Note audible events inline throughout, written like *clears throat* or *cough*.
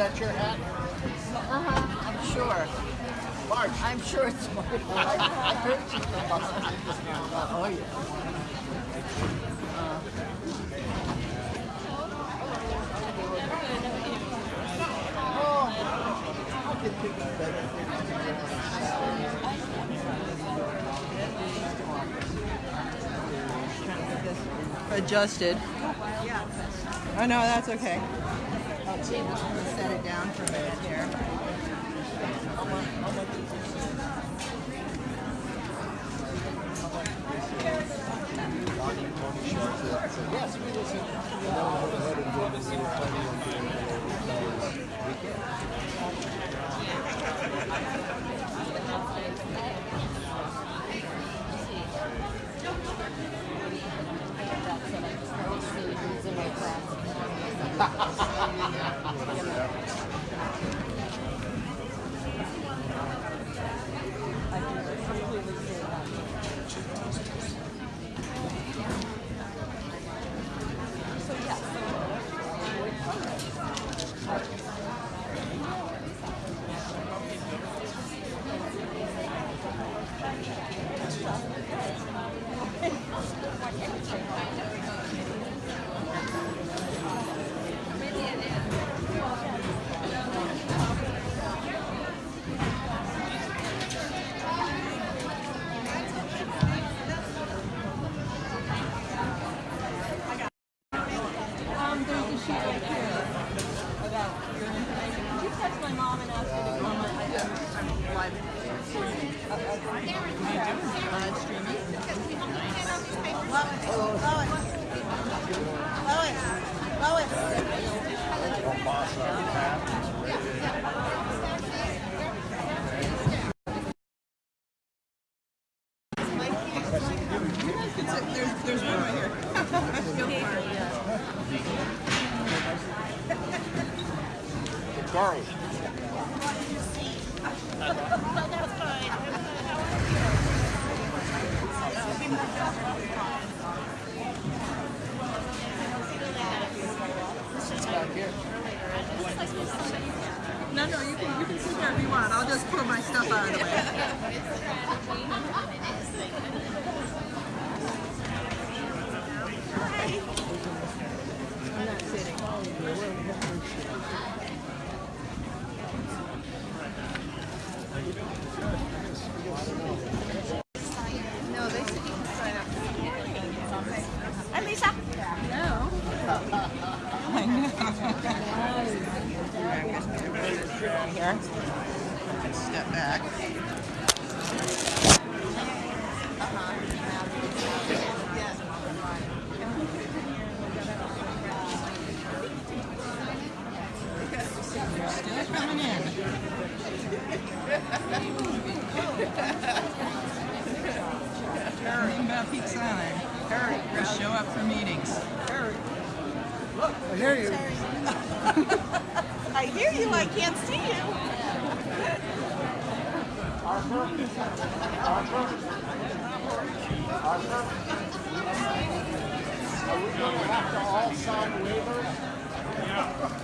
that your hat? Uh-huh, I'm sure. March. I'm sure it's March. I heard you. oh, yeah. Uh, oh, no, could think that's okay. Show up for meetings. Terry. Look, I hear you. I hear you, I can't see you. Arthur? Arthur? Arthur? Are we going to have to all sign waivers? Yeah.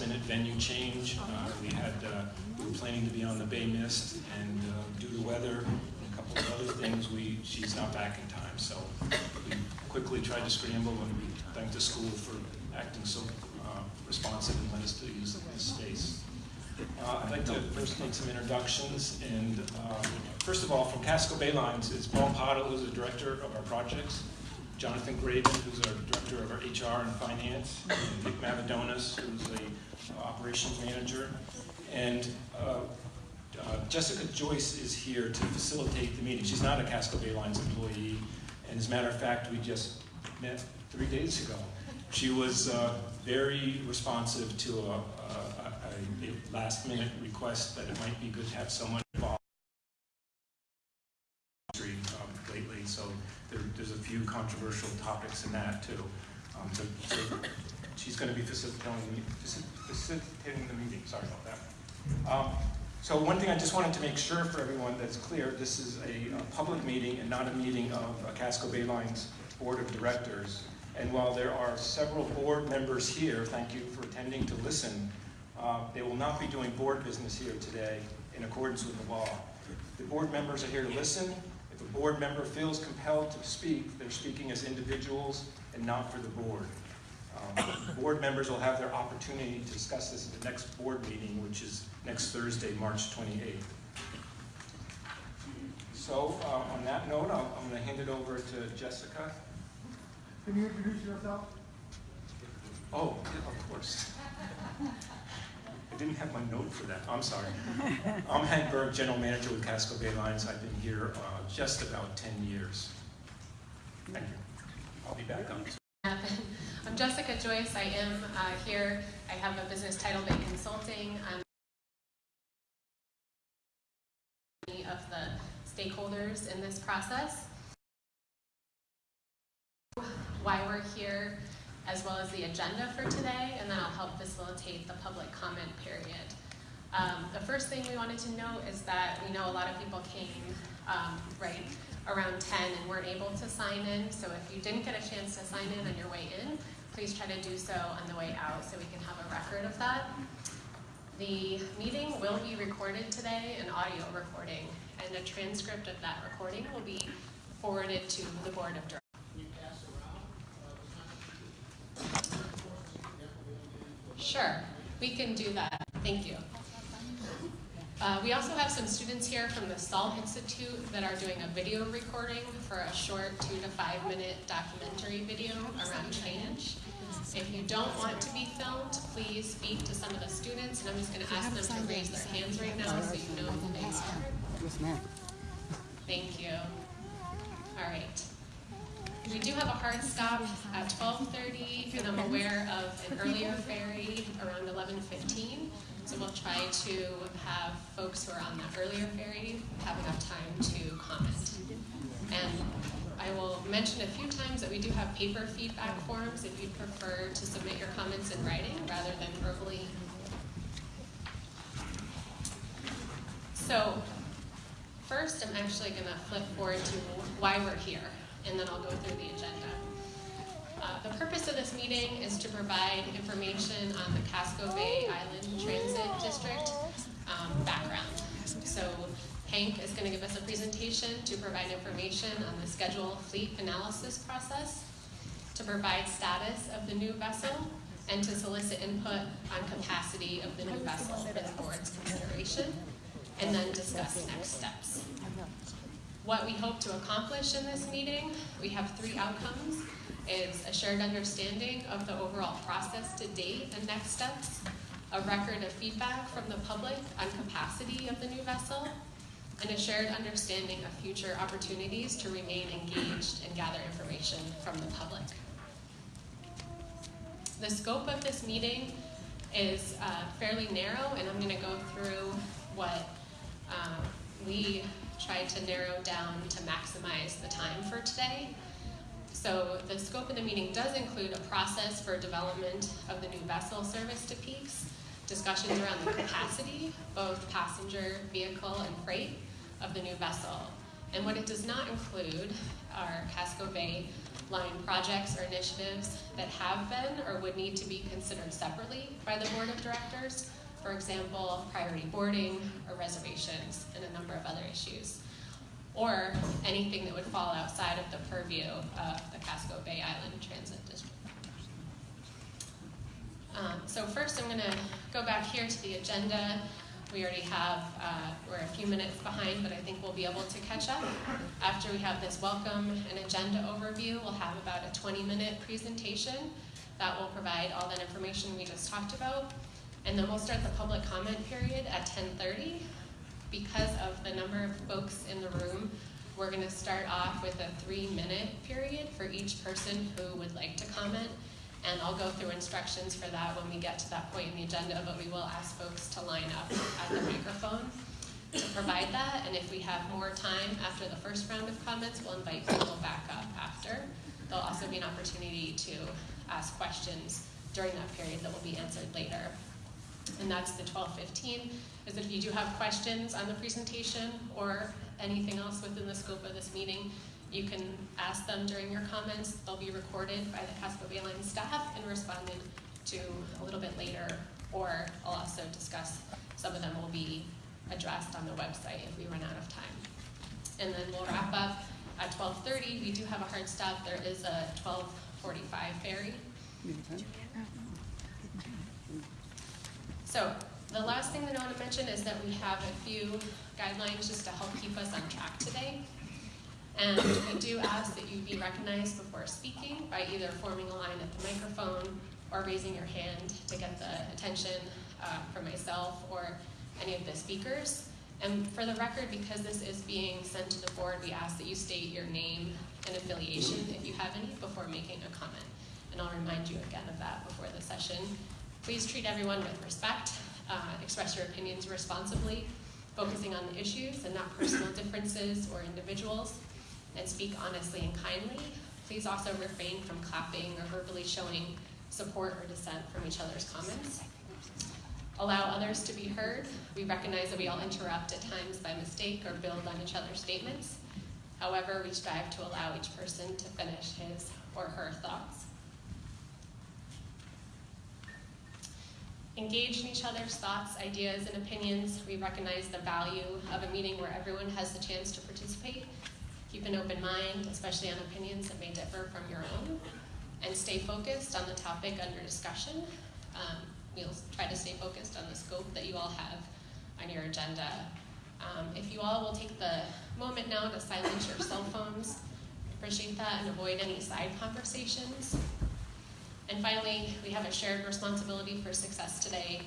Last minute venue change. Uh, We had, uh, we were planning to be on the Bay Mist and uh, due to weather and a couple of other things, we, she's not back in time. So we quickly tried to scramble and we thanked the school for acting so uh, responsive and let us to use this space. Uh, I'd like to first make some introductions, and first of all, from Casco Bay Lines is Paul Pottle, who's the director of our projects, Jonathan Graven, who's our director of our HR and finance, and Nick Mavadonis, who's a operations manager, and uh, uh, Jessica Joyce is here to facilitate the meeting. She's not a Casco Bay Lines employee, and as a matter of fact, we just met three days ago. She was uh, very responsive to a, a, a a last-minute request that it might be good to have someone involved um, lately, so there, there's a few controversial topics in that too. Um, so, so she's going to be facilitating, the- facilitating the meeting. Sorry about that. Um, so one thing I just wanted to make sure for everyone that's clear, this is a, a public meeting and not a meeting of uh, Casco Bay Lines Board of Directors. And while there are several board members here, thank you for attending to listen, uh, they will not be doing board business here today in accordance with the law. The board members are here to listen. If a board member feels compelled to speak, they're speaking as individuals and not for the board. Um, Board members will have their opportunity to discuss this at the next board meeting, which is next Thursday, March 28th. So uh, on that note, I'm I'm going to hand it over to Jessica. Can you introduce yourself? Oh, yeah, of course. I didn't have my note for that, I'm sorry. I'm Hank Berg, General Manager with Casco Bay Lines. I've been here uh, just about 10 years. Thank you. I'll be back on. I'm Jessica Joyce. I am uh, here. I have a business title Bay Consulting. I'm of the stakeholders in this process. Why we're here, as well as the agenda for today, and then I'll help facilitate the public comment period. Um, the first thing we wanted to note is that we know a lot of people came um, right around 10 and weren't able to sign in. So if you didn't get a chance to sign in on your way in, please try to do so on the way out so we can have a record of that. The meeting will be recorded today, an audio recording, and a transcript of that recording will be forwarded to the board of directors. Sure, we can do that. Thank you. Uh, we also have some students here from the Salt Institute that are doing a video recording for a short two to five minute documentary video around change. If you don't want to be filmed, please speak to some of the students, and I'm just going to ask them to raise their hands right now so you know who they are. Thank you. All right. We do have a hard stop at 12:30, and I'm aware of an earlier ferry around 11:15. So we'll try to have folks who are on the earlier ferry have enough time to comment. And I will mention a few times that we do have paper feedback forms if you'd prefer to submit your comments in writing rather than verbally. So First, I'm actually going to flip forward to why we're here, and then I'll go through the agenda. Uh, the purpose of this meeting is to provide information on the Casco Bay Island Transit District um, background. So Hank is going to give us a presentation to provide information on the schedule fleet analysis process, to provide status of the new vessel, and to solicit input on capacity of the new vessel for the board's consideration and then discuss next steps. What we hope to accomplish in this meeting, we have three outcomes, is a shared understanding of the overall process to date and next steps, a record of feedback from the public on capacity of the new vessel, and a shared understanding of future opportunities to remain engaged and gather information from the public. The scope of this meeting is uh, fairly narrow, and I'm going to go through what um, we tried to narrow down to maximize the time for today. So the scope of the meeting does include a process for development of the new vessel service to peaks, discussions around the capacity, both passenger, vehicle, and freight of the new vessel. And what it does not include are Casco Bay line projects or initiatives that have been or would need to be considered separately by the board of directors, for example, priority boarding or reservations, and a number of other issues, or anything that would fall outside of the purview of the Casco Bay Island Transit District. Um, so first I'm going to go back here to the agenda. We already have, uh, we're a few minutes behind, but I think we'll be able to catch up. After we have this welcome and agenda overview, we'll have about a 20 minute presentation that will provide all that information we just talked about. And then we'll start the public comment period at 10.30. Because of the number of folks in the room, we're gonna start off with a three minute period for each person who would like to comment. And I'll go through instructions for that when we get to that point in the agenda, but we will ask folks to line up at the microphone to provide that. And if we have more time after the first round of comments, we'll invite people back up after. There'll also be an opportunity to ask questions during that period that will be answered later and that's the 1215, is that if you do have questions on the presentation or anything else within the scope of this meeting, you can ask them during your comments. They'll be recorded by the Casco Bay Line staff and responded to a little bit later, or I'll also discuss, some of them will be addressed on the website if we run out of time. And then we'll wrap up at 12.30. We do have a hard stop. There is a 12.45 ferry Need a pen? So, the last thing that I want to mention is that we have a few guidelines just to help keep us on track today. And we do ask that you be recognized before speaking by either forming a line at the microphone or raising your hand to get the attention uh, from myself or any of the speakers. And for the record, because this is being sent to the board, we ask that you state your name and affiliation, if you have any, before making a comment. And I'll remind you again of that before the session. Please treat everyone with respect, uh, express your opinions responsibly, focusing on the issues and not personal differences or individuals, and speak honestly and kindly. Please also refrain from clapping or verbally showing support or dissent from each other's comments. Allow others to be heard. We recognize that we all interrupt at times by mistake or build on each other's statements. However, we strive to allow each person to finish his or her thoughts. Engage in each other's thoughts, ideas, and opinions. We recognize the value of a meeting where everyone has the chance to participate. Keep an open mind, especially on opinions that may differ from your own. And stay focused on the topic under discussion. Um, we'll try to stay focused on the scope that you all have on your agenda. Um, if you all will take the moment now to silence your cell phones, appreciate that, and avoid any side conversations. And finally, we have a shared responsibility for success today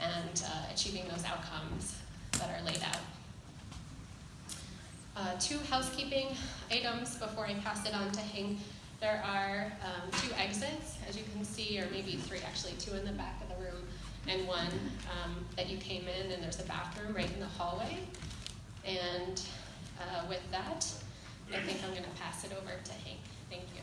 and uh, achieving those outcomes that are laid out. Uh, two housekeeping items before I pass it on to Hank. There are um, two exits, as you can see, or maybe three actually, two in the back of the room and one um, that you came in, and there's a bathroom right in the hallway. And uh, with that, I think I'm going to pass it over to Hank. Thank you.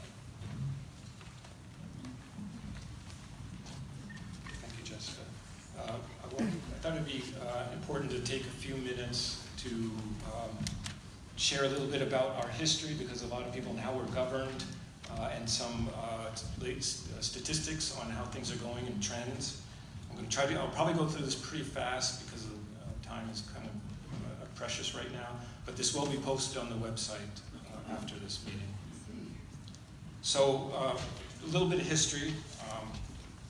Thank you, Uh, I want- I thought it'd be uh, important to take a few minutes to um, share a little bit about our history, because a lot of people now we're governed, uh, and some uh, late statistics on how things are going and trends. I'm going to try to, I'll probably go through this pretty fast because uh, time is kind of uh, precious right now, but this will be posted on the website uh, after this meeting. So, uh, a little bit of history. Um,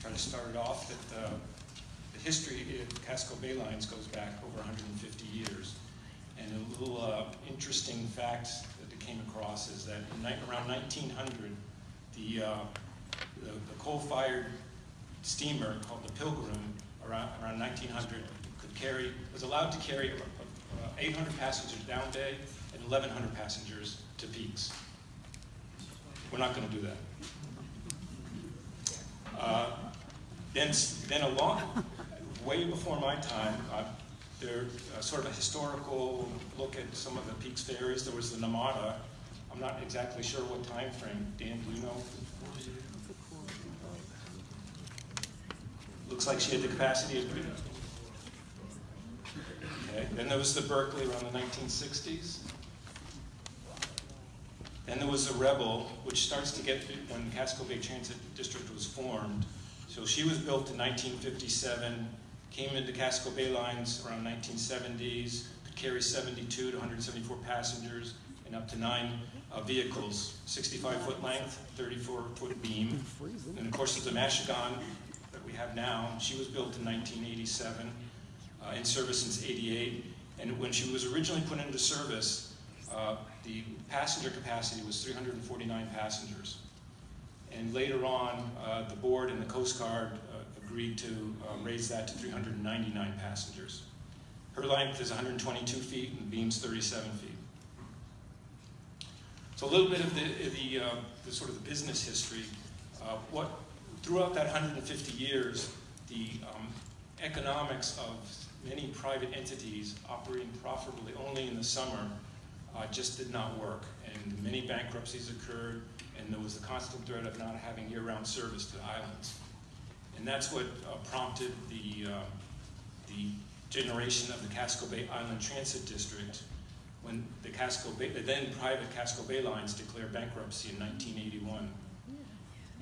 try to start it off that uh, the history of Casco Bay Lines goes back over 150 years. And a little uh, interesting fact that came across is that around 1900, the, uh, the, the coal-fired steamer called the Pilgrim, around, around 1900, could carry, was allowed to carry uh, 800 passengers down day and 1,100 passengers to peaks. We're not going to do that. Uh, then, then along, way before my time, uh, there uh, sort of a historical look at some of the Peaks ferries. There was the Namada. I'm not exactly sure what time frame. Dan, do you know? Looks like she had the capacity of. Okay. Then there was the Berkeley around the 1960s. Then there was the Rebel, which starts to get when the Casco Bay Transit District was formed. So she was built in 1957, came into Casco Bay lines around 1970s, could carry 72 to 174 passengers and up to nine uh, vehicles, 65 foot length, 34 foot beam. And of course, the Machigonne that we have now. She was built in 1987, uh, in service since 88. And when she was originally put into service, uh, the passenger capacity was 349 passengers. And later on, uh, the board and the Coast Guard uh, agreed to uh, raise that to 399 passengers. Her length is 122 feet and beam's 37 feet. So a little bit of the, the, uh, the sort of the business history. Uh, what throughout that 150 years, the um, economics of many private entities operating profitably only in the summer uh, just did not work, and many bankruptcies occurred, there was the constant threat of not having year-round service to the islands. And that's what uh, prompted the, uh, the generation of the Casco Bay Island Transit District when the Casco Bay, the then private Casco Bay Lines declared bankruptcy in 1981.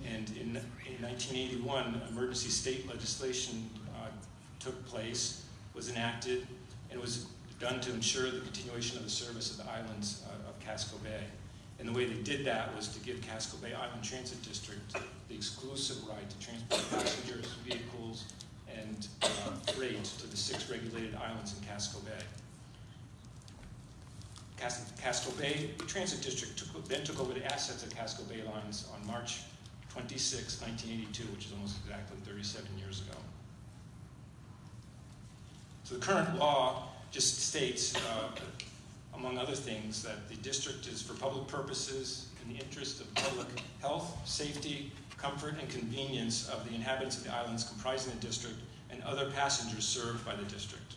And in, in 1981, emergency state legislation uh, took place, was enacted, and was done to ensure the continuation of the service of the islands uh, of Casco Bay. And the way they did that was to give Casco Bay Island Transit District the exclusive right to transport passengers, vehicles, and uh, freight to the six regulated islands in Casco Bay. Cas- Casco Bay Transit District took, then took over the assets of Casco Bay Lines on March 26, 1982, which is almost exactly 37 years ago. So the current law just states, uh, among other things, that the district is for public purposes in the interest of public health, safety, comfort, and convenience of the inhabitants of the islands comprising the district and other passengers served by the district.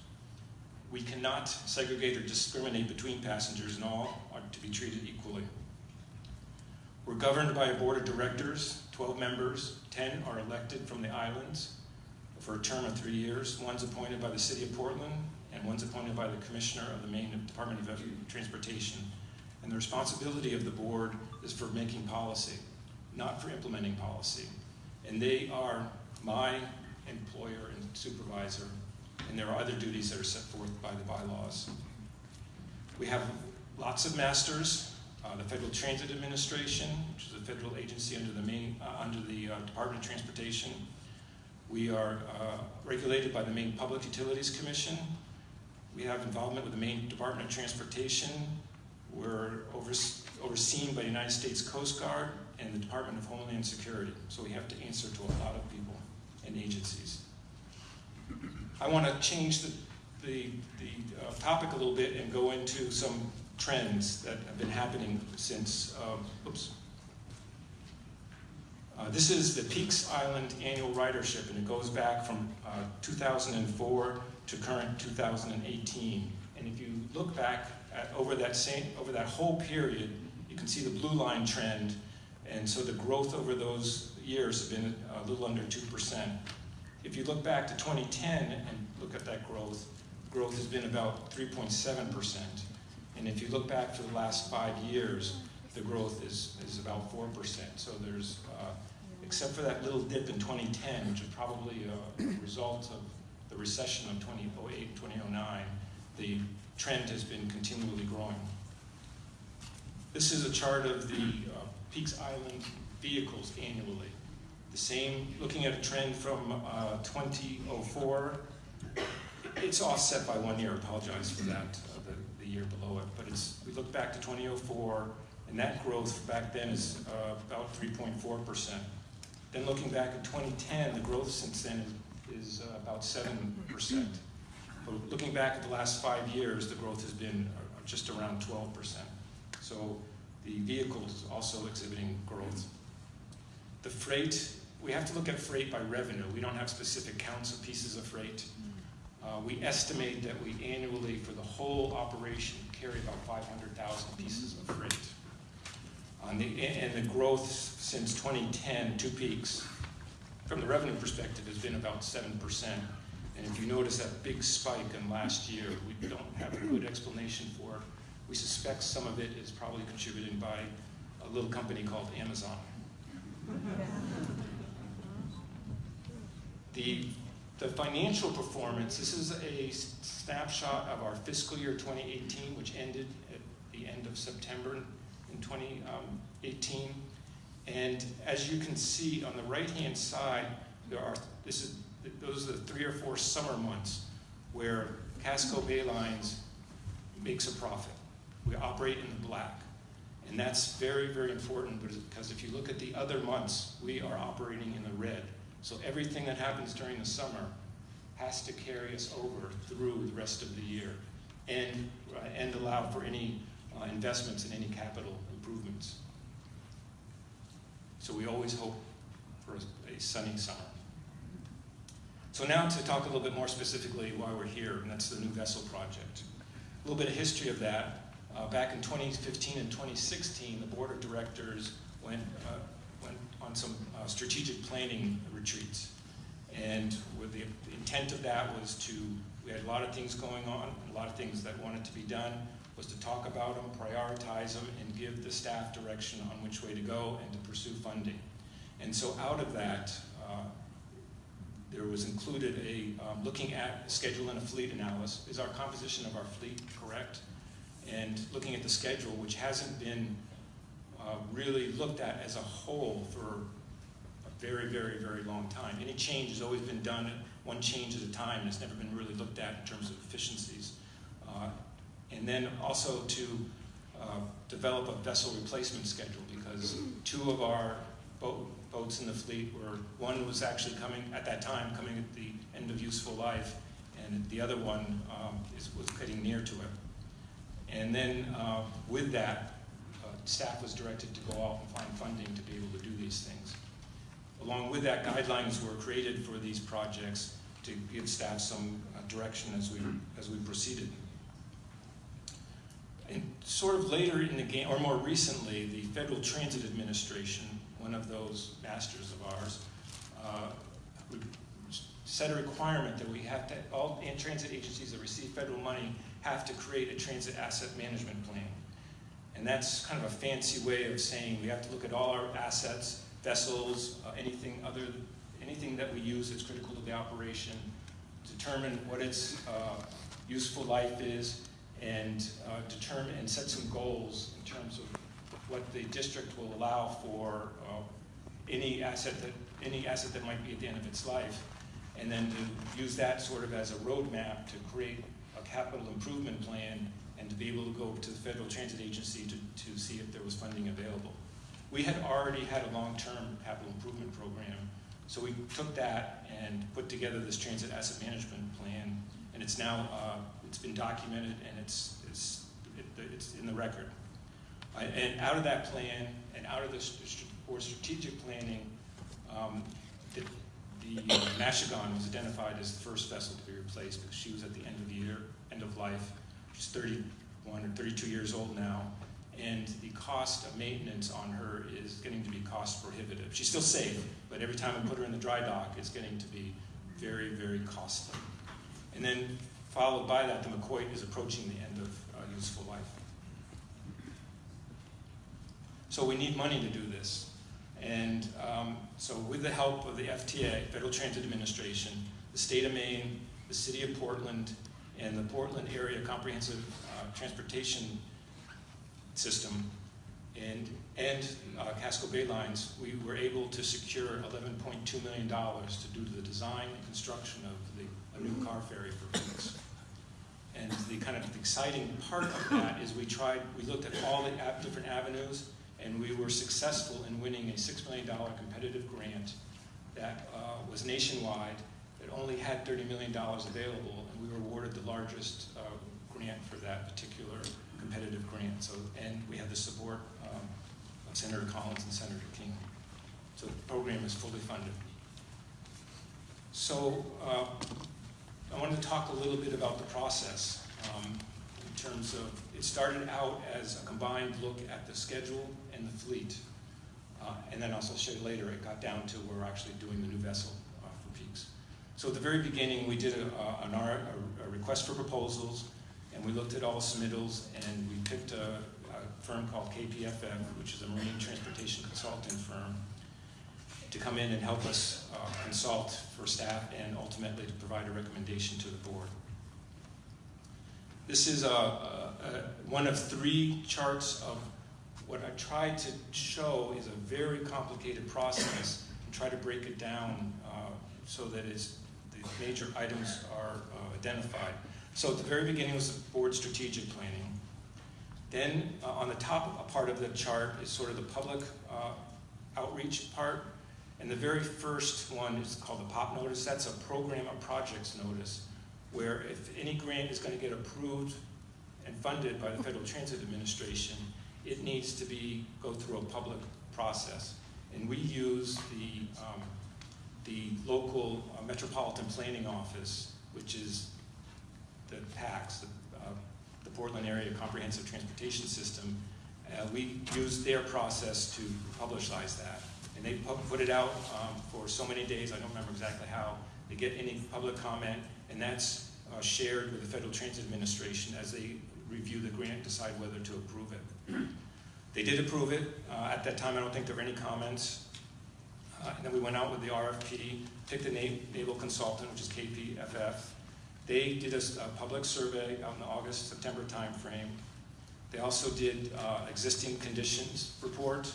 We cannot segregate or discriminate between passengers, and all are to be treated equally. We're governed by a board of directors, 12 members, 10 are elected from the islands for a term of three years. One's appointed by the city of Portland, one's appointed by the commissioner of the Maine Department of Transportation. And the responsibility of the board is for making policy, not for implementing policy. And they are my employer and supervisor, and there are other duties that are set forth by the bylaws. We have lots of masters. Uh, the Federal Transit Administration, which is a federal agency under the Maine, uh, under the uh, Department of Transportation. We are uh, regulated by the Maine Public Utilities Commission. We have involvement with the Maine Department of Transportation. We're overs- overseen by the United States Coast Guard and the Department of Homeland Security. So we have to answer to a lot of people and agencies. I want to change the, the, the uh, topic a little bit and go into some trends that have been happening since, um, oops. Uh, this is the Peaks Island annual ridership, and it goes back from uh, 2004 to current 2018. And if you look back at, over that same over that whole period, you can see the blue line trend, and so the growth over those years has been a little under two percent. If you look back to 2010 and look at that growth, growth has been about 3.7 percent. And if you look back for the last five years, the growth is, is about 4%. So there's, uh, except for that little dip in 2010, which is probably a result of the recession of 2008 2009, the trend has been continually growing. This is a chart of the uh, Peaks Island vehicles annually. The same, looking at a trend from uh, 2004, it's offset by one year, apologize for that, uh, the, the year below it, but it's, we look back to 2004, and that growth back then is uh, about 3.4%. Then looking back at 2010, the growth since then is, is uh, about 7%. But looking back at the last five years, the growth has been uh, just around 12%. So the vehicles also exhibiting growth. The freight, we have to look at freight by revenue. We don't have specific counts of pieces of freight. Uh, we estimate that we annually, for the whole operation, carry about 500,000 pieces of freight. On the, and the growth since 2010, two peaks, from the revenue perspective, it has been about 7%. And if you notice that big spike in last year, we don't have a good explanation for it. We suspect some of it is probably contributed by a little company called Amazon. *laughs* The, the financial performance, this is a snapshot of our fiscal year 2018, which ended at the end of September in 2018. And as you can see on the right-hand side, there are, this is, those are the three or four summer months where Casco Bay Lines makes a profit. We operate in the black. And that's very, very important because if you look at the other months, we are operating in the red. So everything that happens during the summer has to carry us over through the rest of the year and, uh, and allow for any uh, investments in any capital improvements. So we always hope for a, sunny summer. So now to talk a little bit more specifically why we're here, and that's the new vessel project. A little bit of history of that. Uh, back in 2015 and 2016, the board of directors went, uh, went on some uh, strategic planning retreats. And with the intent of that was to, we had a lot of things going on, a lot of things that wanted to be done, was to talk about them, prioritize them, and give the staff direction on which way to go and to pursue funding. And so out of that, uh, there was included a um, looking at schedule and a fleet analysis. Is our composition of our fleet correct? And looking at the schedule, which hasn't been uh, really looked at as a whole for a very, very, very long time. Any change has always been done one change at a time, and it's never been really looked at in terms of efficiencies. Uh, and then also to uh, develop a vessel replacement schedule because two of our boat, boats in the fleet were, one was actually coming, at that time, coming at the end of useful life, and the other one um, is, was getting near to it. And then uh, with that, uh, staff was directed to go off and find funding to be able to do these things. Along with that, guidelines were created for these projects to give staff some uh, direction as we, as we proceeded. Sort of later in the game, or more recently, the Federal Transit Administration, one of those masters of ours, uh, set a requirement that we have to, all transit agencies that receive federal money have to create a transit asset management plan. And that's kind of a fancy way of saying we have to look at all our assets, vessels, uh, anything other, anything that we use that's critical to the operation, determine what its uh, useful life is, and uh, determine and set some goals in terms of what the district will allow for uh, any asset that any asset that might be at the end of its life, and then to use that sort of as a roadmap to create a capital improvement plan and to be able to go to the Federal Transit Agency to, to see if there was funding available. We had already had a long-term capital improvement program, so we took that and put together this transit asset management plan, and it's now uh, it's been documented and it's it's it, it's in the record. And out of that plan and out of the or strategic planning, um, the, the was identified as the first vessel to be replaced because she was at the end of the year, end of life. She's 31 or 32 years old now, and the cost of maintenance on her is getting to be cost prohibitive. She's still safe, but every time we put her in the dry dock, it's getting to be very, very costly. And then followed by that, the Maquoit is approaching the end of uh, useful life. So we need money to do this. And um, so with the help of the FTA, Federal Transit Administration, the state of Maine, the city of Portland, and the Portland Area Comprehensive uh, Transportation System, and, and uh, Casco Bay Lines, we were able to secure $11.2 million to do the design and construction of the, a new car ferry for Phoenix. And the kind of exciting part of that is we tried, we looked at all the different avenues, and we were successful in winning a $6 million competitive grant that uh, was nationwide, that only had $30 million available, and we were awarded the largest uh, grant for that particular competitive grant. So, and we had the support um, of Senator Collins and Senator King. So the program is fully funded. So uh, I wanted to talk a little bit about the process um, in terms of, it started out as a combined look at the schedule and the fleet. Uh, and then also show you later, it got down to we're actually doing the new vessel uh, for peaks. So at the very beginning, we did a, a, an R, a, a request for proposals, and we looked at all submittals, and we picked a, a firm called KPFF, which is a marine transportation consulting firm, to come in and help us uh, consult for staff and ultimately to provide a recommendation to the board. This is a, a, a, one of three charts of what I tried to show is a very complicated process and try to break it down uh, so that it's, the major items are uh, identified. So at the very beginning was the board strategic planning. Then uh, on the top part of the chart is sort of the public uh, outreach part. And the very first one is called the POP notice. That's a program of projects notice, where if any grant is going to get approved and funded by the Federal Transit Administration, it needs to be go through a public process. And we use the, um, the local uh, Metropolitan Planning Office, which is the PACTS, the, uh, the Portland Area Comprehensive Transportation System. Uh, we use their process to publicize that. And they put it out um, for so many days, I don't remember exactly how, they get any public comment, and that's uh, shared with the Federal Transit Administration as they review the grant, decide whether to approve it. They did approve it. Uh, at that time, I don't think there were any comments. Uh, and then we went out with the RFP, picked a naval consultant, which is KPFF. They did a, a public survey in the August, September timeframe. They also did uh, existing conditions report,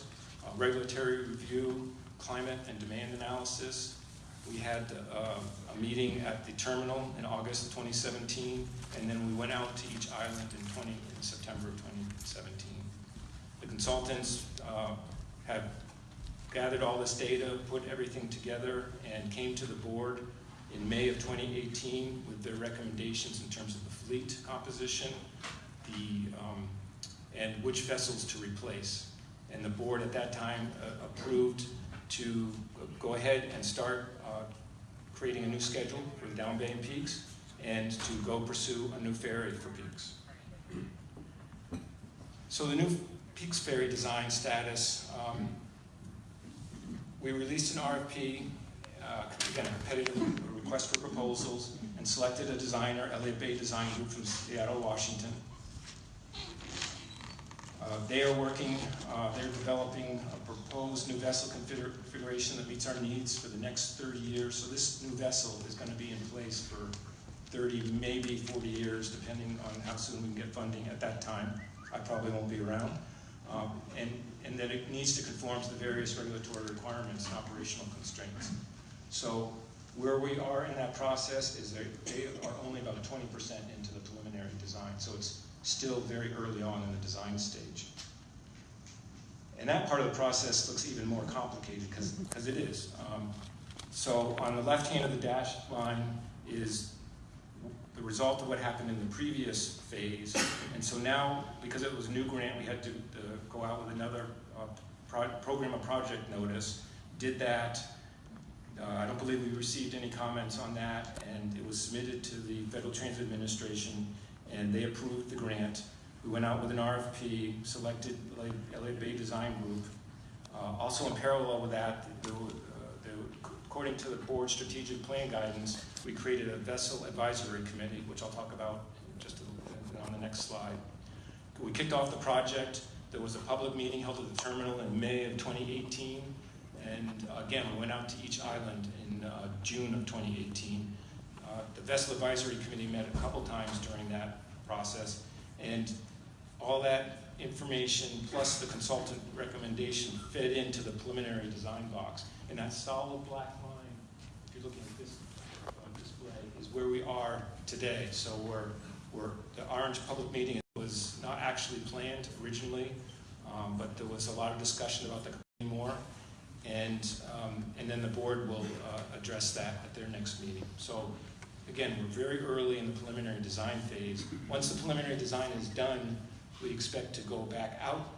regulatory review, climate and demand analysis. We had uh, a meeting at the terminal in August of 2017, and then we went out to each island in, 20, in September of 2017. The consultants uh, have gathered all this data, put everything together, and came to the board in May of 2018 with their recommendations in terms of the fleet composition, the, um, and which vessels to replace. And the board at that time uh, approved to go ahead and start uh, creating a new schedule for the Down Bay and Peaks and to go pursue a new ferry for Peaks. So the new Peaks Ferry design status, um, we released an RFP, uh, again, a competitive request for proposals, and selected a designer, Elliott Bay Design Group from Seattle, Washington. Uh, they are working, uh, they're developing a proposed new vessel configuration that meets our needs for the next 30 years. So this new vessel is going to be in place for 30, maybe 40 years, depending on how soon we can get funding at that time. I probably won't be around. Um, and, and then it needs to conform to the various regulatory requirements and operational constraints. So where we are in that process is they are only about 20% into the preliminary design. So it's still very early on in the design stage. And that part of the process looks even more complicated because it is. Um, so on the left hand of the dash line is the result of what happened in the previous phase. And so now, because it was a new grant, we had to uh, go out with another uh, pro program of project notice. Did that. Uh, I don't believe we received any comments on that, and it was submitted to the Federal Transit Administration and they approved the grant. We went out with an RFP, selected Elliott Bay Design Group. Uh, also in parallel with that, the, uh, the, according to the board strategic plan guidance, we created a vessel advisory committee, which I'll talk about just on the next slide. We kicked off the project. There was a public meeting held at the terminal in May of 2018. And again, we went out to each island in uh, June of 2018. The Vessel Advisory Committee met a couple times during that process, and all that information plus the consultant recommendation fed into the preliminary design box. And that solid black line, if you're looking at this uh, display, is where we are today. So we're, we're, the Orange Public Meeting was not actually planned originally, um, but there was a lot of discussion about the more. And, um, and then the board will uh, address that at their next meeting. So Again, we're very early in the preliminary design phase. Once the preliminary design is done, we expect to go back out.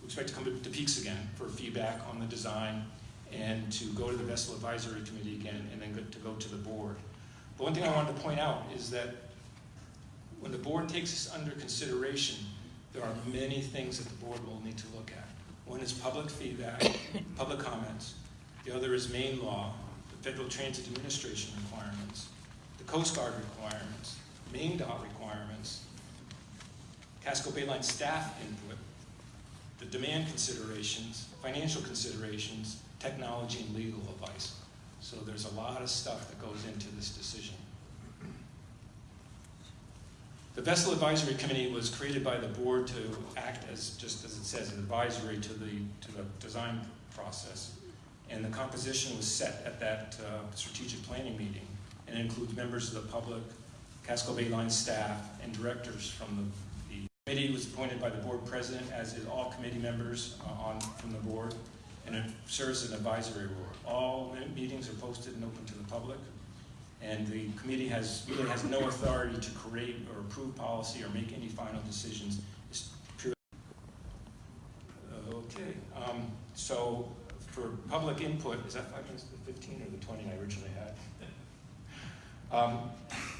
We expect to come to the Peaks again for feedback on the design and to go to the Vessel Advisory Committee again and then to go to the board. But one thing I wanted to point out is that when the board takes this under consideration, there are many things that the board will need to look at. One is public feedback, public comments. The other is Maine law, the Federal Transit Administration requirements, Coast Guard requirements, Maine-DOT requirements, Casco Bay Line staff input, the demand considerations, financial considerations, technology and legal advice. So there's a lot of stuff that goes into this decision. The Vessel Advisory Committee was created by the board to act as, just as it says, an advisory to the, to the design process. And the composition was set at that uh, strategic planning meeting and includes members of the public, Casco Bay Line staff, and directors from the, the committee was appointed by the board president, as is all committee members uh, on from the board, and it serves as an advisory board. All meetings are posted and open to the public, and the committee has really has no authority to create or approve policy or make any final decisions. It's. Okay, um, so for public input, is that five minutes, the 15 or the 20 I originally had? Um,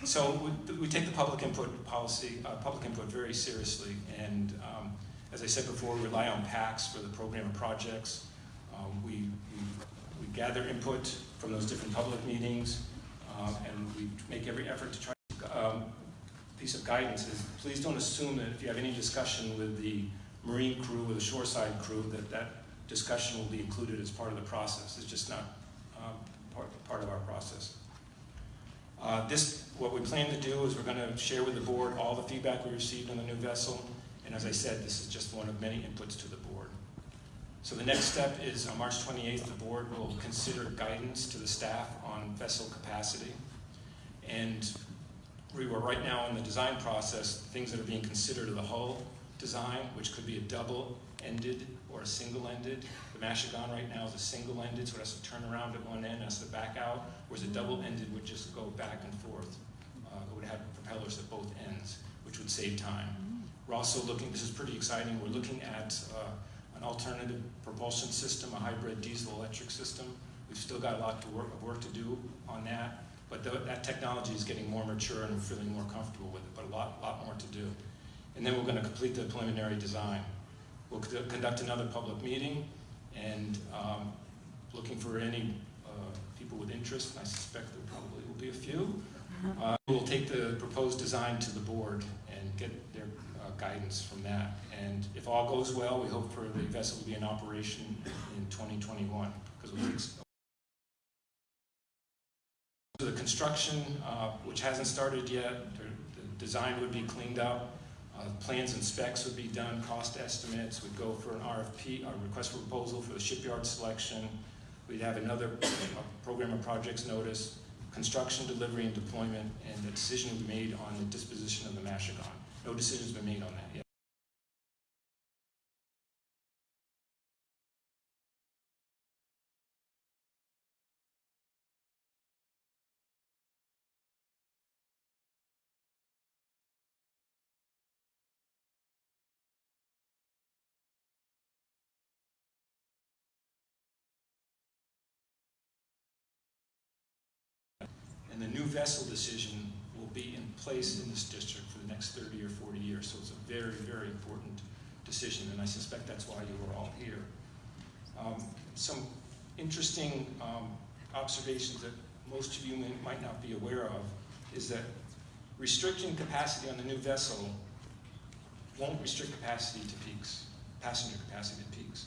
so we, we, take the public input policy, uh, public input very seriously, and um, as I said before, we rely on PACTS for the program of projects. Um, we, we, we, gather input from those different public meetings, um, and we make every effort to try um, piece of guidance is please don't assume that if you have any discussion with the marine crew or the shoreside crew that that discussion will be included as part of the process. It's just not um, part, part of our process. Uh, this, what we plan to do is we're going to share with the board all the feedback we received on the new vessel, and as I said, this is just one of many inputs to the board. So the next step is on March 28th, the board will consider guidance to the staff on vessel capacity. And we were right now in the design process, things that are being considered are the hull design, which could be a double-ended or a single-ended. The Machigonne right now is a single-ended, so it has to turn around at one end, has to back out, whereas a double-ended would just go back and forth. Uh, it would have propellers at both ends, which would save time. We're also looking, this is pretty exciting, we're looking at uh, an alternative propulsion system, a hybrid diesel-electric system. We've still got a lot to work, of work to do on that, but th that technology is getting more mature and we're feeling more comfortable with it, but a lot, lot more to do. And then we're going to complete the preliminary design. We'll conduct another public meeting and um, looking for any uh, people with interest, and I suspect there probably will be a few. Uh, we'll take the proposed design to the board and get their uh, guidance from that. And if all goes well, we hope for the vessel to be in operation in 2021 because the construction, uh, which hasn't started yet, the, the design would be cleaned up. Uh, plans and specs would be done, cost estimates, would go for an RFP, a request for proposal for the shipyard selection. We'd have another program of projects notice, construction, delivery, and deployment, and the decision would be made on the disposition of the Machigonne. No decision's been made on that vessel decision will be in place in this district for the next 30 or 40 years. So it's a very, very important decision, and I suspect that's why you are all here. Um, some interesting um, observations that most of you may, might not be aware of is that restricting capacity on the new vessel won't restrict capacity to peaks, passenger capacity to peaks.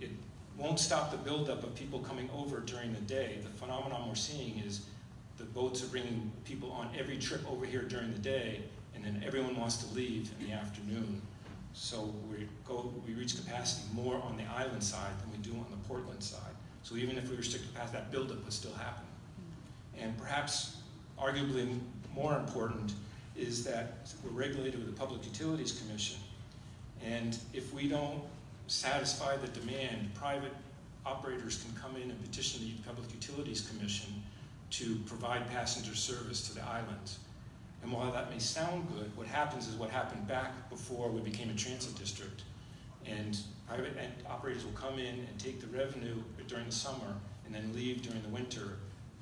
It won't stop the buildup of people coming over during the day. The phenomenon we're seeing is the boats are bringing people on every trip over here during the day, and then everyone wants to leave in the afternoon. So we go, we reach capacity more on the island side than we do on the Portland side. So even if we restrict capacity, that buildup would still happen. Hmm. And perhaps, arguably more important, is that we're regulated with the Public Utilities Commission. And if we don't satisfy the demand, private operators can come in and petition the Public Utilities Commission to provide passenger service to the islands. And while that may sound good, what happens is what happened back before we became a transit district. And private operators will come in and take the revenue during the summer and then leave during the winter.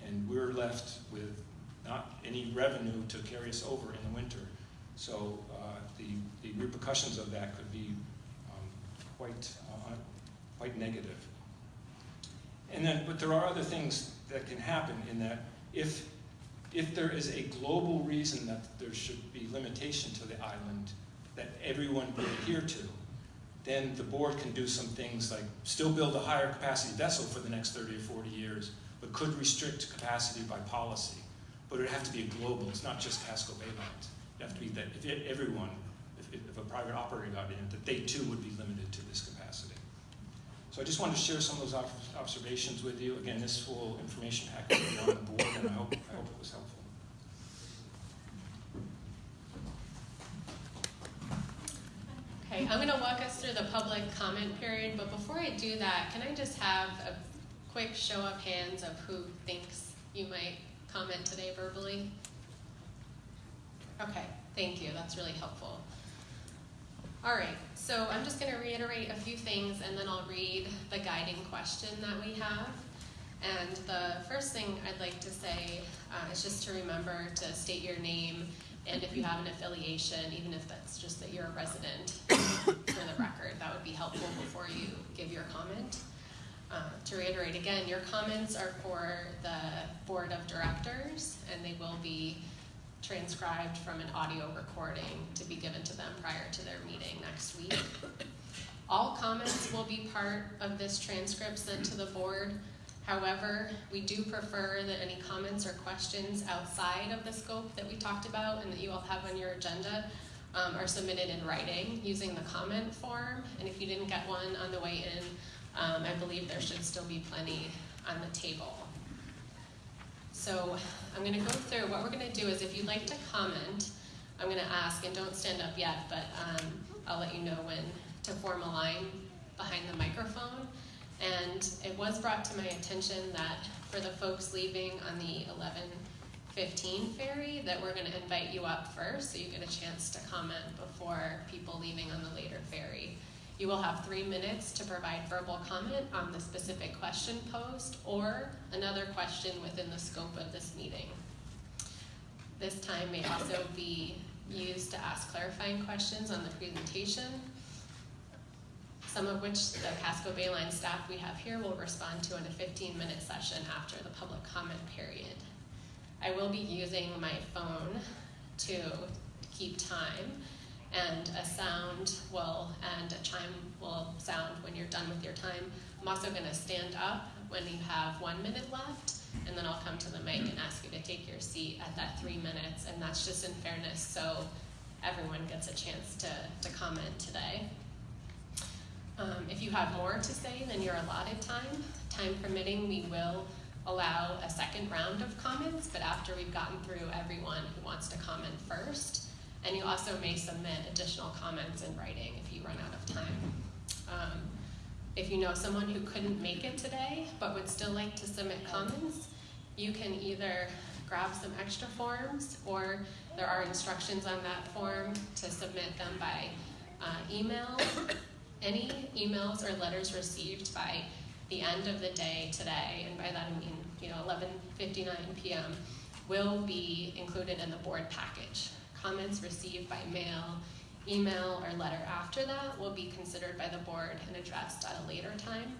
And we're left with not any revenue to carry us over in the winter. So uh, the, the repercussions of that could be um, quite, uh, quite negative. And then, but there are other things that can happen in that if, if there is a global reason that there should be limitation to the island that everyone would adhere to, then the board can do some things like still build a higher capacity vessel for the next 30 or 40 years, but could restrict capacity by policy. But it would have to be a global, it's not just Casco Bay Lines. It would have to be that if everyone, if, if a private operator got in, that they too would be limited to this capacity. So I just wanted to share some of those observations with you. Again, this full information package will be on the board, and I hope, I hope it was helpful. Okay, I'm going to walk us through the public comment period, but before I do that, can I just have a quick show of hands of who thinks you might comment today verbally? Okay, thank you. That's really helpful. All right, so I'm just going to reiterate a few things and then I'll read the guiding question that we have. And the first thing I'd like to say uh, is just to remember to state your name and if you have an affiliation, even if that's just that you're a resident for the record, that would be helpful before you give your comment. Uh, to reiterate again, your comments are for the board of directors and they will be transcribed from an audio recording to be given to them prior to their meeting next week. All comments will be part of this transcript sent to the board. However, we do prefer that any comments or questions outside of the scope that we talked about and that you all have on your agenda um, are submitted in writing using the comment form. And if you didn't get one on the way in, Um, I believe there should still be plenty on the table. So I'm gonna go through, what we're gonna do is if you'd like to comment, I'm gonna ask, and don't stand up yet, but um, I'll let you know when to form a line behind the microphone. And it was brought to my attention that for the folks leaving on the 11:15 ferry, that we're gonna invite you up first, so you get a chance to comment before people leaving on the later ferry. You will have three minutes to provide verbal comment on the specific question posed or another question within the scope of this meeting. This time may also be used to ask clarifying questions on the presentation, some of which the Casco Bay Line staff we have here will respond to in a 15-minute session after the public comment period. I will be using my phone to keep time, and a sound will and a chime will sound when you're done with your time. I'm also going to stand up when you have one minute left, and then I'll come to the mic and ask you to take your seat at that three minutes, and that's just in fairness so everyone gets a chance to, to comment today. Um, if you have more to say than your allotted time, time permitting, we will allow a second round of comments, but after we've gotten through everyone who wants to comment first. And you also may submit additional comments in writing if you run out of time. Um, if you know someone who couldn't make it today but would still like to submit comments, you can either grab some extra forms or there are instructions on that form to submit them by uh, email. Any emails or letters received by the end of the day today, and by that I mean, you know, 11:59 p.m., will be included in the board package. Comments received by mail, email, or letter after that will be considered by the board and addressed at a later time.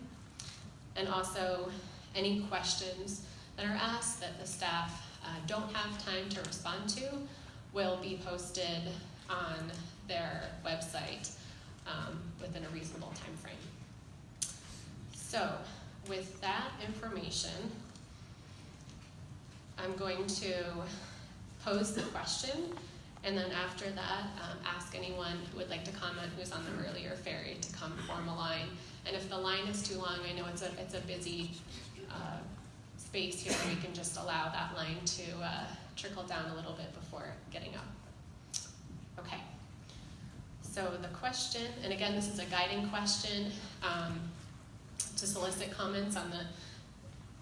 And also, any questions that are asked that the staff uh, don't have time to respond to will be posted on their website um, within a reasonable time frame. So, with that information, I'm going to pose the question, and then after that, um, ask anyone who would like to comment who's on the earlier ferry to come form a line. And if the line is too long, I know it's a it's a busy uh, space here. We can just allow that line to uh, trickle down a little bit before getting up. Okay. So the question, and again, this is a guiding question um, to solicit comments on the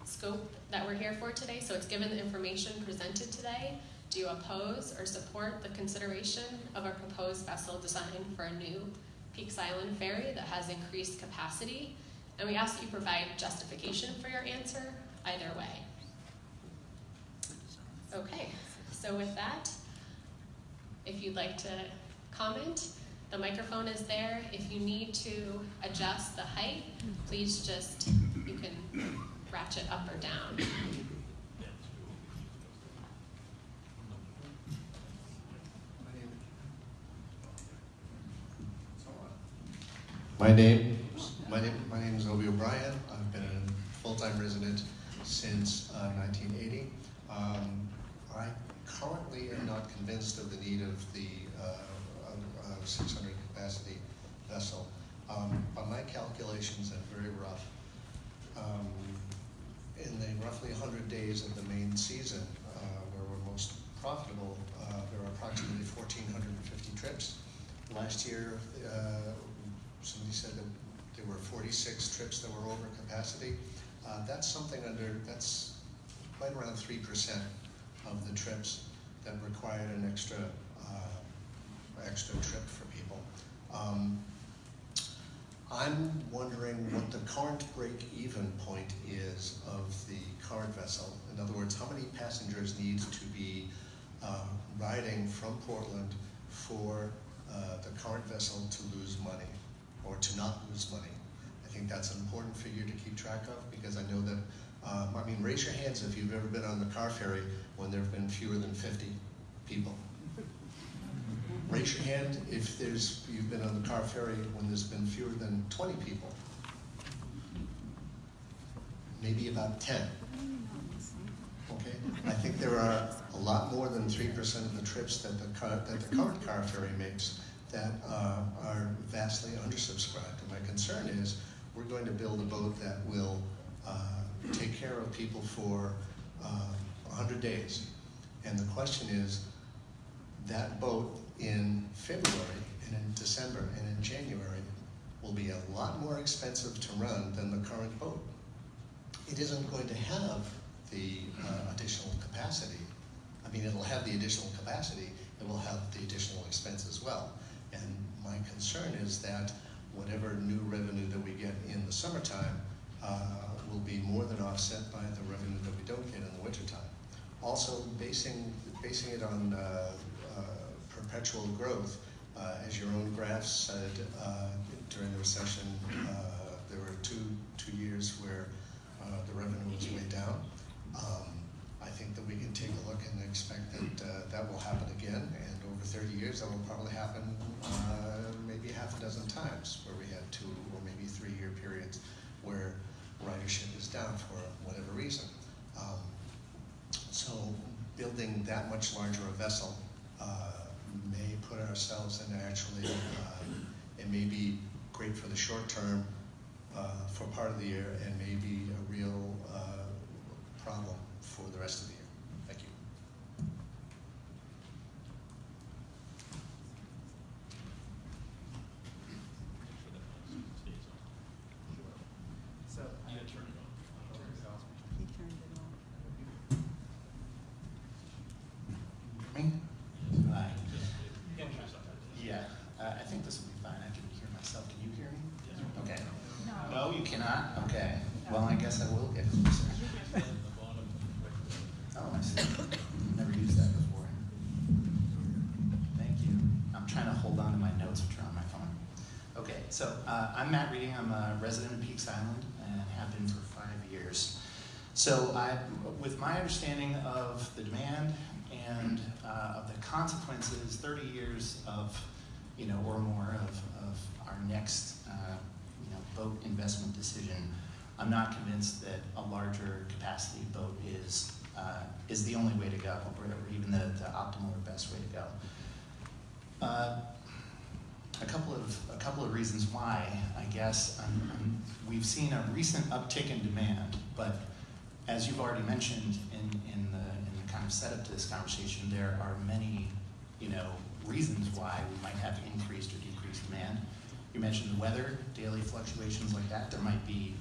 scope that we're here for today. So it's given the information presented today. Do you oppose or support the consideration of a proposed vessel design for a new Peaks Island ferry that has increased capacity? And we ask that you provide justification for your answer either way. Okay, so with that, if you'd like to comment, the microphone is there. If you need to adjust the height, please just, you can ratchet up or down. My name, my name, my name is Obi O'Brien. I've been a full-time resident since uh, 1980. Um, I currently am not convinced of the need of the uh, of 600 capacity vessel. Um, my calculations, and very rough, um, in the roughly 100 days of the main season, uh, where we're most profitable, uh, there are approximately 1,450 trips. Last year, uh, somebody said that there were 46 trips that were over capacity. Uh, that's something under, that's right around 3% of the trips that required an extra, uh, extra trip for people. Um, I'm wondering what the current break-even point is of the current vessel. In other words, how many passengers need to be uh, riding from Portland for uh, the current vessel to lose money or to not lose money? I think that's an important figure to keep track of because I know that, um, I mean, raise your hands if you've ever been on the car ferry when there have been fewer than 50 people. Raise your hand if there's, you've been on the car ferry when there's been fewer than 20 people. Maybe about 10. Okay? I think there are a lot more than 3% of the trips that the, car, that the current car ferry makes that uh, are vastly undersubscribed. And my concern is we're going to build a boat that will uh, take care of people for uh, 100 days. And the question is, that boat in February and in December and in January will be a lot more expensive to run than the current boat. It isn't going to have the uh, additional capacity. I mean, it'll have the additional capacity, it will have the additional expense as well. And my concern is that whatever new revenue that we get in the summertime uh, will be more than offset by the revenue that we don't get in the wintertime. Also, basing, basing it on uh, uh, perpetual growth, uh, as your own graph said, uh, during the recession, uh, there were two, two years where the revenue was way down. Um, I think that we can take a look and expect that that will happen again, and over 30 years, that will probably happen uh, maybe half a dozen times, where we had two or maybe three-year periods where ridership is down for whatever reason. Um, so building that much larger a vessel uh, may put ourselves in actually, uh, it may be great for the short term uh, for part of the year and may be a real uh, problem for the rest of the year. Thank you. So, He turned it on. me? Hi. Yeah, uh, I think this will be fine. I can hear myself. Can you hear me? Okay. No, you cannot? Okay. Well, I guess I will get closer. Oh, I see. Never used that before. Thank you. I'm trying to hold on to my notes which are on my phone. Okay, so uh, I'm Matt Reading. I'm a resident of Peaks Island and have been for five years. So I, with my understanding of the demand and uh, of the consequences, 30 years of, you know, or more of, of our next, uh, you know, boat investment decision, I'm not convinced that a larger capacity boat is uh, is the only way to go, or, even the, the optimal or best way to go. A couple of a couple of reasons why, I guess. Um, um, we've seen a recent uptick in demand, but as you've already mentioned in, in the in the kind of setup to this conversation, there are many, you know, reasons why we might have increased or decreased demand. You mentioned the weather, daily fluctuations like that. There might be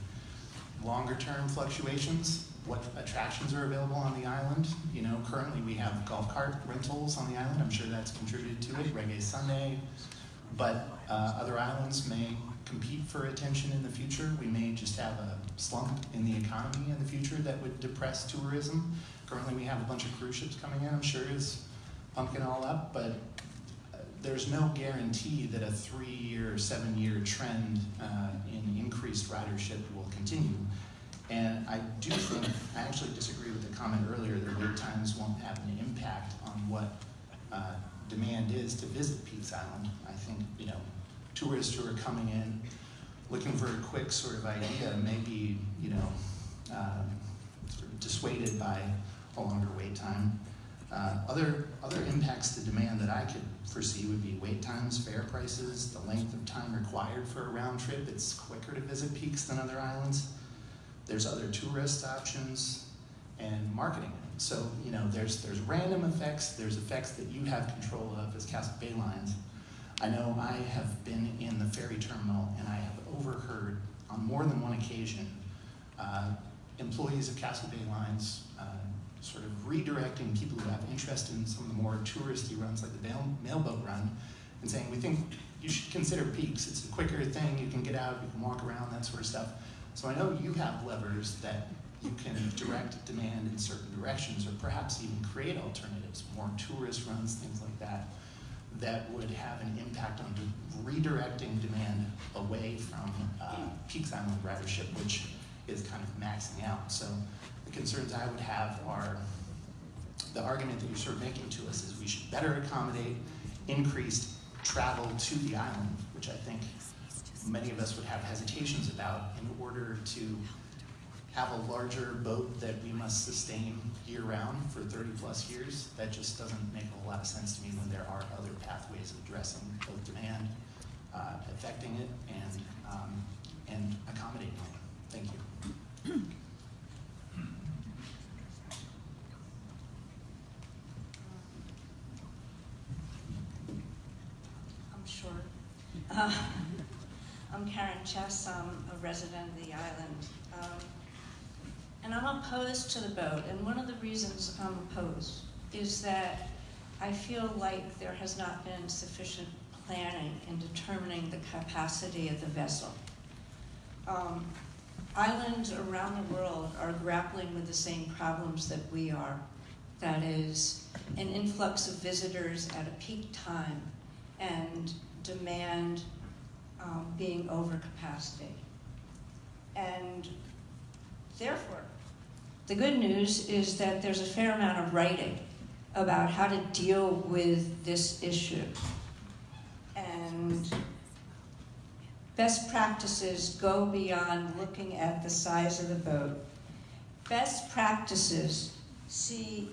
longer term fluctuations. What attractions are available on the island? You know, currently we have golf cart rentals on the island. I'm sure that's contributed to it. Reggae Sunday, but uh, other islands may compete for attention in the future. We may just have a slump in the economy in the future that would depress tourism. Currently, we have a bunch of cruise ships coming in. I'm sure is pumping all up, but uh, there's no guarantee that a three-year, seven-year trend uh, in increased ridership will continue. And I do think, I actually disagree with the comment earlier that wait times won't have an impact on what uh, demand is to visit Peaks Island. I think, you know, tourists who are coming in looking for a quick sort of idea may be, you know, um, sort of dissuaded by a longer wait time. Uh, other, other impacts to demand that I could foresee would be wait times, fare prices, the length of time required for a round trip. It's quicker to visit peaks than other islands. There's other tourist options and marketing. So, you know, there's, there's random effects, there's effects that you have control of as Casco Bay Lines. I know I have been in the ferry terminal and I have overheard on more than one occasion uh, employees of Casco Bay Lines uh, sort of redirecting people who have interest in some of the more touristy runs like the mail, mailboat run and saying, we think you should consider peaks. It's a quicker thing, you can get out, you can walk around, that sort of stuff. So I know you have levers that you can direct demand in certain directions or perhaps even create alternatives, more tourist runs, things like that, that would have an impact on redirecting demand away from uh, Peaks Island ridership, which is kind of maxing out. So the concerns I would have are the argument that you're sort of making to us is we should better accommodate increased travel to the island, which I think many of us would have hesitations about in order to have a larger boat that we must sustain year round for 30 plus years. That just doesn't make a lot of sense to me when there are other pathways of addressing both demand, uh, affecting it, and um, and accommodating it. Thank you. I'm sure. *laughs* Uh, I'm Karen Chess. I'm a resident of the island. Um, and I'm opposed to the boat. And one of the reasons I'm opposed is that I feel like there has not been sufficient planning in determining the capacity of the vessel. Um, islands around the world are grappling with the same problems that we are. That is, an influx of visitors at a peak time and demand um, being over capacity. And therefore, the good news is that there's a fair amount of writing about how to deal with this issue. And best practices go beyond looking at the size of the boat. Best practices see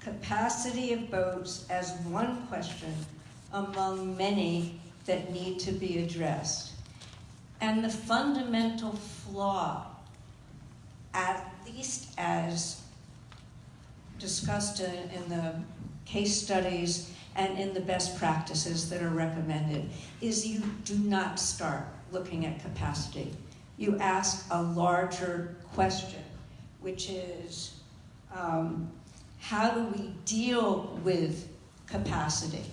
capacity of boats as one question among many that need to be addressed. And the fundamental flaw, at least as discussed in, in the case studies and in the best practices that are recommended, is you do not start looking at capacity. You ask a larger question, which is um, how do we deal with capacity?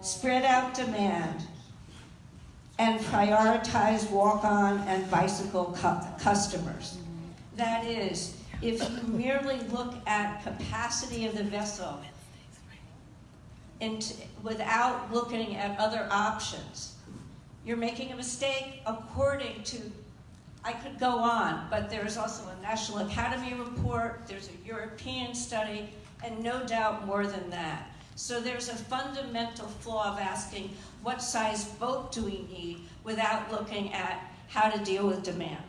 Spread out demand, and prioritize walk-on and bicycle cu customers. That is, if you merely look at capacity of the vessel and without looking at other options, you're making a mistake according to, I could go on, but there's also a National Academy report, there's a European study, and no doubt more than that. So there's a fundamental flaw of asking what size boat do we need without looking at how to deal with demand.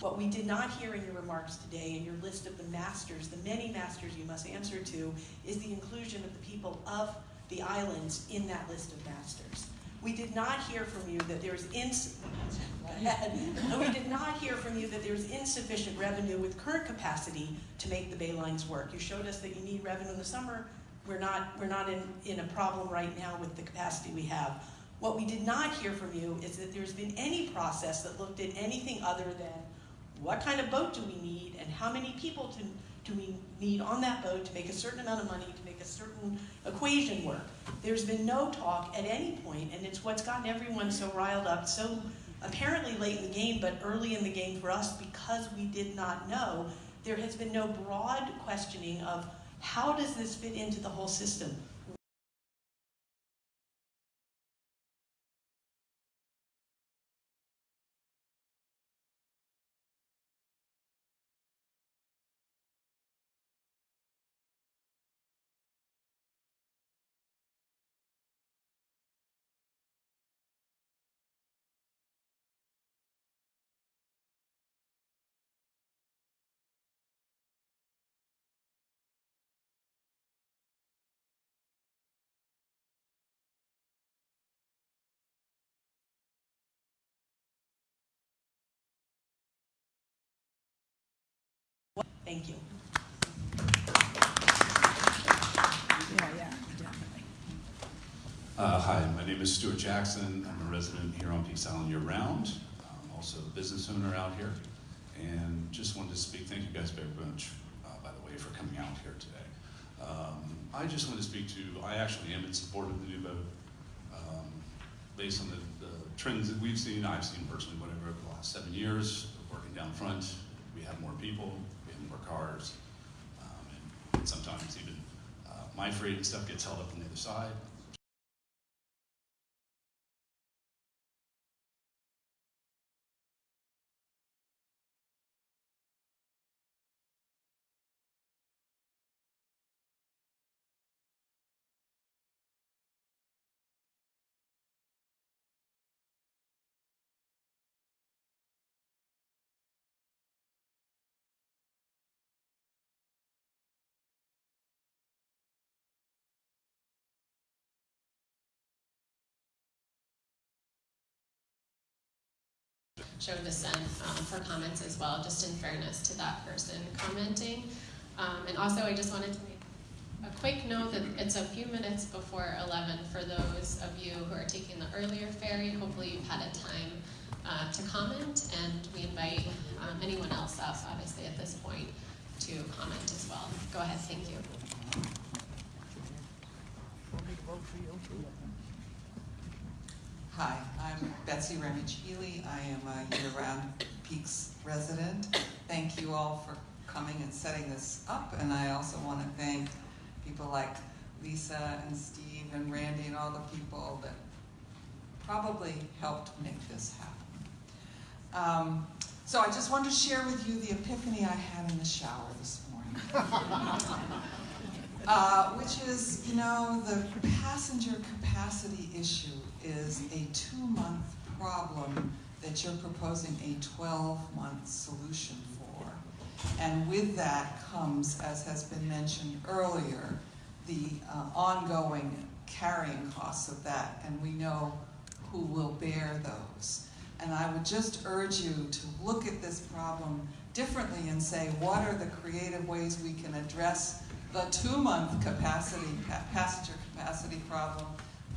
What we did not hear in your remarks today, in your list of the masters, the many masters you must answer to, is the inclusion of the people of the islands in that list of masters. We did not hear from you that there's ins *laughs* we did not hear from you that there's insufficient revenue with current capacity to make the bay lines work. You showed us that you need revenue in the summer. We're not, we're not in, in a problem right now with the capacity we have. What we did not hear from you is that there's been any process that looked at anything other than what kind of boat do we need and how many people to, do we need on that boat to make a certain amount of money to make a certain equation work. There's been no talk at any point, and it's what's gotten everyone so riled up, so apparently late in the game, but early in the game for us because we did not know. There has been no broad questioning of how does this fit into the whole system? Thank you. Uh, hi, my name is Stuart Jackson. I'm a resident here on Peaks Island year-round. I'm also a business owner out here. And just wanted to speak, thank you guys very much, uh, by the way, for coming out here today. Um, I just wanted to speak to, I actually am in support of the new vote. Um, based on the, the trends that we've seen, I've seen personally, whatever, over the last seven years, working down front, we have more people, cars, um, and sometimes even uh, my freight and stuff gets held up on the other side. Show dissent um, for comments as well, just in fairness to that person commenting. Um, and also, I just wanted to make a quick note that it's a few minutes before 11 for those of you who are taking the earlier ferry. Hopefully, you've had a time uh, to comment, and we invite um, anyone else up, obviously, at this point, to comment as well. Go ahead, thank you. Hi, I'm Betsy Ramage Healy. I am a year-round Peaks resident. Thank you all for coming and setting this up, and I also want to thank people like Lisa and Steve and Randy and all the people that probably helped make this happen. Um, so I just wanted to share with you the epiphany I had in the shower this morning. *laughs* uh, which is, you know, the passenger capacity issue is a two-month problem that you're proposing a 12-month solution for. And with that comes, as has been mentioned earlier, the uh, ongoing carrying costs of that, and we know who will bear those. And I would just urge you to look at this problem differently and say, what are the creative ways we can address the two-month capacity, passenger capacity problem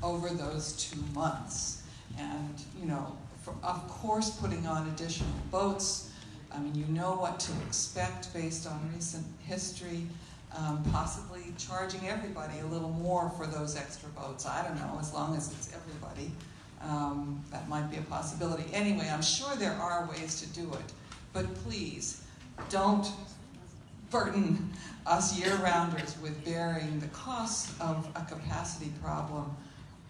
over those two months. And, you know, for, of course, putting on additional boats. I mean, you know what to expect based on recent history. Um, possibly charging everybody a little more for those extra boats. I don't know, as long as it's everybody. Um, that might be a possibility. Anyway, I'm sure there are ways to do it. But please, don't burden us year-rounders with bearing the cost of a capacity problem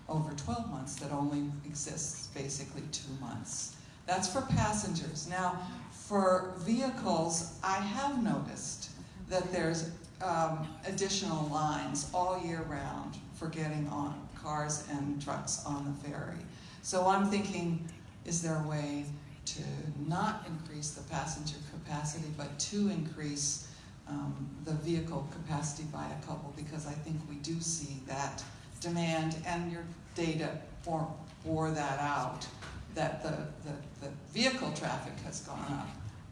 over 12 months that only exists basically two months. That's for passengers. Now, for vehicles, I have noticed that there's um, additional lines all year round for getting on cars and trucks on the ferry. So I'm thinking, is there a way to not increase the passenger capacity, but to increase um, the vehicle capacity by a couple? Because I think we do see that demand, and your data bore, that out, that the, the, the vehicle traffic has gone up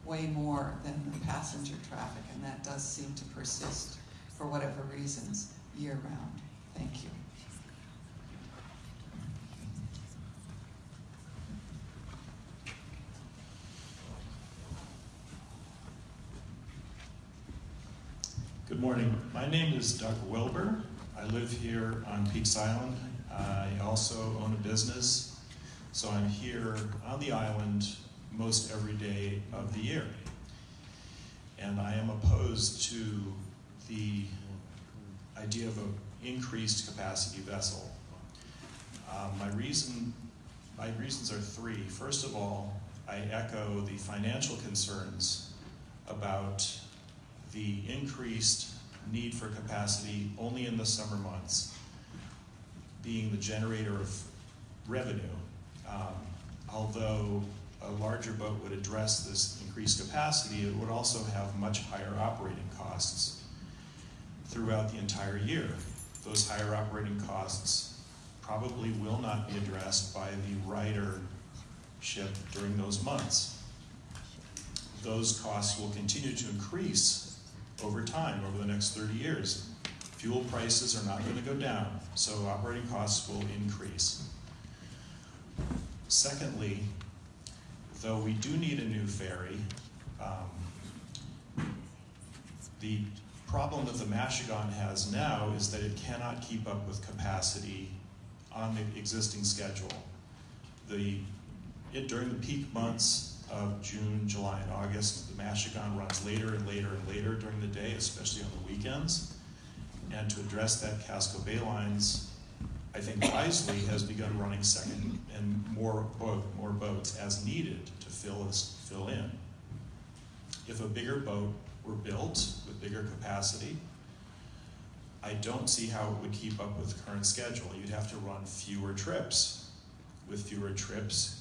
way more than the passenger traffic, and that does seem to persist for whatever reasons year round. Thank you. Good morning. My name is Doug Wilbur. I live here on Peaks Island. I also own a business, so I'm here on the island most every day of the year. And I am opposed to the idea of an increased capacity vessel. Uh, my reason, my reasons are three. First of all, I echo the financial concerns about the increased need for capacity only in the summer months, being the generator of revenue. Um, although a larger boat would address this increased capacity, it would also have much higher operating costs throughout the entire year. Those higher operating costs probably will not be addressed by the ridership during those months. Those costs will continue to increase over time, over the next 30 years. Fuel prices are not going to go down, so operating costs will increase. Secondly, though we do need a new ferry, um, the problem that the Machigonne has now is that it cannot keep up with capacity on the existing schedule. The, it, during the peak months of June, July, and August, the Machigonne runs later and later and later during the day, especially on the weekends. And to address that, Casco Bay Lines, I think wisely, has begun running second and more, more boats as needed to fill, fill in. If a bigger boat were built with bigger capacity, I don't see how it would keep up with current schedule. You'd have to run fewer trips. With fewer trips,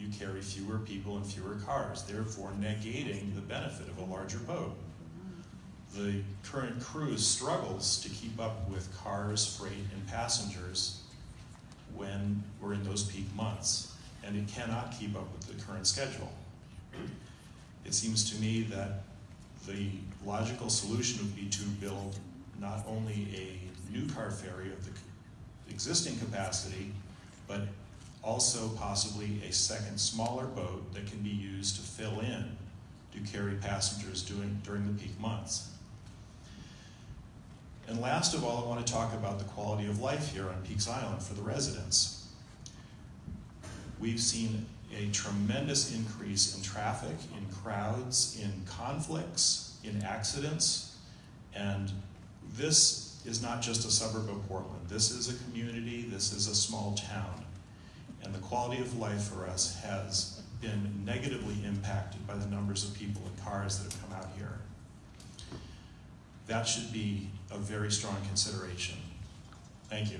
you carry fewer people and fewer cars, therefore negating the benefit of a larger boat. The current crews struggles to keep up with cars, freight, and passengers when we're in those peak months, and it cannot keep up with the current schedule. It seems to me that the logical solution would be to build not only a new car ferry of the existing capacity, but also possibly a second smaller boat that can be used to fill in to carry passengers during, during the peak months. And last of all, I want to talk about the quality of life here on Peaks Island for the residents. We've seen a tremendous increase in traffic, in crowds, in conflicts, in accidents, and this is not just a suburb of Portland. This is a community, this is a small town. And the quality of life for us has been negatively impacted by the numbers of people and cars that have come out here. That should be a very strong consideration. Thank you.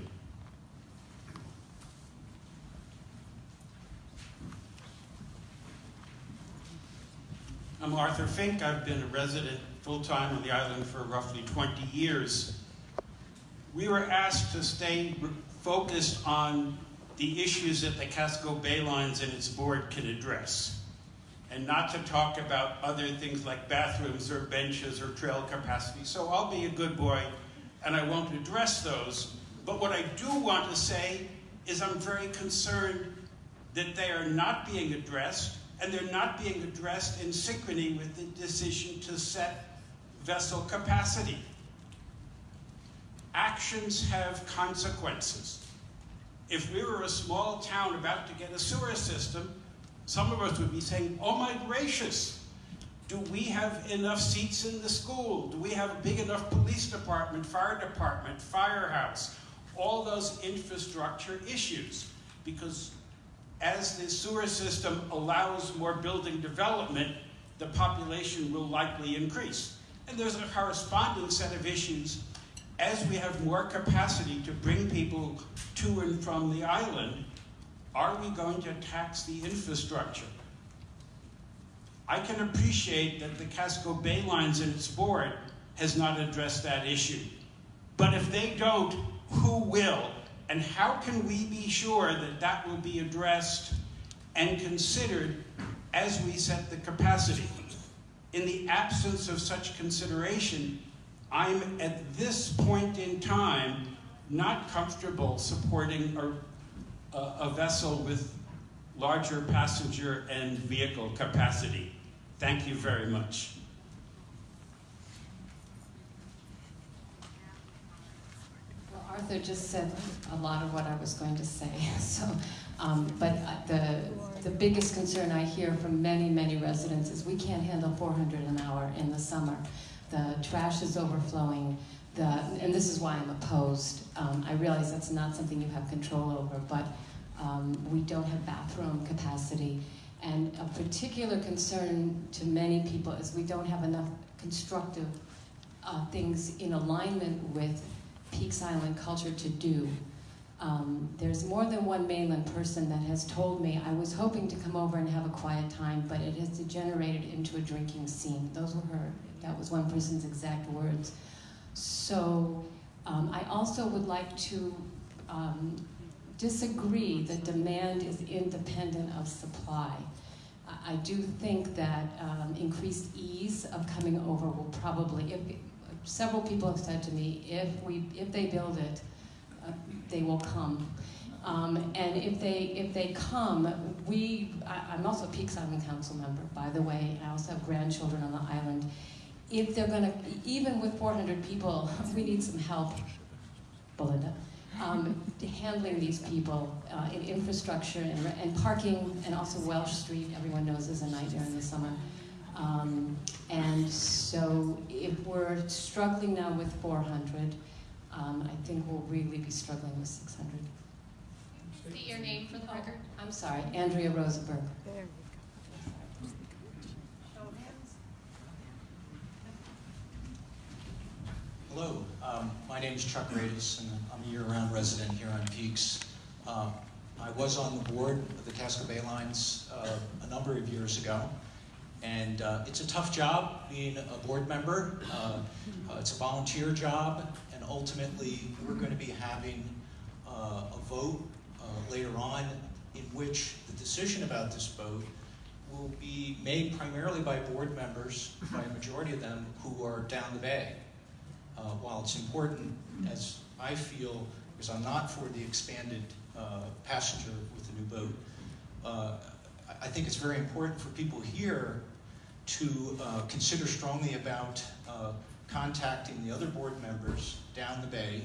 I'm Arthur Fink. I've been a resident full-time on the island for roughly 20 years. We were asked to stay focused on the issues that the Casco Bay Lines and its board can address, and not to talk about other things like bathrooms or benches or trail capacity. So I'll be a good boy, and I won't address those. But what I do want to say is I'm very concerned that they are not being addressed, and they're not being addressed in synchrony with the decision to set vessel capacity. Actions have consequences. If we were a small town about to get a sewer system, some of us would be saying, oh my gracious, do we have enough seats in the school? Do we have a big enough police department, fire department, firehouse? All those infrastructure issues. Because as the sewer system allows more building development, the population will likely increase. And there's a corresponding set of issues as we have more capacity to bring people to and from the island, are we going to tax the infrastructure? I can appreciate that the Casco Bay Lines and its board has not addressed that issue. But if they don't, who will? And how can we be sure that that will be addressed and considered as we set the capacity? In the absence of such consideration, I'm at this point in time not comfortable supporting a, a, a vessel with larger passenger and vehicle capacity. Thank you very much. Well, Arthur just said a lot of what I was going to say. *laughs* So, um, but uh, the the biggest concern I hear from many many residents is we can't handle 400 an hour in the summer. The trash is overflowing. The, and this is why I'm opposed. Um, I realize that's not something you have control over, but um, we don't have bathroom capacity. And a particular concern to many people is we don't have enough constructive uh, things in alignment with Peaks Island culture to do. Um, there's more than one mainland person that has told me, I was hoping to come over and have a quiet time, but it has degenerated into a drinking scene. Those were her, that was one person's exact words. So um, I also would like to um, disagree that demand is independent of supply. I- do think that um, increased ease of coming over will probably, if, several people have said to me, if we, if they build it, they will come. Um, and if they if they come, we I, I'm also a Peaks Island Council member, by the way. I also have grandchildren on the island. If they're going to, even with 400 people, *laughs* we need some help, Belinda, um, handling these people uh, in infrastructure and, and parking, and also Welch Street. Everyone knows is a nightmare in the summer. Um, and so, if we're struggling now with 400, um, I think we'll really be struggling with 600. State your name for the record. I'm sorry, Andrea Rosenberg. There. Hello, um, my name is Chuck Radis, and I'm a year-round resident here on Peaks. Uh, I was on the board of the Casco Bay Lines uh, a number of years ago, and uh, it's a tough job being a board member. Uh, uh, it's a volunteer job, and ultimately we're going to be having uh, a vote uh, later on in which the decision about this vote will be made primarily by board members, by a majority of them who are down the bay. Uh, while it's important, as I feel, because I'm not for the expanded uh, passenger with the new boat, uh, I- think it's very important for people here to uh, consider strongly about contacting the other board members down the bay.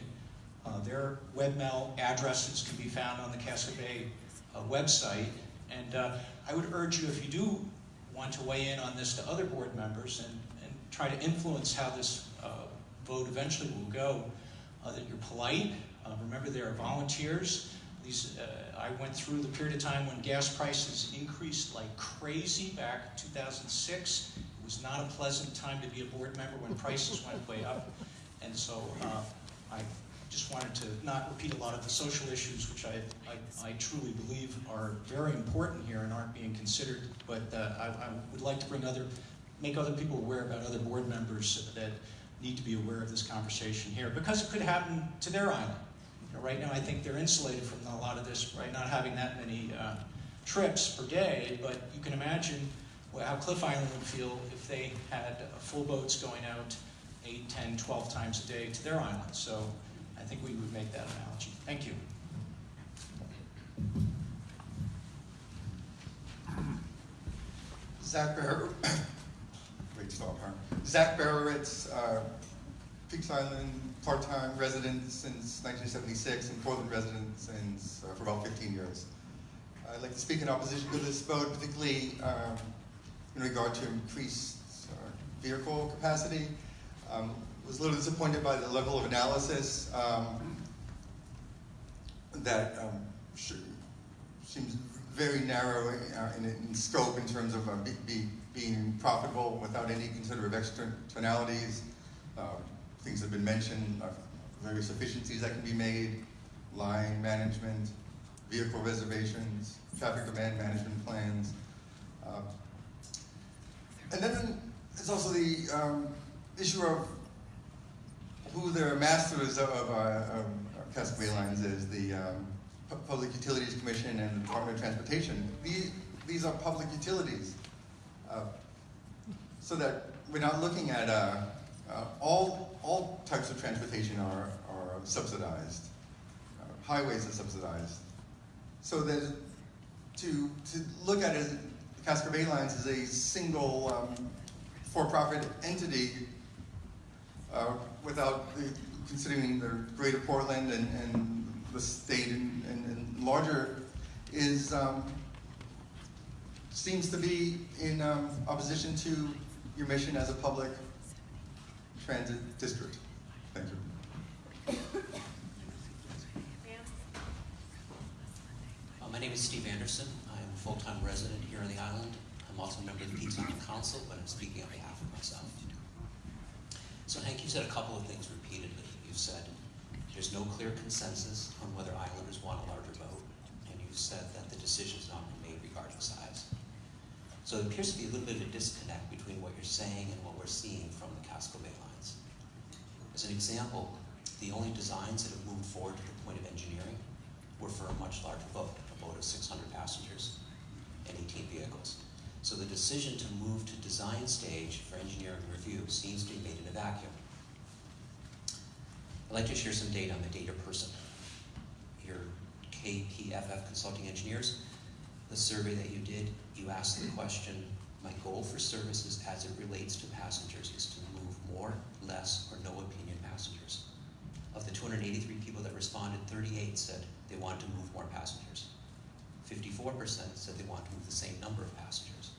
Uh, Their webmail addresses can be found on the Casco Bay uh, website. And uh, I would urge you, if you do want to weigh in on this to other board members and, and try to influence how this uh, vote eventually will go, uh, that you're polite. Uh, remember, there are volunteers. These, I went through the period of time when gas prices increased like crazy back in 2006. Was not a pleasant time to be a board member when prices went way up. And so uh, I just wanted to not repeat a lot of the social issues, which I, I, I truly believe are very important here and aren't being considered. But uh, I, I would like to bring other, make other people aware about other board members that need to be aware of this conversation here because it could happen to their island. You know, right now, I think they're insulated from a lot of this by not having that many uh, trips per day. But you can imagine how Cliff Island would feel if they had full boats going out 8, 10, 12 times a day to their island. So I think we would make that analogy. Thank you. Zach Barrow, *coughs* great start, huh? Zach Barrowitz, uh, Peaks Island part-time resident since 1976 and Portland resident since uh, for about 15 years. I'd like to speak in opposition to this vote, particularly um, in regard to increased uh, vehicle capacity. Um, was a little disappointed by the level of analysis um, that um, sh- seems very narrow uh, in, in scope in terms of uh, be, be, being profitable without any consideration of externalities. Uh, things have been mentioned, uh, various efficiencies that can be made, line management, vehicle reservations, traffic demand management plans. Uh, and then there's also the um, issue of who the masters of, of, uh, Casco Bay Lines is, the um, Public Utilities Commission and the Department of Transportation. These, these are public utilities. Uh, so that we're not looking at uh, uh, all, all types of transportation are, are subsidized. Uh, highways are subsidized. So that to, to look at it, Casco Bay Lines as a single um, for-profit entity uh, without the, considering the greater Portland and, and the state and, and, and larger is um, seems to be in um, opposition to your mission as a public transit district. Thank you. Uh, my name is Steve Anderson. Full-time resident here on the island. I'm also a member of the Island Council, but I'm speaking on behalf of myself. So Hank, you said a couple of things repeatedly. You've said there's no clear consensus on whether islanders want a larger boat, and you said that the decision decision's not been made regarding size. So it appears to be a little bit of a disconnect between what you're saying and what we're seeing from the Casco Bay lines. As an example, the only designs that have moved forward to the point of engineering were for a much larger boat, a boat of 600 passengers 18 vehicles. So the decision to move to design stage for engineering review seems to be made in a vacuum. I'd like to share some data on the data person. Your KPFF consulting engineers, the survey that you did, you asked the question, my goal for services as it relates to passengers is to move more, less, or no opinion passengers. Of the 283 people that responded, 38 said they wanted to move more passengers. 54% said they want to move the same number of passengers.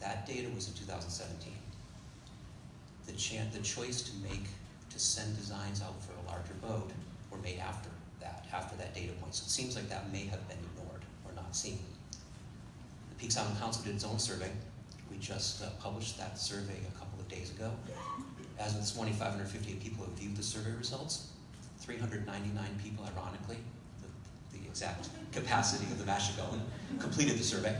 That data was in 2017. The, the choice to make, to send designs out for a larger boat were made after that, after that data point. So it seems like that may have been ignored or not seen. The Peaks Island Council did its own survey. We just uh, published that survey a couple of days ago. As of this morning, 558 people have viewed the survey results. 399 people, ironically, exact capacity of the Machigonne, completed the survey.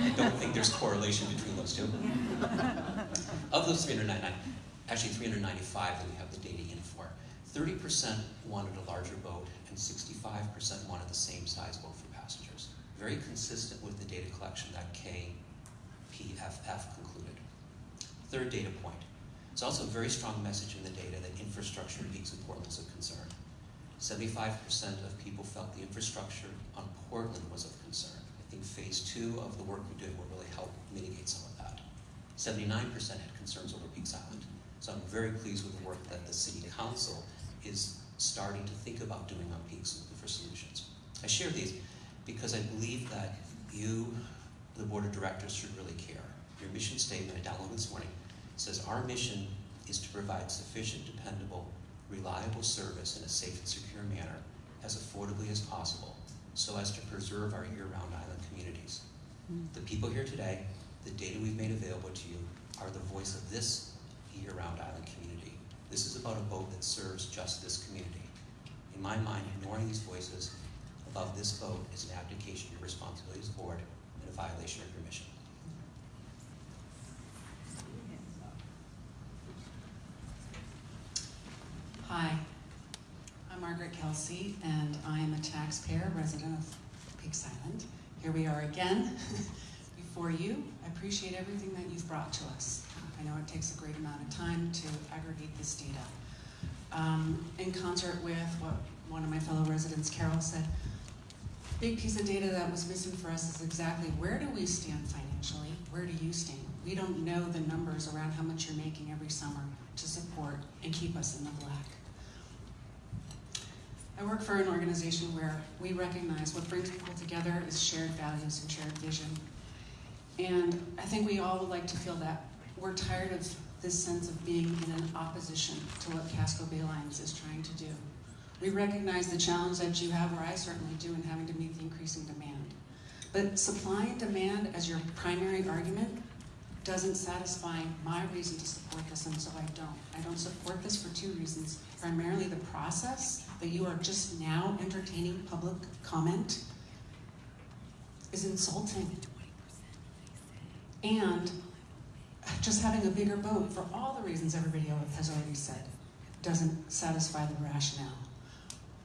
I don't think there's correlation between those two. Of those 399, actually 395 that we have the data in for, 30% wanted a larger boat and 65% wanted the same size boat for passengers. Very consistent with the data collection that KPFF concluded. Third data point. It's also a very strong message in the data that infrastructure peaks in Portland is a concern. 75% of people felt the infrastructure on Portland was of concern. I think phase two of the work we did will really help mitigate some of that. 79% had concerns over Peaks Island. So I'm very pleased with the work that the City Council is starting to think about doing on Peaks and looking for solutions. I share these because I believe that you, the Board of Directors, should really care. Your mission statement, I downloaded this morning, says our mission is to provide sufficient, dependable, reliable service in a safe and secure manner as affordably as possible so as to preserve our year-round island communities. Hmm. The people here today, the data we've made available to you, are the voice of this year-round island community. This is about a boat that serves just this community. In my mind, ignoring these voices above this boat is an abdication of your responsibility as a board and a violation of your mission. Hi, I'm Margaret Kelsey, and I am a taxpayer, resident of Peaks Island. Here we are again *laughs* before you. I appreciate everything that you've brought to us. I know it takes a great amount of time to aggregate this data. Um, in concert with what one of my fellow residents, Carol, said, big piece of data that was missing for us is exactly where do we stand financially? Where do you stand? We don't know the numbers around how much you're making every summer to support and keep us in the black. I work for an organization where we recognize what brings people together is shared values and shared vision. And I think we all would like to feel that. We're tired of this sense of being in an opposition to what Casco Bay Lines is trying to do. We recognize the challenge that you have, or I certainly do, in having to meet the increasing demand. But supply and demand as your primary argument doesn't satisfy my reason to support this, and so I don't. I don't support this for two reasons. Primarily the process that you are just now entertaining public comment is insulting. And just having a bigger boat, for all the reasons everybody has already said, doesn't satisfy the rationale.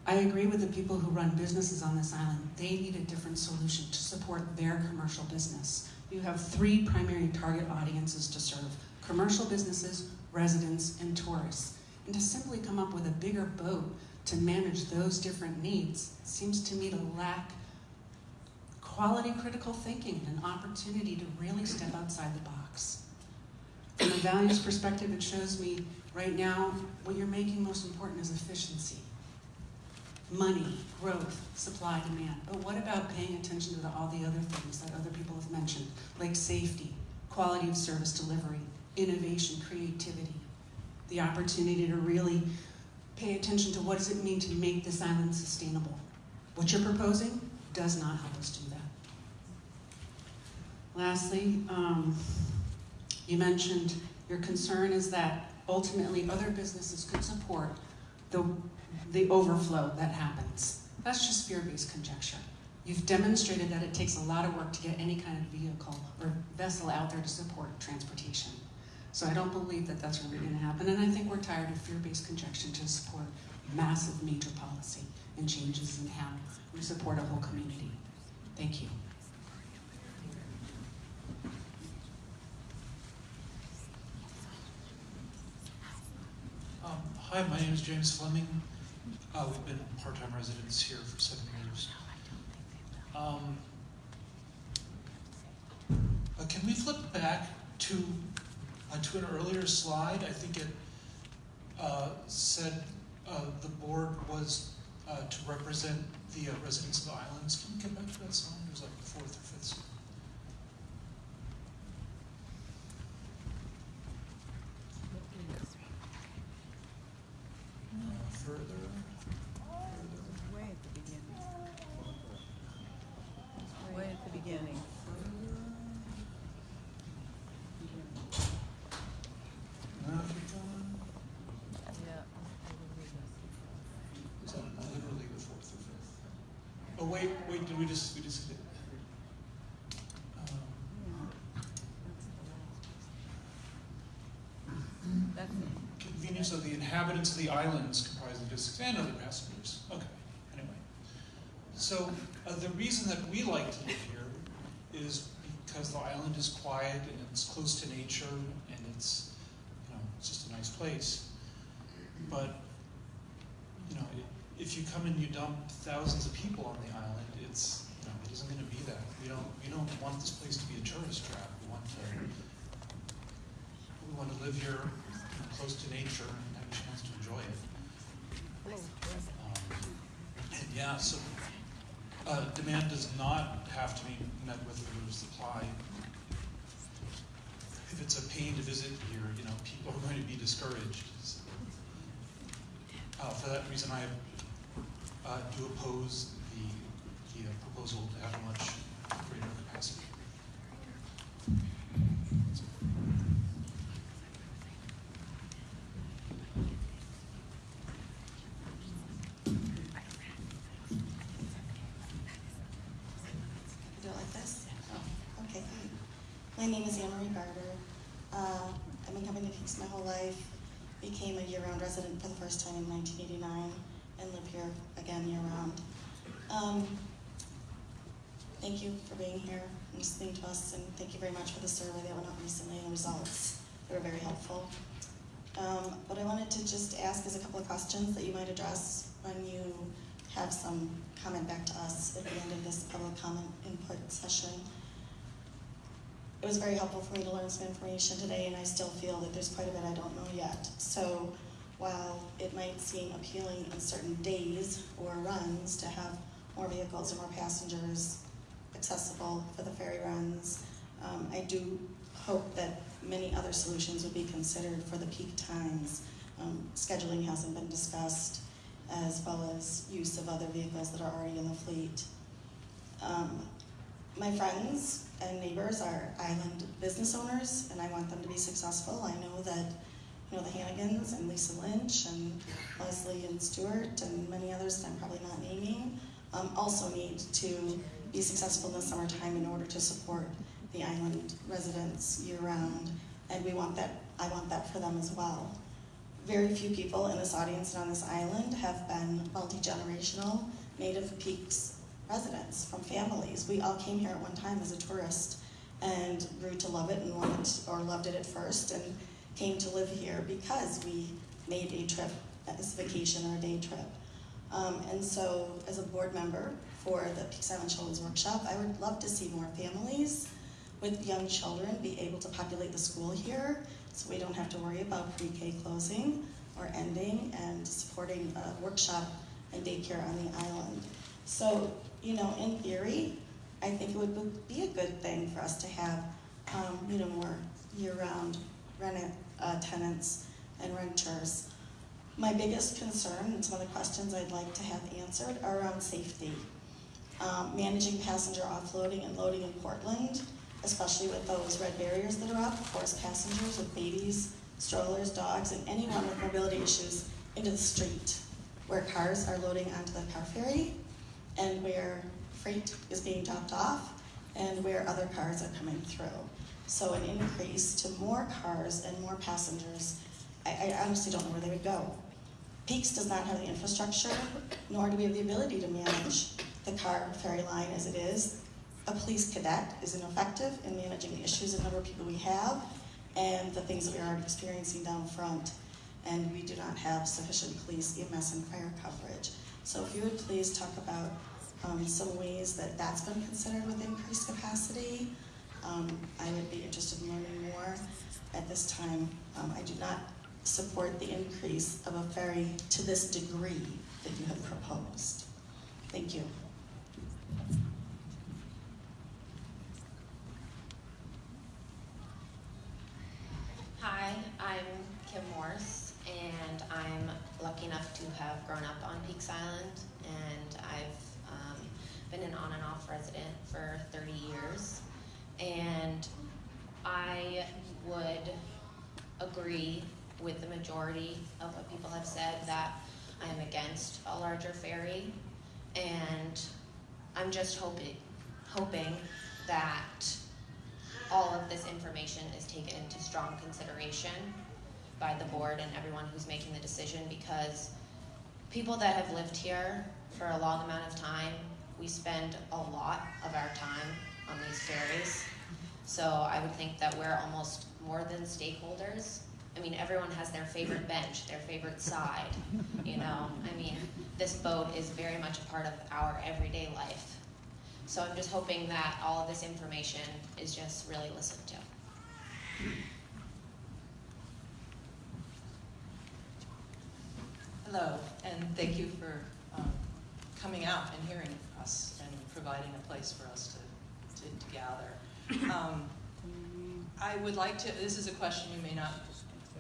I agree with the people who run businesses on this island. They need a different solution to support their commercial business. You have three primary target audiences to serve commercial businesses, residents, and tourists. And to simply come up with a bigger boat to manage those different needs seems to me to lack quality critical thinking and an opportunity to really step outside the box. From a values perspective, it shows me right now what you're making most important is efficiency. Money, growth, supply, demand. But what about paying attention to the, all the other things that other people have mentioned, like safety, quality of service delivery, innovation, creativity, the opportunity to really pay attention to what does it mean to make this island sustainable. What you're proposing does not help us do that. Lastly, um, you mentioned your concern is that ultimately other businesses could support the, the overflow that happens. That's just fear-based conjecture. You've demonstrated that it takes a lot of work to get any kind of vehicle or vessel out there to support transportation. So I don't believe that that's really going to happen, and I think we're tired of fear-based conjecture to support massive major policy and changes in how we support a whole community. Thank you. Um, hi, my name is James Fleming. Uh, we've been part-time residents here for seven years. Um, uh, can we flip back to uh, to an earlier slide? I think it uh, said uh, the board was uh, to represent the uh, residents of the islands. Can we get back to that slide? It was like the fourth or fifth. slide. Uh, further. Way at the beginning. Way at the beginning. Uh, keep going. Yeah. Is that literally the fourth or fifth? Oh wait, wait. Did we just we just? Um, That's convenience of the inhabitants the islands comprising districts and other passengers. Okay. Anyway, so uh, the reason that we like to live here is because the island is quiet and it's close to nature and it's you know it's just a nice place. But you know, if you come and you dump thousands of people on the island, it's you know it isn't going to be that. We don't we don't want this place to be a tourist trap. We want to we want to live here close to nature and have a chance to enjoy it. Um, yeah, so uh, demand does not have to be met with limited supply. If it's a pain to visit here, you know, people are going to be discouraged. So, uh, for that reason, I uh, do oppose the, the proposal to have a much greater capacity. Is it like this? Oh, okay. My name is Anne Marie Barber. Uh, I've been coming to Peaks my whole life. Became a year-round resident for the first time in 1989 and live here again year-round. Um, thank you for being here and listening to us, and thank you very much for the survey that went out recently and the results. They were very helpful. Um, what I wanted to just ask is a couple of questions that you might address when you have some comment back to us at the end of this public comment input session. It was very helpful for me to learn some information today, and I still feel that there's quite a bit I don't know yet. So while it might seem appealing on certain days or runs to have more vehicles and more passengers accessible for the ferry runs, um, I do hope that many other solutions would be considered for the peak times. Um, scheduling hasn't been discussed, as well as use of other vehicles that are already in the fleet. Um, my friends and neighbors are island business owners, and I want them to be successful. I know that you know the Hannigans and Lisa Lynch and Leslie and Stewart and many others that I'm probably not naming um, also need to be successful in the summertime in order to support the island residents year-round, and we want that. I want that for them as well. Very few people in this audience and on this island have been multi-generational native peaks residents from families. We all came here at one time as a tourist and grew to love it and or loved it at first and came to live here because we made a trip a vacation or a day trip. Um, and so as a board member for the Peaks Island Children's Workshop, I would love to see more families with young children be able to populate the school here so we don't have to worry about pre-K closing or ending and supporting a workshop and daycare on the island. So, you know, in theory, I think it would be a good thing for us to have, um, you know, more year-round rent uh, tenants and renters. My biggest concern and some of the questions I'd like to have answered are around safety. Um, managing passenger offloading and loading in Portland, especially with those red barriers that are up, force passengers with babies, strollers, dogs, and anyone with mobility issues into the street where cars are loading onto the car ferry and where freight is being dropped off and where other cars are coming through. So an increase to more cars and more passengers, I, I honestly don't know where they would go. Peaks does not have the infrastructure, nor do we have the ability to manage the car ferry line as it is. A police cadet is ineffective in managing the issues and number of people we have and the things that we're already experiencing down front. and we do not have sufficient police, EMS, and fire coverage. So if you would please talk about um, some ways that that's been considered with increased capacity, um, I would be interested in learning more. At this time, um, I do not support the increase of a ferry to this degree that you have proposed. Thank you. Hi, I'm Kim Morse, and I'm lucky enough to have grown up on Peaks Island, and I've been an on and off resident for 30 years. And I would agree with the majority of what people have said that I am against a larger ferry, and I'm just hoping, hoping that all of this information is taken into strong consideration by the board and everyone who's making the decision because people that have lived here for a long amount of time, we spend a lot of our time on these ferries. So I would think that we're almost more than stakeholders. I mean, everyone has their favorite bench, their favorite side, you know? I mean, this boat is very much a part of our everyday life. So I'm just hoping that all of this information is just really listened to. Hello, and thank you for um, coming out and hearing us and providing a place for us to, to, to gather. *coughs* Um, I would like to, this is a question you may not,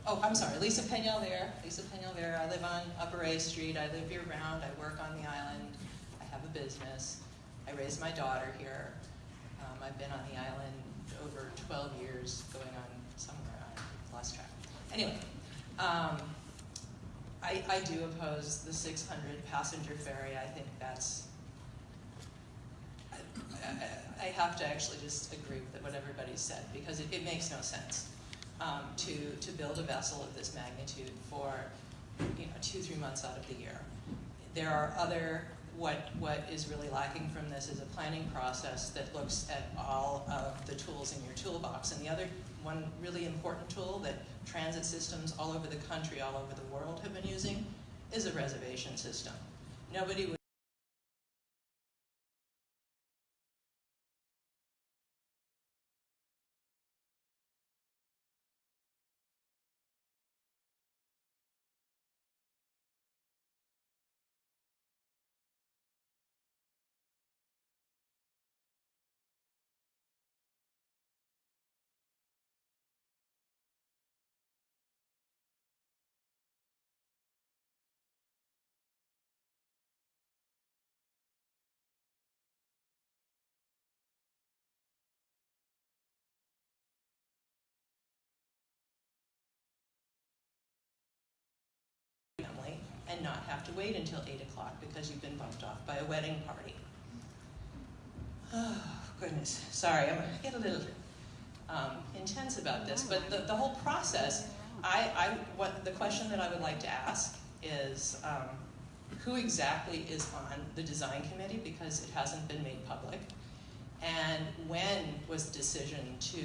oh, I'm sorry, Lisa Peñalver, Lisa Peñalver, I live on Upper A Street, I live year round, I work on the island, I have a business, I raised my daughter here. Um, I've been on the island over 12 years, going on somewhere, I lost track. Anyway, um, I, I do oppose the 600 passenger ferry. I think that's, I, have to actually just agree with what everybody said because it, it makes no sense um, to, to build a vessel of this magnitude for you know, two, three months out of the year. There are other, what, what is really lacking from this is a planning process that looks at all of the tools in your toolbox. And the other one really important tool that transit systems all over the country, all over the world have been using is a reservation system. Nobody and not have to wait until 8 o'clock because you've been bumped off by a wedding party. Oh, goodness. Sorry, I'm to get a little um, intense about this, but the, the whole process, I, I, what, the question that I would like to ask is um, who exactly is on the design committee because it hasn't been made public, and when was the decision to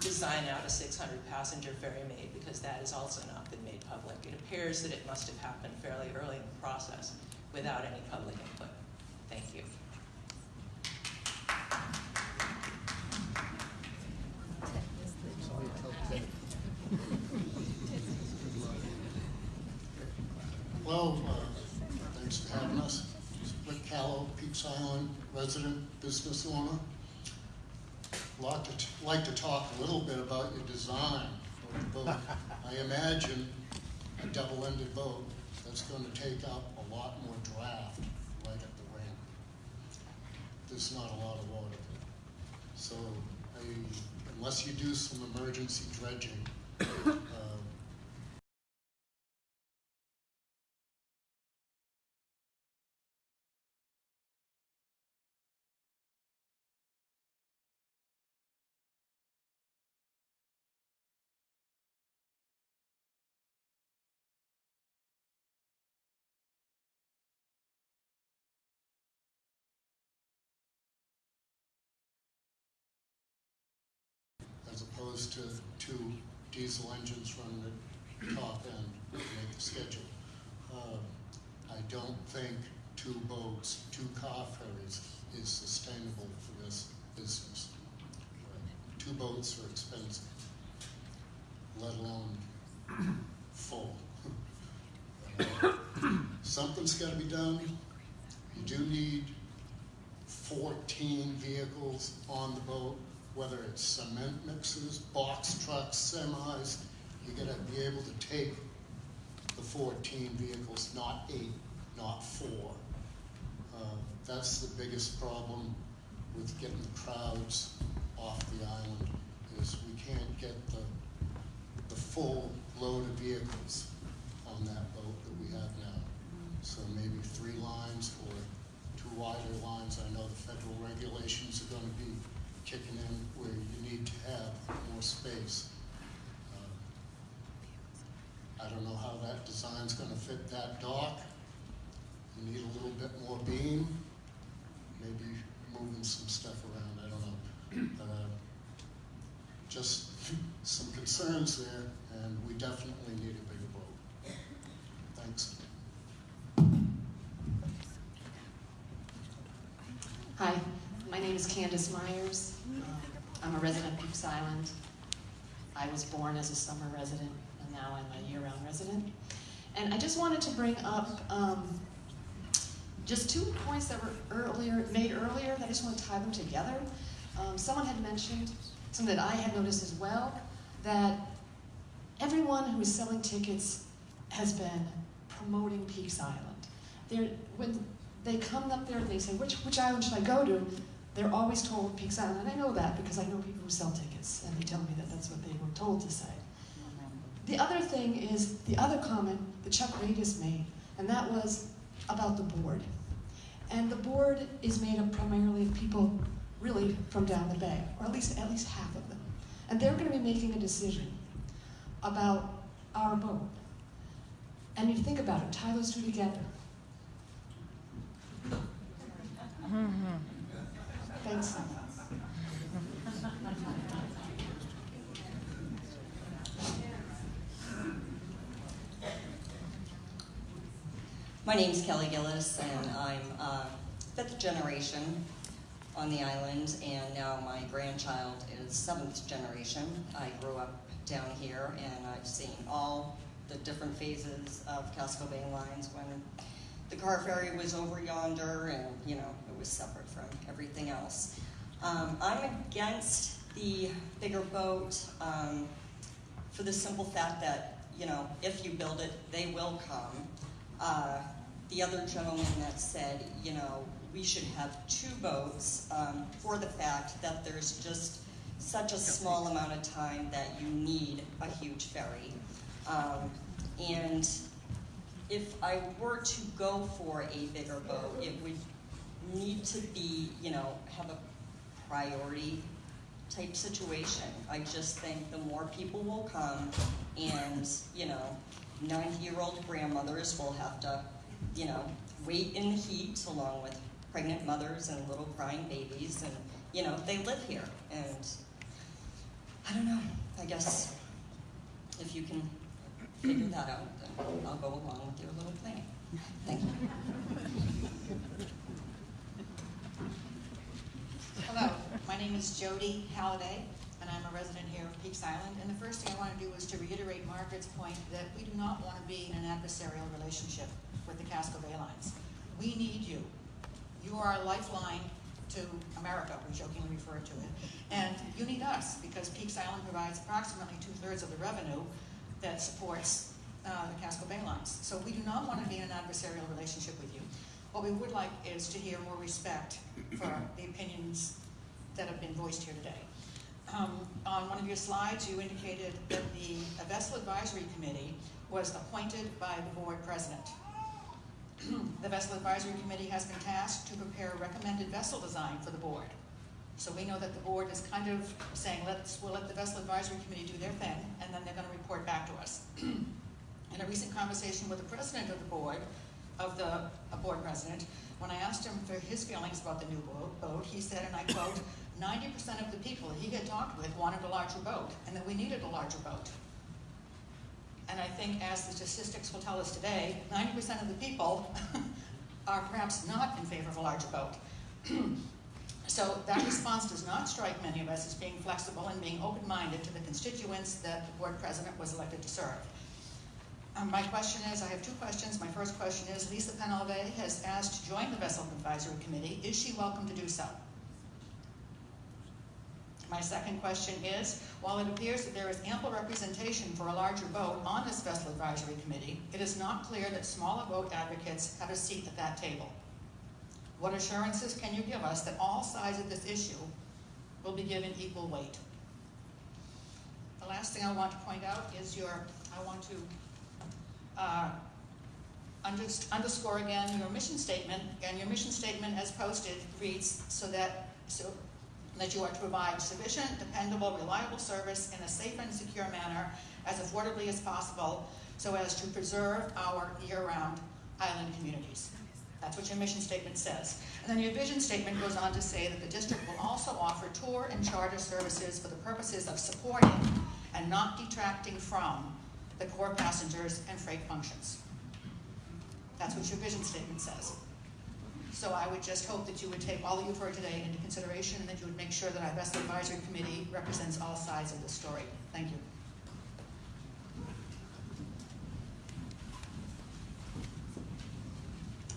design out a 600 passenger ferry made because that is also not been public. It appears that it must have happened fairly early in the process without any public input. Thank you. Well, uh, thanks for having us. Rick Callow, Peaks Island resident, business owner. Like to, like to talk a little bit about your design of the boat. *laughs* I imagine a double-ended boat that's going to take up a lot more draft right at the ramp. There's not a lot of water there. So I, unless you do some emergency dredging, *coughs* uh, opposed to two diesel engines running at top end to make the schedule. Uh, I don't think two boats, two car ferries is sustainable for this business. Two boats are expensive, let alone full. Uh, Something's gotta be done. You do need fourteen vehicles on the boat, whether it's cement mixers, box trucks, semis. You gotta be able to take the fourteen vehicles, not eight, not four. Uh, That's the biggest problem with getting the crowds off the island, is we can't get the, the full load of vehicles on that boat that we have now. So maybe three lines or two wider lines. I know the federal regulations are gonna be kicking in where you need to have more space. Uh, I don't know how that design's gonna fit that dock. You need a little bit more beam, maybe moving some stuff around, I don't know. Uh, Just some concerns there, and we definitely need a bigger boat. Thanks. Hi, my name is Candace Myers. I'm a resident of Peaks Island. I was born as a summer resident, and now I'm a year-round resident. And I just wanted to bring up um, just two points that were earlier made earlier. That I just want to tie them together. Um, someone had mentioned something that I had noticed as well that everyone who is selling tickets has been promoting Peaks Island. They're, when they come up there and they say, which, which island should I go to? They're always told Peaks Island. And I know that because I know people who sell tickets and they tell me that that's what they were told to say. The other thing is the other comment that Chuck Radis made, and that was about the board. And the board is made up primarily of people really from down the bay, or at least at least half of them. And they're going to be making a decision about our boat. And you think about it, tie those two together. Mm-hmm. Thanks. My name's Kelly Gillis, and I'm uh, fifth generation on the island, and now my grandchild is seventh generation. I grew up down here, and I've seen all the different phases of Casco Bay lines when the car ferry was over yonder, and you know was separate from everything else. Um, I'm against the bigger boat um, for the simple fact that you know if you build it, they will come. Uh, the other gentleman that said, you know, we should have two boats um, for the fact that there's just such a small amount of time that you need a huge ferry. Um, and if I were to go for a bigger boat, it would need to be, you know, have a priority type situation. I just think the more people will come and, you know, 90 year old grandmothers will have to, you know, wait in the heat along with pregnant mothers and little crying babies. And, you know, they live here. And I don't know, I guess if you can figure that out, then I'll go along with your little plan. Thank you. *laughs* Hello, my name is Jody Halliday, and I'm a resident here of Peaks Island. And the first thing I want to do is to reiterate Margaret's point that we do not want to be in an adversarial relationship with the Casco Bay Lines. We need you. You are a lifeline to America, we jokingly refer to it. And you need us, because Peaks Island provides approximately two-thirds of the revenue that supports uh, the Casco Bay Lines. So we do not want to be in an adversarial relationship with you. What we would like is to hear more respect for the opinions that have been voiced here today. Um, on one of your slides, you indicated that the Vessel Advisory Committee was appointed by the board president. *clears throat* the Vessel Advisory Committee has been tasked to prepare a recommended vessel design for the board. So we know that the board is kind of saying, let's, we'll let the Vessel Advisory Committee do their thing, and then they're going to report back to us. *clears throat* In a recent conversation with the president of the board, of the uh, board president, when I asked him for his feelings about the new boat, boat he said, and I quote, 90% of the people he had talked with wanted a larger boat, and that we needed a larger boat. And I think as the statistics will tell us today, 90% of the people *laughs* are perhaps not in favor of a larger boat. *clears throat* so that response does not strike many of us as being flexible and being open-minded to the constituents that the board president was elected to serve. Um, my question is, I have two questions. My first question is, Lisa Penalve has asked to join the Vessel Advisory Committee. Is she welcome to do so? My second question is, while it appears that there is ample representation for a larger boat on this Vessel Advisory Committee, it is not clear that smaller boat advocates have a seat at that table. What assurances can you give us that all sides of this issue will be given equal weight? The last thing I want to point out is your, I want to uh, underscore again your mission statement. Again, your mission statement as posted reads so that so that you are to provide sufficient, dependable, reliable service in a safe and secure manner as affordably as possible so as to preserve our year-round island communities. That's what your mission statement says. And then your vision statement goes on to say that the district will also offer tour and charter services for the purposes of supporting and not detracting from the core passengers and freight functions. That's what your vision statement says. So I would just hope that you would take all that you've heard today into consideration and that you would make sure that our Vessel Advisory Committee represents all sides of the story. Thank you.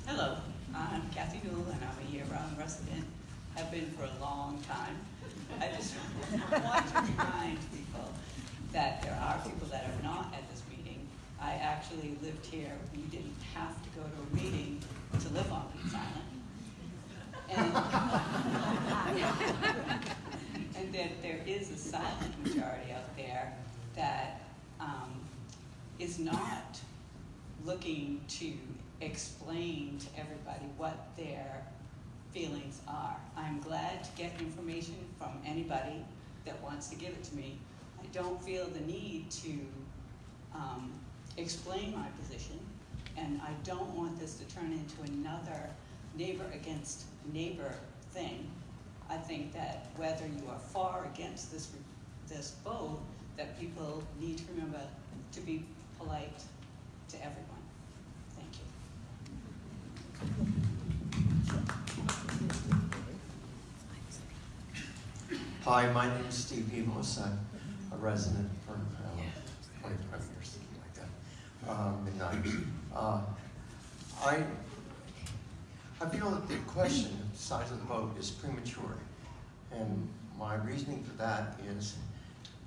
Hello, I'm Kathy Newell and I'm a year-round resident. I've been for a long time. I just want to remind people that there are people that are not at this meeting. I actually lived here. We didn't have to go to a meeting to live on Peaks Island. And, *laughs* and that there is a silent majority out there that um, is not looking to explain to everybody what their feelings are. I'm glad to get information from anybody that wants to give it to me. I don't feel the need to um, explain my position, and I don't want this to turn into another neighbor against neighbor thing. I think that whether you are or against this, this vote, that people need to remember to be polite to everyone. Thank you. Hi, my name is Steve Hemos. I'm a resident for uh, 25 years, something like um, midnight. Uh, I, I feel that the question, the size of the vote, is premature. And my reasoning for that is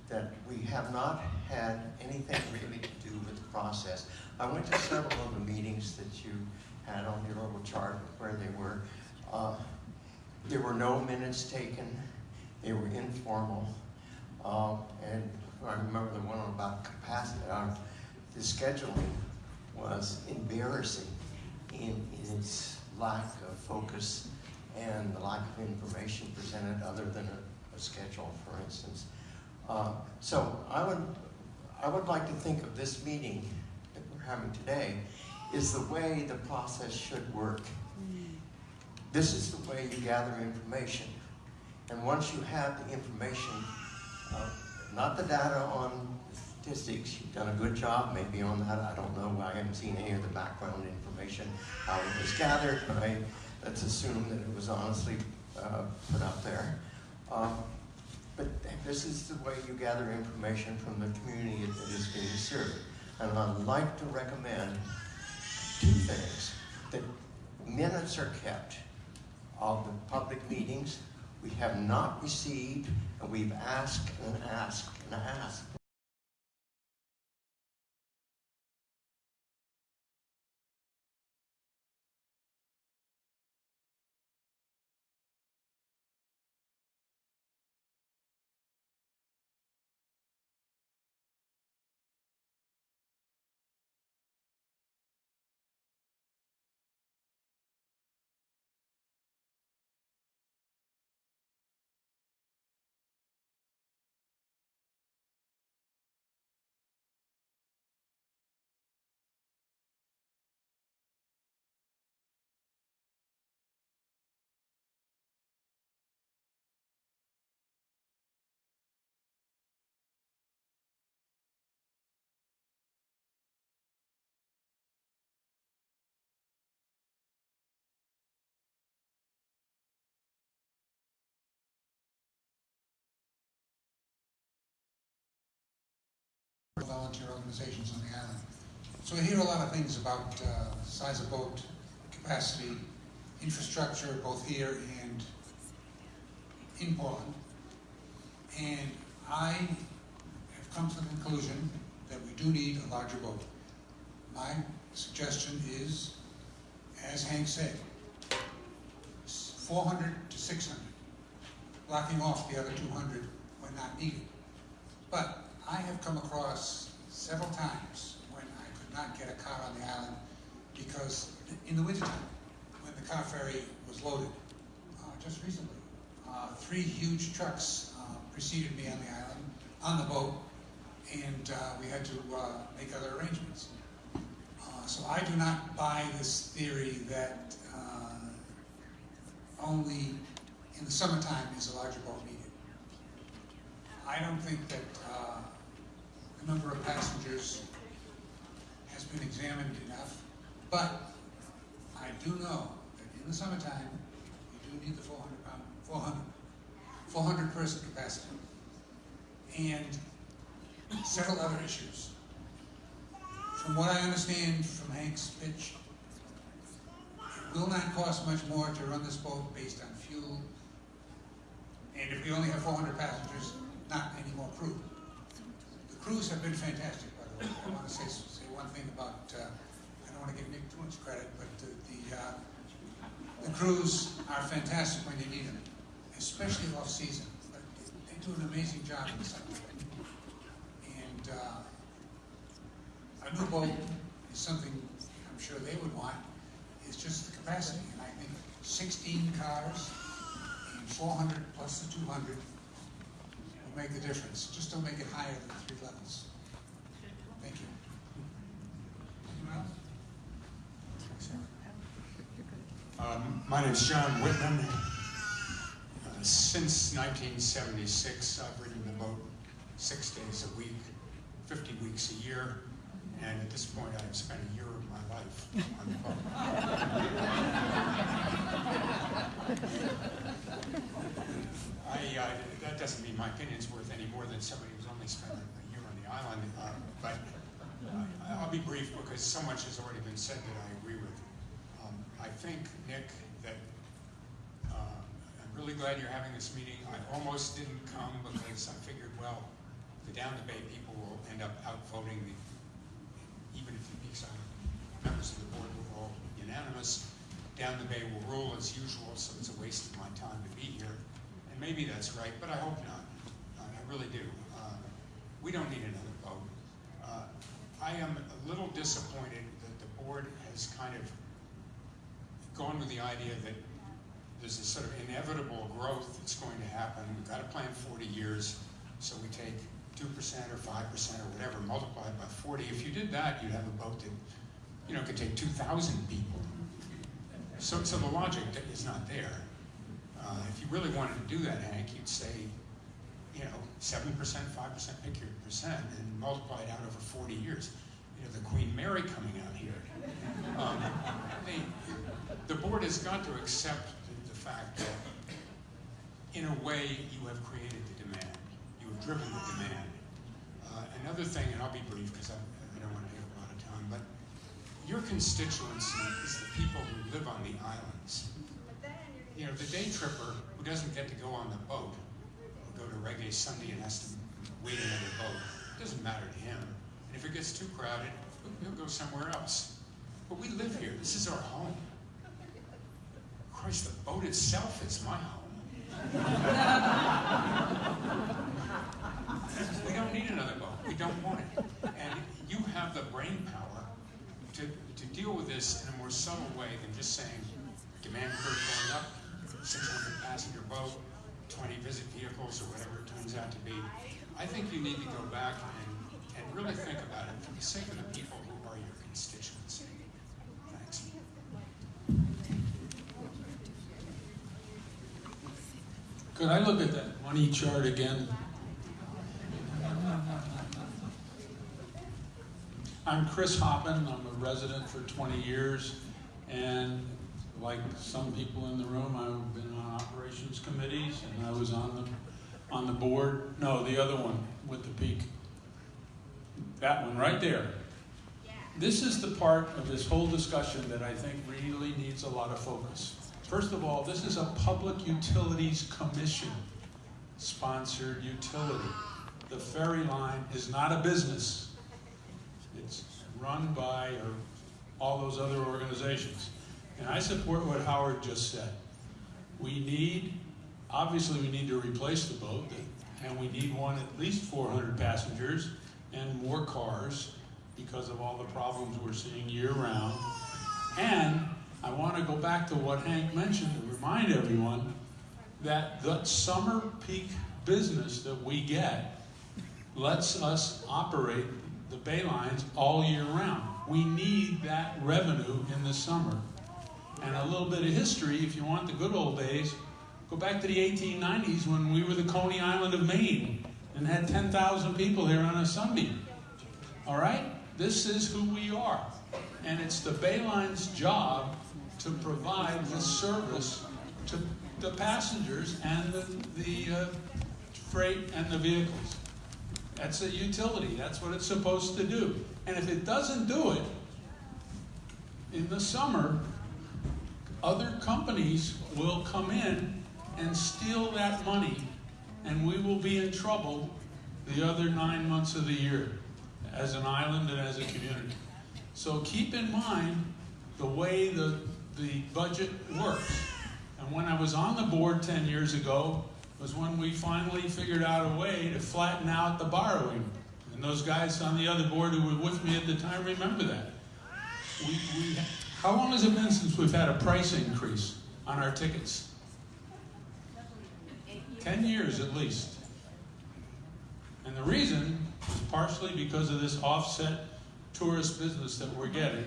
that we have not had anything really to do with the process. I went to several of the meetings that you had on your little chart where they were. Uh, there were no minutes taken. They were informal. Uh, and I remember the one about capacity. Uh, the scheduling was embarrassing in, its lack of focus and the lack of information presented other than a, a schedule, for instance. Uh, so I would, I would like to think of this meeting that we're having today is the way the process should work. This is the way you gather information. And once you have the information, uh, not the data on statistics, you've done a good job maybe on that, I don't know, I haven't seen any of the background information, how it was gathered, but I, let's assume that it was honestly uh, put up there. Um, but this is the way you gather information from the community that is being served. And I'd like to recommend two things. That minutes are kept of the public meetings. We have not received, and we've asked and asked and asked volunteer organizations on the island. So we hear a lot of things about uh, size of boat, capacity, infrastructure, both here and in Portland. And I have come to the conclusion that we do need a larger boat. My suggestion is, as Hank said, 400 to 600, blocking off the other 200 when not needed. But I have come across several times when I could not get a car on the island because in the wintertime, when the car ferry was loaded, uh, just recently, uh, three huge trucks uh, preceded me on the island, on the boat, and uh, we had to uh, make other arrangements. Uh, so I do not buy this theory that only in the summertime is a larger boat needed. I don't think that the number of passengers has been examined enough, but I do know that in the summertime, you do need the 400 pound, 400, 400 person capacity. And several other issues. From what I understand from Hank's pitch, it will not cost much more to run this boat based on fuel. And if we only have 400 passengers, not any more crew. Crews have been fantastic, by the way. I want to say, say one thing about, uh, I don't want to give Nick too much credit, but the, the, uh, the crews are fantastic when you need them, especially off-season. They do an amazing job in the summer. And uh, a new boat is something I'm sure they would want. It's just the capacity, and I think 16 cars and 400 plus the 200 will make the difference. Just don't make it higher than three levels. Thank you. Anyone else? Um, my name is John Whitman. Uh, since 1976, I've ridden the boat six days a week, 50 weeks a year, and at this point I've spent a year of my life on the boat. *laughs* I, uh, that doesn't mean my opinion's worth any more than somebody who's only spent a year on the island, uh, but uh, I'll be brief because so much has already been said that I agree with. Um, I think, Nick, that uh, I'm really glad you're having this meeting. I almost didn't come because I figured, well, the Down the Bay people will end up outvoting the, even if the Peaks Island members of the board were all unanimous, Down the Bay will rule as usual, so it's a waste of my time to be here. Maybe that's right, but I hope not. I I really do. Uh, We don't need another boat. Uh, I am a little disappointed that the board has kind of gone with the idea that there's a sort of inevitable growth that's going to happen. We've got to plan 40 years, so we take 2% or 5% or whatever, multiplied by 40. If you did that, you'd have a boat that, you know, could take 2,000 people. So, so the logic is not there. Uh, if you really wanted to do that, Hank, you'd say, you know, 7%, 5%, pick your percent, and multiply it out over 40 years. You know, the Queen Mary coming out here. Um, the, the board has got to accept the, the fact that, in a way, you have created the demand. You have driven the demand. Uh, another thing, and I'll be brief because I, I don't want to take a lot of time, but your constituency is the people who live on the islands. You know, the day tripper who doesn't get to go on the boat, or go to Reggae Sunday and has to wait another boat, it doesn't matter to him. And if it gets too crowded, he'll go somewhere else. But we live here. This is our home. Christ, the boat itself is my home. *laughs* we don't need another boat. We don't want it. And you have the brain power to, to deal with this in a more subtle way than just saying demand curve going up, 600 passenger boat, 20 visit vehicles, or whatever it turns out to be. I think you need to go back and, and really think about it for the sake of the people who are your constituents. Thanks. Could I look at that money chart again? I'm Chris Hoppin. I'm a resident for 20 years, and like some people in the room, I've been on operations committees, and I was on the on the board. No, the other one with the peak. That one right there. This is the part of this whole discussion that I think really needs a lot of focus. First of all, this is a Public Utilities Commission sponsored utility. The ferry line is not a business. It's run by or all those other organizations. And I support what Howard just said. We need, obviously we need to replace the boat, and we need one at least 400 passengers and more cars because of all the problems we're seeing year-round. And I want to go back to what Hank mentioned to remind everyone that the summer peak business that we get lets us operate the bay lines all year round. We need that revenue in the summer. And a little bit of history, if you want the good old days, go back to the 1890s when we were the Coney Island of Maine and had 10,000 people here on a Sunday. All right? This is who we are. And it's the Bayline's job to provide this service to the passengers and the, the uh, freight and the vehicles. That's a utility. That's what it's supposed to do. And if it doesn't do it, in the summer, other companies will come in and steal that money, and we will be in trouble the other nine months of the year as an island and as a community. So keep in mind the way the, the budget works. And when I was on the board 10 years ago, was when we finally figured out a way to flatten out the borrowing. And those guys on the other board who were with me at the time remember that. We, we, how long has it been since we've had a price increase on our tickets? 10 years at least. And the reason is partially because of this offset tourist business that we're getting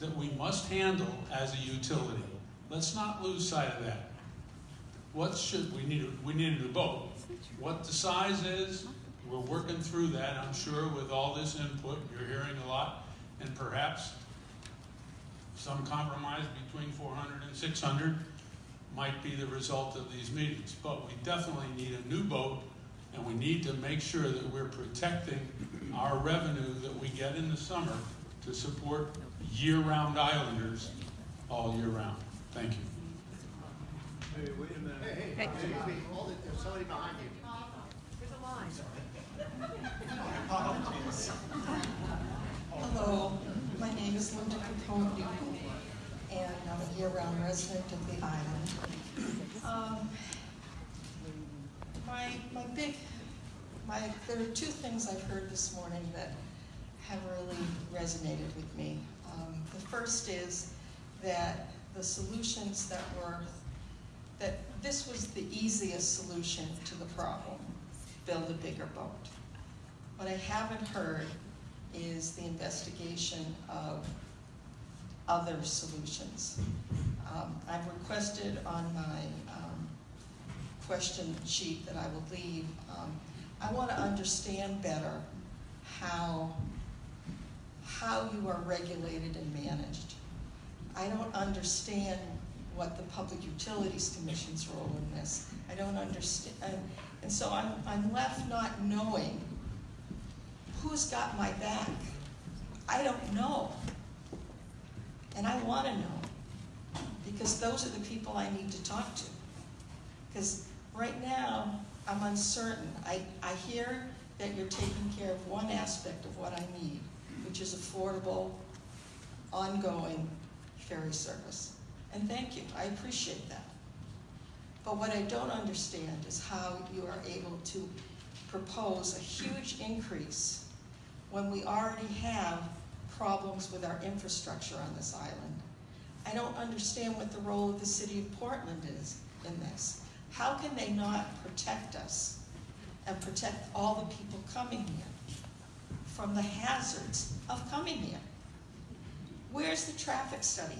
that we must handle as a utility. Let's not lose sight of that. What should we need? We need a boat. What the size is, we're working through that. I'm sure with all this input, you're hearing a lot, and perhaps some compromise between 400 and 600 might be the result of these meetings. But we definitely need a new boat, and we need to make sure that we're protecting our revenue that we get in the summer to support year-round islanders all year round. Thank you. Hey, wait a minute. Hey, hey, hey, hey, hold it, there's somebody behind you. There's a line. *laughs* Hello, my name is Linda Capone, and I'm a year-round resident of the island. Um, my, my big, my, there are two things I've heard this morning that have really resonated with me. Um, the first is that the solutions that were, that this was the easiest solution to the problem, build a bigger boat. What I haven't heard is the investigation of other solutions. Um, I've requested on my um, question sheet that I will leave, um, I want to understand better how, how you are regulated and managed. I don't understand what the Public Utilities Commission's role in this. I don't understand, and, so I'm, I'm left not knowing who's got my back. I don't know. And I want to know, because those are the people I need to talk to. Because right now, I'm uncertain. I, I hear that you're taking care of one aspect of what I need, which is affordable, ongoing ferry service. And thank you, I appreciate that. But what I don't understand is how you are able to propose a huge increase when we already have problems with our infrastructure on this island. I don't understand what the role of the city of Portland is in this. How can they not protect us and protect all the people coming here from the hazards of coming here? Where's the traffic study?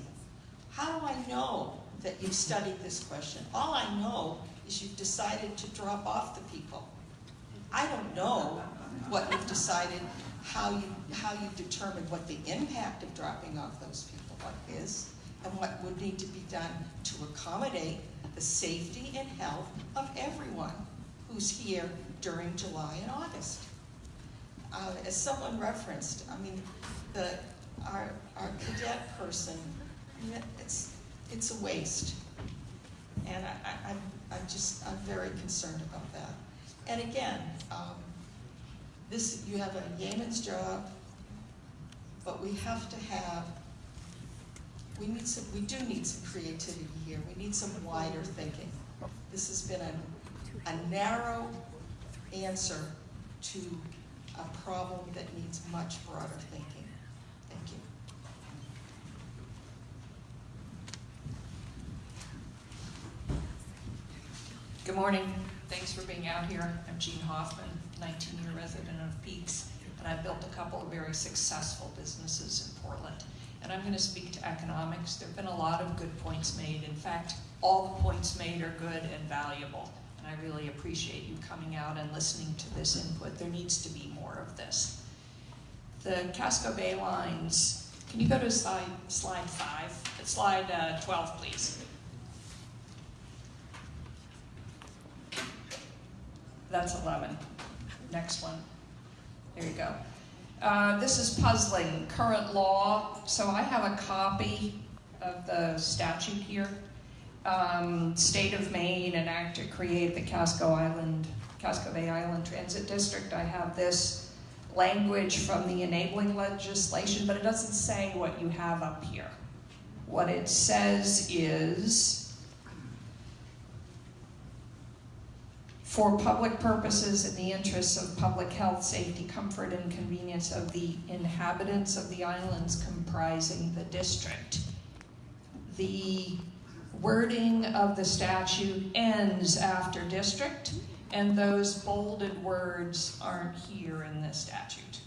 How do I know that you've studied this question? All I know is you've decided to drop off the people. I don't know what you've decided, how you, how you determined what the impact of dropping off those people is, and what would need to be done to accommodate the safety and health of everyone who's here during July and August. uh, as someone referenced, I mean, the, our, our cadet person, it's, it's a waste. And I, I, I'm, I'm just, I'm very concerned about that. And again, um, this, you have a yeoman's job, but we have to have, we need some, we do need some creativity here. We need some wider thinking. This has been a, a narrow answer to a problem that needs much broader thinking. Thank you. Good morning. Thanks for being out here. I'm Jean Hoffman, 19-year resident Peaks, and I've built a couple of very successful businesses in Portland. And I'm going to speak to economics. There have been a lot of good points made. In fact, all the points made are good and valuable. And I really appreciate you coming out and listening to this input. There needs to be more of this. The Casco Bay lines, can you go to slide, slide five? Slide uh, 12, please. That's 11. Next one. There you go. Uh, this is puzzling, current law. So I have a copy of the statute here. Um, State of Maine enacted to create the Casco Island, Casco Bay Island Transit District. I have this language from the enabling legislation, but it doesn't say what you have up here. What it says is, for public purposes in the interests of public health, safety, comfort, and convenience of the inhabitants of the islands comprising the district. The wording of the statute ends after district, and those bolded words aren't here in this statute.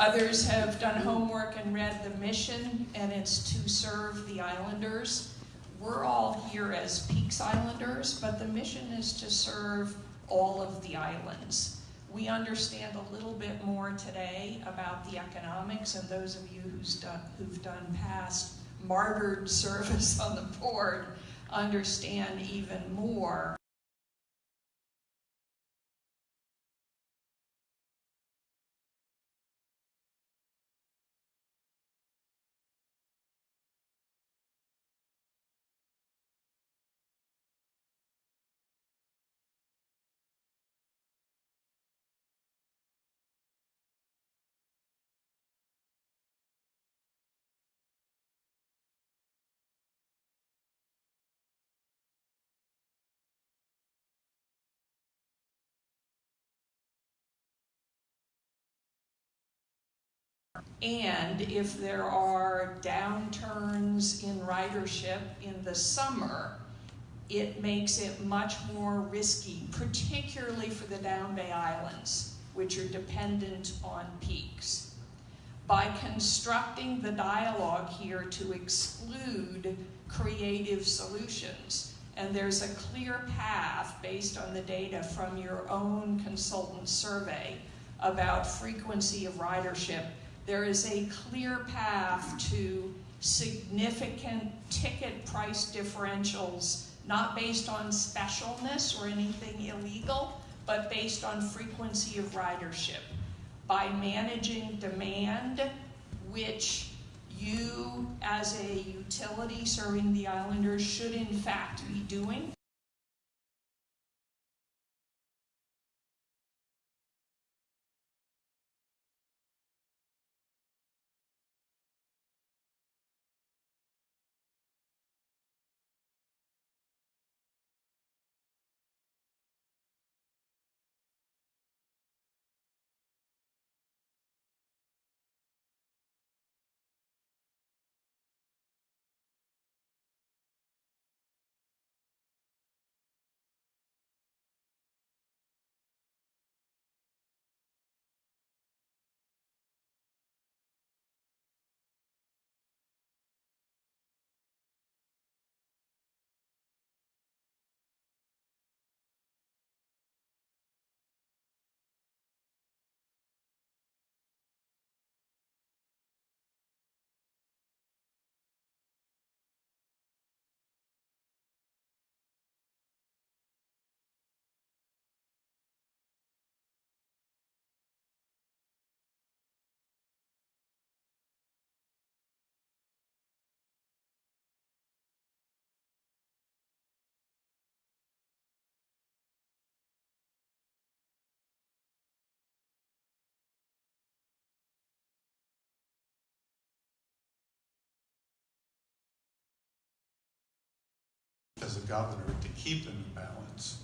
Others have done homework and read the mission, and it's to serve the islanders. We're all here as Peaks Islanders, but the mission is to serve all of the islands. We understand a little bit more today about the economics, and those of you who's done, who've done past martyred *laughs* service on the board understand even more And if there are downturns in ridership in the summer, it makes it much more risky, particularly for the Down Bay Islands, which are dependent on peaks. By constructing the dialogue here to exclude creative solutions, and there's a clear path based on the data from your own consultant survey about frequency of ridership there is a clear path to significant ticket price differentials, not based on specialness or anything illegal, but based on frequency of ridership. By managing demand, which you as a utility serving the islanders should in fact be doing, as a governor to keep them in balance.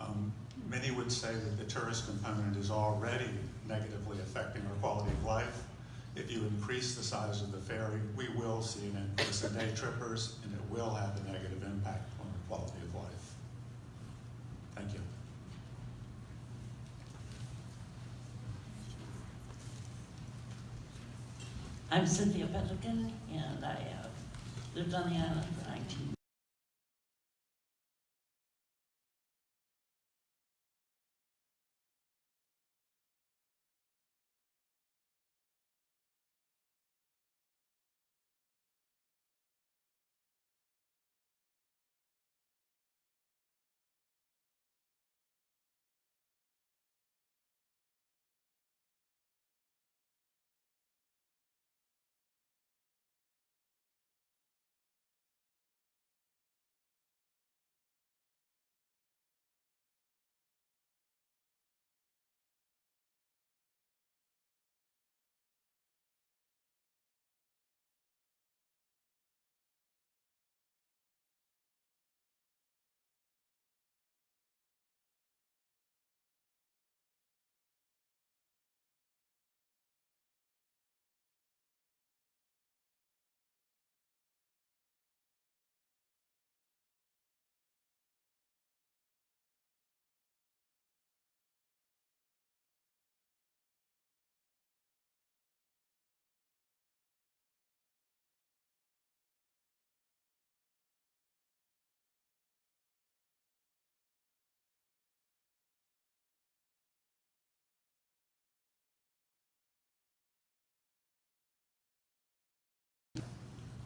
Um, many would say that the tourist component is already negatively affecting our quality of life. If you increase the size of the ferry, we will see an increase in day trippers, and it will have a negative impact on the quality of life. Thank you. I'm Cynthia Pelican, and I uh, lived on the island for 19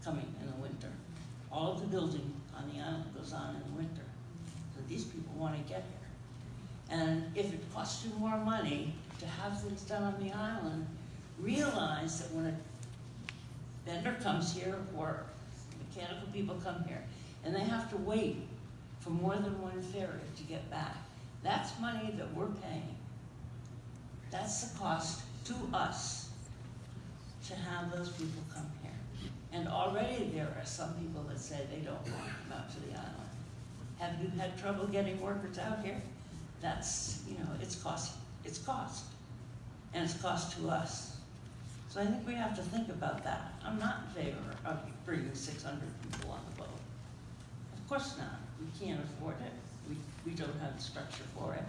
coming in the winter. All of the building on the island goes on in the winter. So these people want to get here. And if it costs you more money to have things done on the island, realize that when a vendor comes here or mechanical people come here and they have to wait for more than one ferry to get back, that's money that we're paying. That's the cost to us to have those people come here. And already there are some people that say they don't want to come out to the island. Have you had trouble getting workers out here? That's, you know, it's cost, it's cost. And it's cost to us. So I think we have to think about that. I'm not in favor of bringing six hundred people on the boat. Of course not. We can't afford it. We, we don't have the structure for it.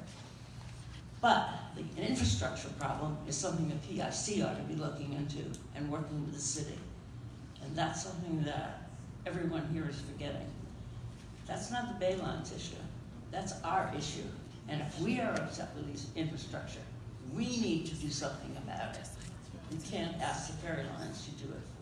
But the infrastructure problem is something that PIC ought to be looking into and working with the city. That's something that everyone here is forgetting. That's not the Baylines issue. That's our issue. And if we are upset with these infrastructure, we need to do something about it. We can't ask the ferry lines to do it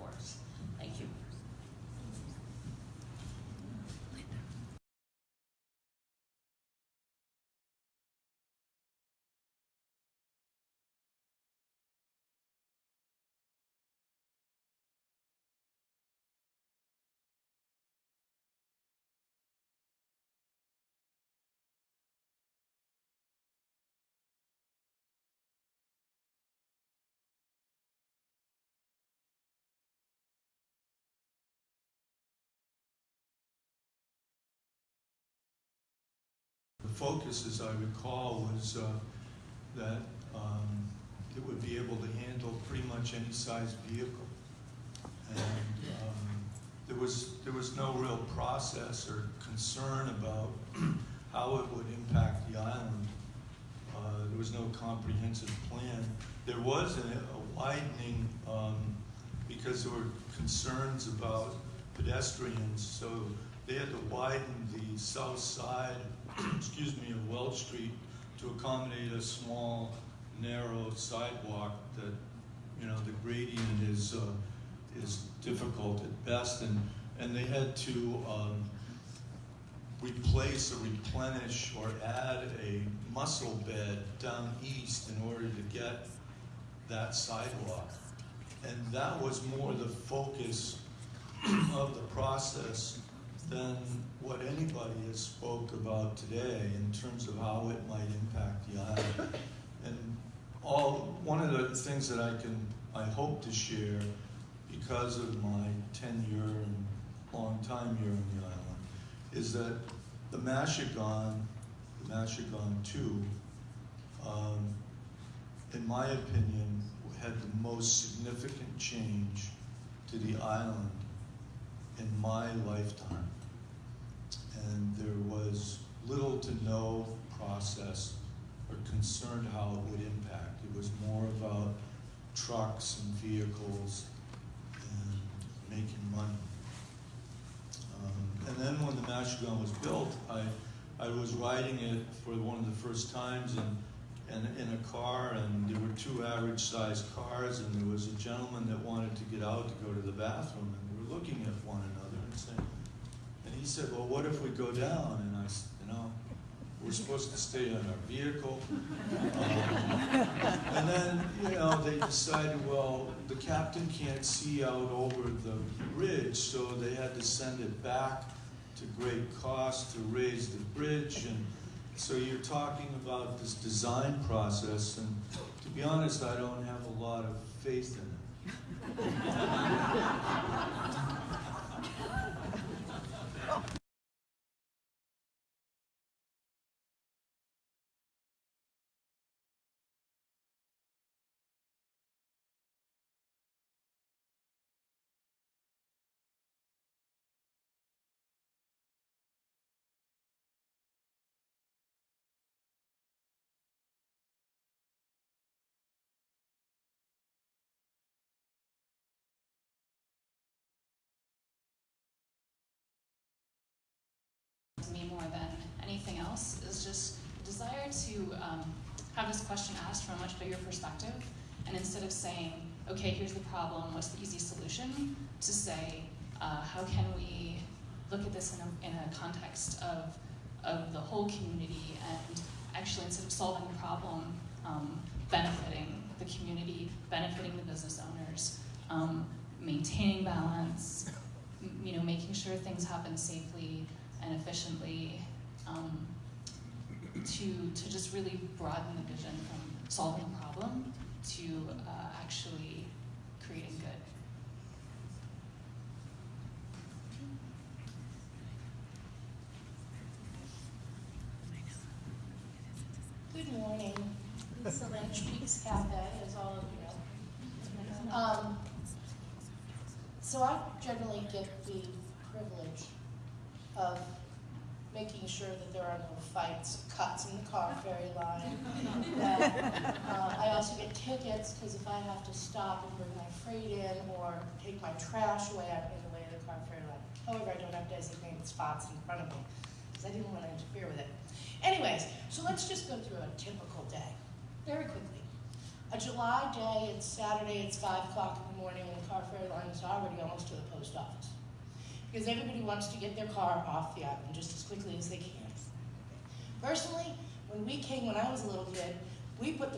focus, as I recall, was uh, that um, it would be able to handle pretty much any size vehicle. And um, there was, there was no real process or concern about *clears throat* how it would impact the island. Uh, There was no comprehensive plan. There was a a widening um, because there were concerns about pedestrians, so they had to widen the south side, excuse me, of Welch Street to accommodate a small, narrow sidewalk that, you know, the gradient is, uh, is difficult at best, and, and they had to, um, replace or replenish or add a mussel bed down east in order to get that sidewalk. And that was more the focus of the process than what anybody has spoke about today in terms of how it might impact the island. And all, one of the things that I can, I hope to share because of my tenure and long time here on the island is that the Machigonne, the Machigonne two, um, in my opinion, had the most significant change to the island in my lifetime. And there was little to no process or concerned how it would impact. It was more about trucks and vehicles and making money. Um, and then when the Machigonne was built, I, I was riding it for one of the first times and, and in a car, and there were two average sized cars, and there was a gentleman that wanted to get out to go to the bathroom, and we were looking at one another and saying, he said, well, what if we go down? And I said, you know, we're supposed to stay in our vehicle. Um, and then, you know, they decided, well, the captain can't see out over the bridge, so they had to send it back to great cost to raise the bridge. And so you're talking about this design process, and to be honest, I don't have a lot of faith in it. More than anything else is just desire to um, have this question asked from a much bigger perspective. And instead of saying, okay, here's the problem, what's the easy solution, to say, uh, how can we look at this in a, in a context of, of the whole community and actually instead of solving the problem, um, benefiting the community, benefiting the business owners, um, maintaining balance, you know, making sure things happen safely and efficiently, um, to, to just really broaden the vision from solving a problem to uh, actually creating good. Good morning. Lisa Lynch, Peaks Cafe, as all of you know. Um, so I generally get the privilege of making sure that there are no fights, cuts in the car *laughs* ferry line. That, uh, I also get tickets because if I have to stop and bring my freight in or take my trash away, I'm in the way of the car ferry line. However, I don't have designated spots in front of me because I didn't want to interfere with it. Anyways, so let's just go through a typical day, very quickly. A July day, it's Saturday, it's five o'clock in the morning, and the car ferry line is already almost to the post office. Because everybody wants to get their car off the island just as quickly as they can. Personally, when we came, when I was a little kid, we put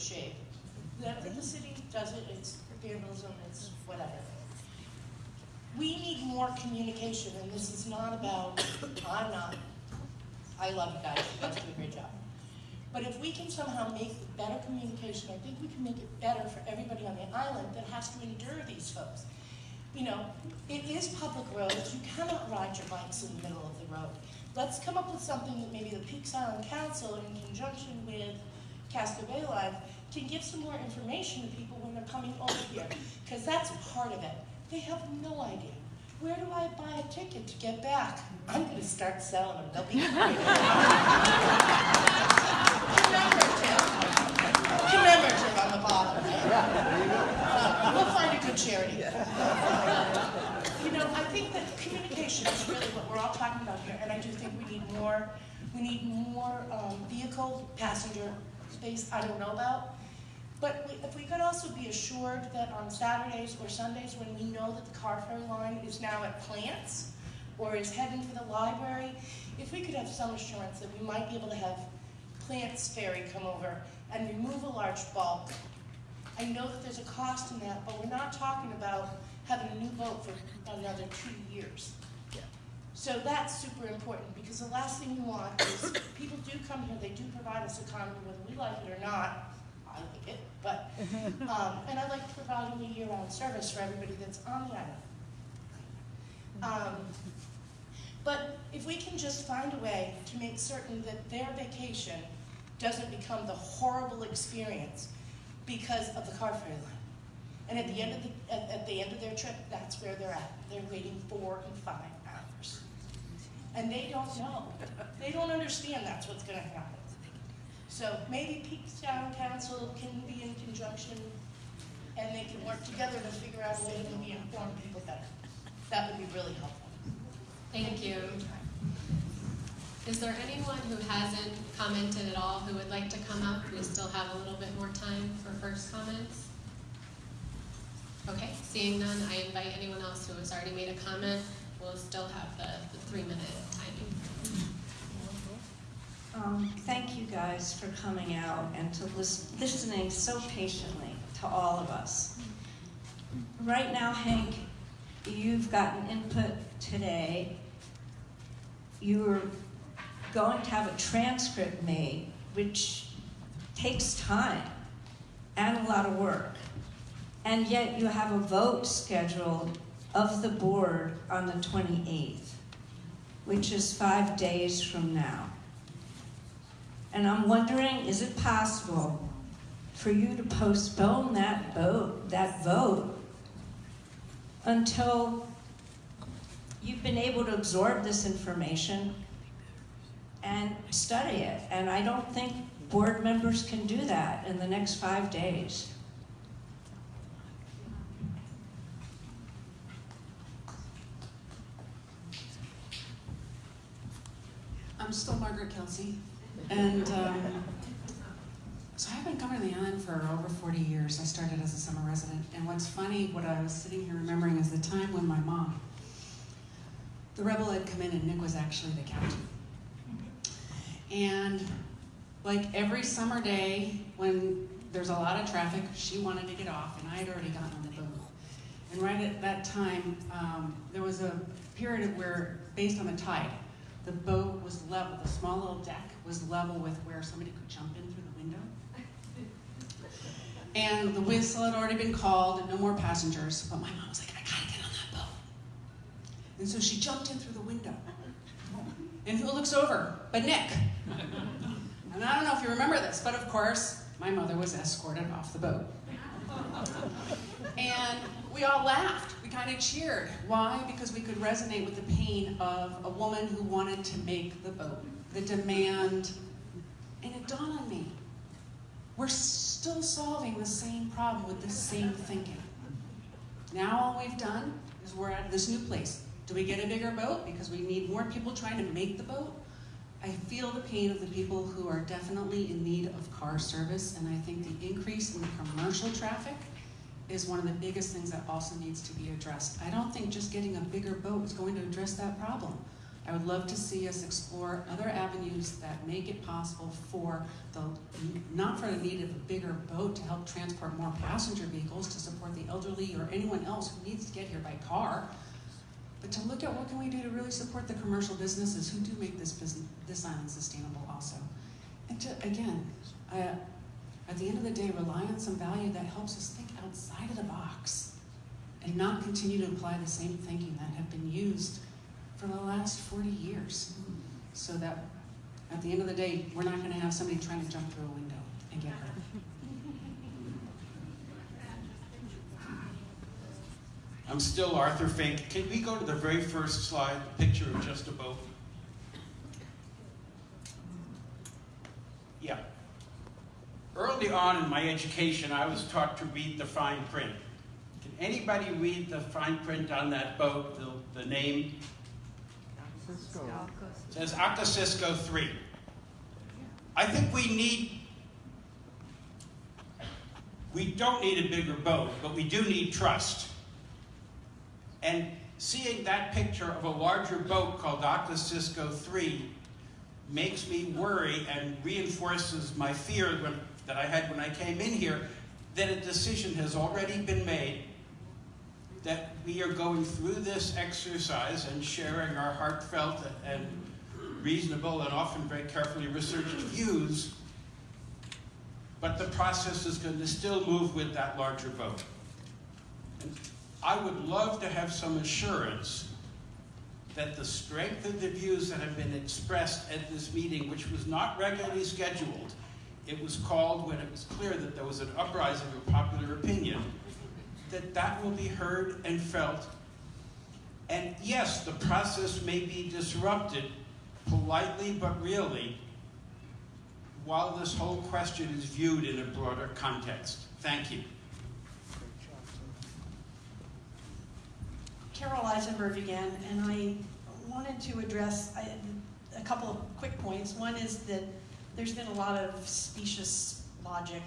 shape. That the city does it, it's vandalism, it's whatever. We need more communication, and this is not about, I'm not, I love you guys, you guys do a great job. But if we can somehow make better communication, I think we can make it better for everybody on the island that has to endure these folks. You know, it is public roads, you cannot ride your bikes in the middle of the road. Let's come up with something that maybe the Peaks Island Council, in conjunction with Casco Bay Lines, can give some more information to people when they're coming over here, because that's part of it. They have no idea. Where do I buy a ticket to get back? I'm going to start selling them. They'll be commemorative. Commemorative on the bottom. Right? good charity. You know, I think that communication is really what we're all talking about here, and I do think we need more, we need more um, vehicle passenger space I don't know about. But we- if we could also be assured that on Saturdays or Sundays, when we know that the car ferry line is now at Plants, or is heading for the library, if we could have some assurance that we might be able to have Plants Ferry come over and remove a large bulk. I know that there's a cost in that, but we're not talking about having a new boat for another two years. So that's super important, because the last thing you want is, people do come here, they do provide us economy, whether we like it or not. I like it, but, *laughs* um, and I like providing a year-round service for everybody that's on the island. Um, but if we can just find a way to make certain that their vacation doesn't become the horrible experience because of the car ferry line. And at the end of the, at, at the end of their trip, that's where they're at. They're waiting four and five. And they don't know. They don't understand that's what's gonna happen. So maybe Peaks Town Council can be in conjunction and they can work together to figure out a way to inform people better. That would be really helpful. Thank you. Is there anyone who hasn't commented at all who would like to come up? We still have a little bit more time for first comments. Okay, seeing none, I invite anyone else who has already made a comment. We'll still have the, the three-minute timing. Um, thank you guys for coming out and to lis- listening so patiently to all of us. Right now, Hank, you've gotten input today. You're going to have a transcript made, which takes time and a lot of work. And yet you have a vote scheduled of the board on the 28th, which is five days from now. And I'm wondering, is it possible for you to postpone that vote, that vote until you've been able to absorb this information and study it? And I don't think board members can do that in the next five days. I'm still Margaret Kelsey, and um, so I've been coming to the island for over 40 years. I started as a summer resident, and what's funny, what I was sitting here remembering is the time when my mom, the rebel had come in, and Nick was actually the captain. And like every summer day, when there's a lot of traffic, she wanted to get off, and I had already gotten on the boat. And right at that time, um, there was a period where, based on the tide, the boat was level, the small little deck was level with where somebody could jump in through the window. *laughs* And the whistle had already been called and no more passengers, but my mom was like, I gotta get on that boat. And so she jumped in through the window. And who looks over? But Nick. And I don't know if you remember this, but of course, my mother was escorted off the boat. And we all laughed. Kind of cheered. Why? Because we could resonate with the pain of a woman who wanted to make the boat, the demand. And it dawned on me we're still solving the same problem with the same thinking. Now, all we've done is we're at this new place. Do we get a bigger boat because we need more people trying to make the boat? I feel the pain of the people who are definitely in need of car service, and I think the increase in commercial traffic is one of the biggest things that also needs to be addressed. I don't think just getting a bigger boat is going to address that problem. I would love to see us explore other avenues that make it possible for the, not for the need of a bigger boat to help transport more passenger vehicles to support the elderly or anyone else who needs to get here by car, but to look at what can we do to really support the commercial businesses who do make this business, this island sustainable also. And to, again, uh, at the end of the day, rely on some value that helps us think outside of the box and not continue to apply the same thinking that have been used for the last 40 years. So that at the end of the day, we're not going to have somebody trying to jump through a window and get hurt. I'm still Arthur Fink. Can we go to the very first slide, the picture of just a boat? Yeah. Early on in my education, I was taught to read the fine print. Can anybody read the fine print on that boat, the, the name? It says Aucocisco 3. I think we need, we don't need a bigger boat, but we do need trust. And seeing that picture of a larger boat called Aucocisco 3 makes me worry and reinforces my fear when, that I had when I came in here that a decision has already been made that we are going through this exercise and sharing our heartfelt and reasonable and often very carefully researched views, but the process is going to still move with that larger boat. And I would love to have some assurance that the strength of the views that have been expressed at this meeting, which was not regularly scheduled, it was called when it was clear that there was an uprising of popular opinion, that that will be heard and felt. And yes, the process may be disrupted politely but really while this whole question is viewed in a broader context. Thank you. Carol Eisenberg again, and I wanted to address a couple of quick points. One is that there's been a lot of specious logic,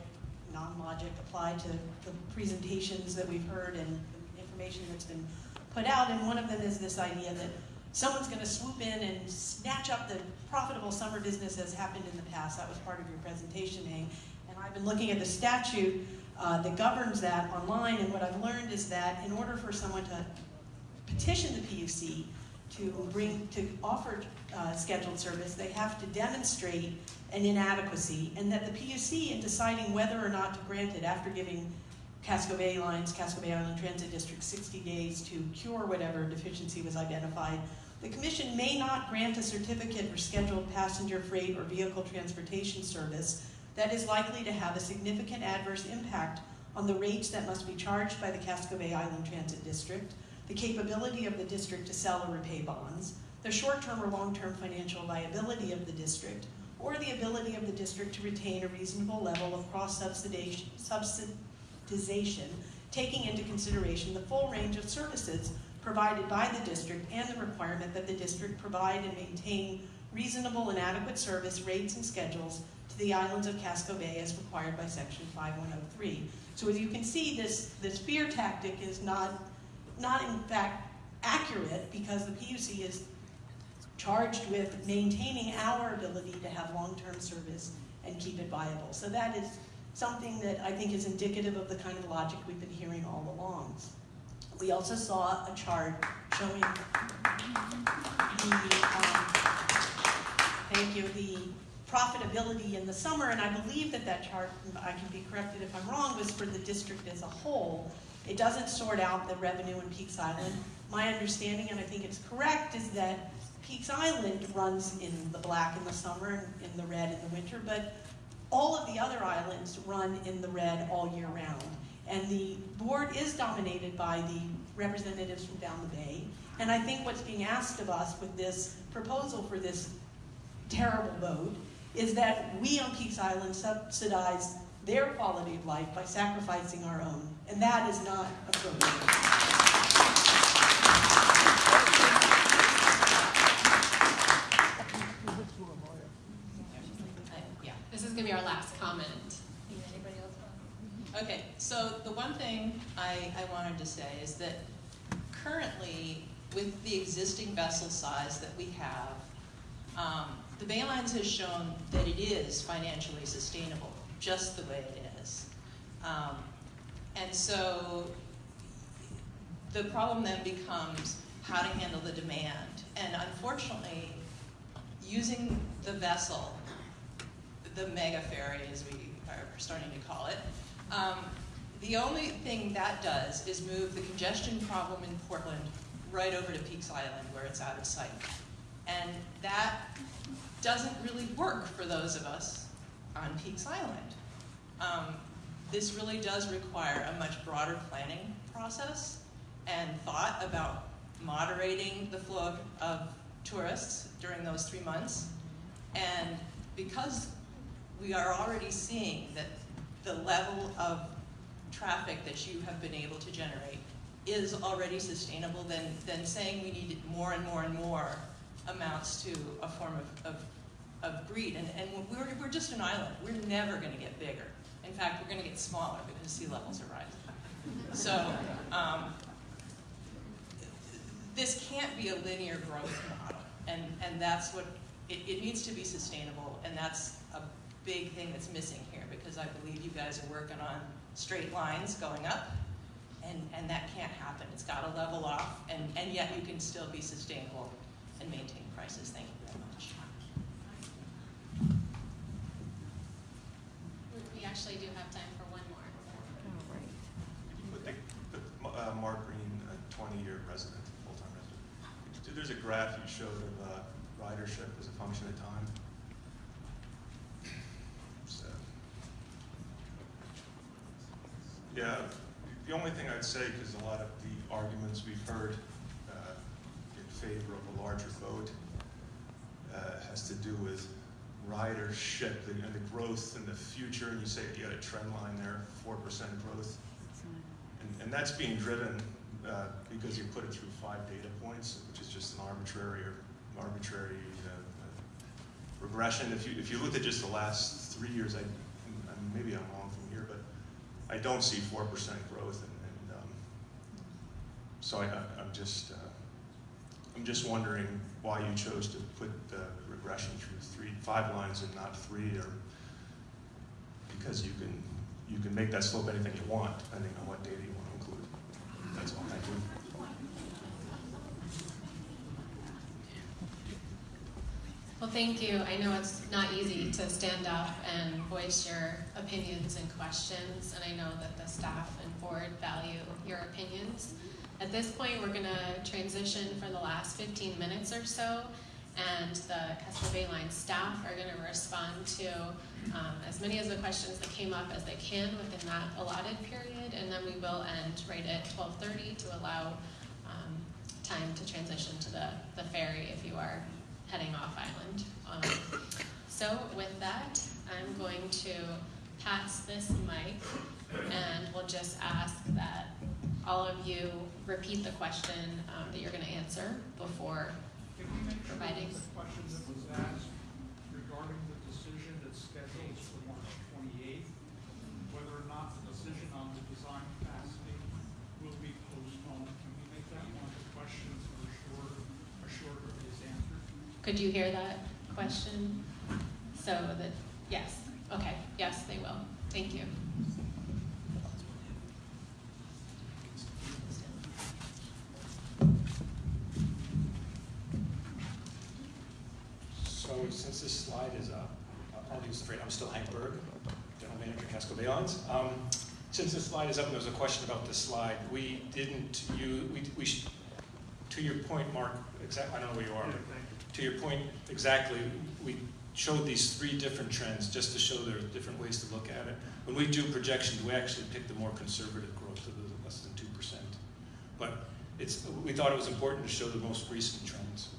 non-logic applied to the presentations that we've heard and information that's been put out, and one of them is this idea that someone's going to swoop in and snatch up the profitable summer business as happened in the past. That was part of your presentation, Hank. And I've been looking at the statute uh, that governs that online, and what I've learned is that in order for someone to petition the PUC to bring to offer uh, scheduled service, they have to demonstrate an inadequacy, and that the PUC, in deciding whether or not to grant it after giving Casco Bay Lines, Casco Bay Island Transit District 60 days to cure whatever deficiency was identified, the Commission may not grant a certificate for scheduled passenger freight or vehicle transportation service that is likely to have a significant adverse impact on the rates that must be charged by the Casco Bay Island Transit District, the capability of the district to sell or repay bonds, the short-term or long-term financial viability of the district, or the ability of the district to retain a reasonable level of cross-subsidization, taking into consideration the full range of services provided by the district and the requirement that the district provide and maintain reasonable and adequate service rates and schedules to the islands of Casco Bay as required by section 5103. So as you can see, this, this fear tactic is not, not in fact accurate because the PUC is charged with maintaining our ability to have long-term service and keep it viable. So that is something that I think is indicative of the kind of logic we've been hearing all along. We also saw a chart showing the, um, thank you, the profitability in the summer, and I believe that that chart, I can be corrected if I'm wrong, was for the district as a whole. It doesn't sort out the revenue in Peaks Island. My understanding, and I think it's correct, is that Peaks Island runs in the black in the summer and in the red in the winter, but all of the other islands run in the red all year round. And the board is dominated by the representatives from down the bay. And I think what's being asked of us with this proposal for this terrible vote is that we on Peaks Island subsidize their quality of life by sacrificing our own. And that is not appropriate. Yeah, this is gonna be our last comment. Anybody else? Okay, so the one thing I, I wanted to say is that currently, with the existing vessel size that we have, um, the Bay Lines has shown that it is financially sustainable, just the way it is. Um, and so the problem then becomes how to handle the demand. And unfortunately, using the vessel, the mega ferry as we are starting to call it, um, the only thing that does is move the congestion problem in Portland right over to Peaks Island where it's out of sight. And that doesn't really work for those of us on Peaks Island. Um, this really does require a much broader planning process and thought about moderating the flow of, of tourists during those three months. And because we are already seeing that the level of traffic that you have been able to generate is already sustainable, then, then saying we need more and more and more amounts to a form of, of, of greed. And, and we're, we're just an island. We're never going to get bigger. In fact, we're going to get smaller because sea levels are rising. So um, this can't be a linear growth model. And, and that's what, it, it needs to be sustainable. And that's big thing that's missing here because I believe you guys are working on straight lines going up and, and that can't happen. It's got to level off, and, and yet you can still be sustainable and maintain prices. Thank you very much. We actually do have time for one more. Put the, put, uh, Mark Green, a twenty-year resident, full-time resident. There's a graph you showed of, uh, ridership as a function of time. So, yeah, the only thing I'd say, because a lot of the arguments we've heard, uh, in favor of a larger vote uh, has to do with ridership and the growth in the future, and you say you got a trend line there, four percent growth. And, and that's being driven uh, because you put it through five data points, which is just an arbitrary or arbitrary uh, uh, regression. If you if you looked at just the last three years, I, I maybe I'm wrong from here, but I don't see four percent growth, and, and um, so I, I'm just uh, I'm just wondering why you chose to put the regression through three, five lines and not three, or because you can you can make that slope anything you want, depending on what data you want to include. That's all. Thank you. Well, thank you. I know it's not easy to stand up and voice your opinions and questions, and I know that the staff and board value your opinions. At this point, we're going to transition for the last 15 minutes or so, and the Casco Bay Line staff are going to respond to um, as many of the questions that came up as they can within that allotted period, and then we will end right at 12:30 to allow um, time to transition to the, the ferry if you are heading off island. Um, so with that, I'm going to pass this mic and we'll just ask that all of you repeat the question um, that you're going to answer before providing. that the question that was asked regarding the decision that's scheduled for March twenty-eighth, whether or not the decision on the design capacity will be postponed, can we make that one of the questions for sure, assure that is answered? Could you hear that question? So that, yes, okay, yes, they will. Thank you. So since this slide is up, I'll use the I'm still Hank Berg, General Manager Casco Bay Lines. Um, Since this slide is up and there was a question about this slide, we didn't, you, we, we, to your point, Mark, exact, I don't know where you are, but to your point, exactly, we showed these three different trends just to show there are different ways to look at it. When we do projections, we actually pick the more conservative growth of the less than two percent. But it's, we thought it was important to show the most recent trends.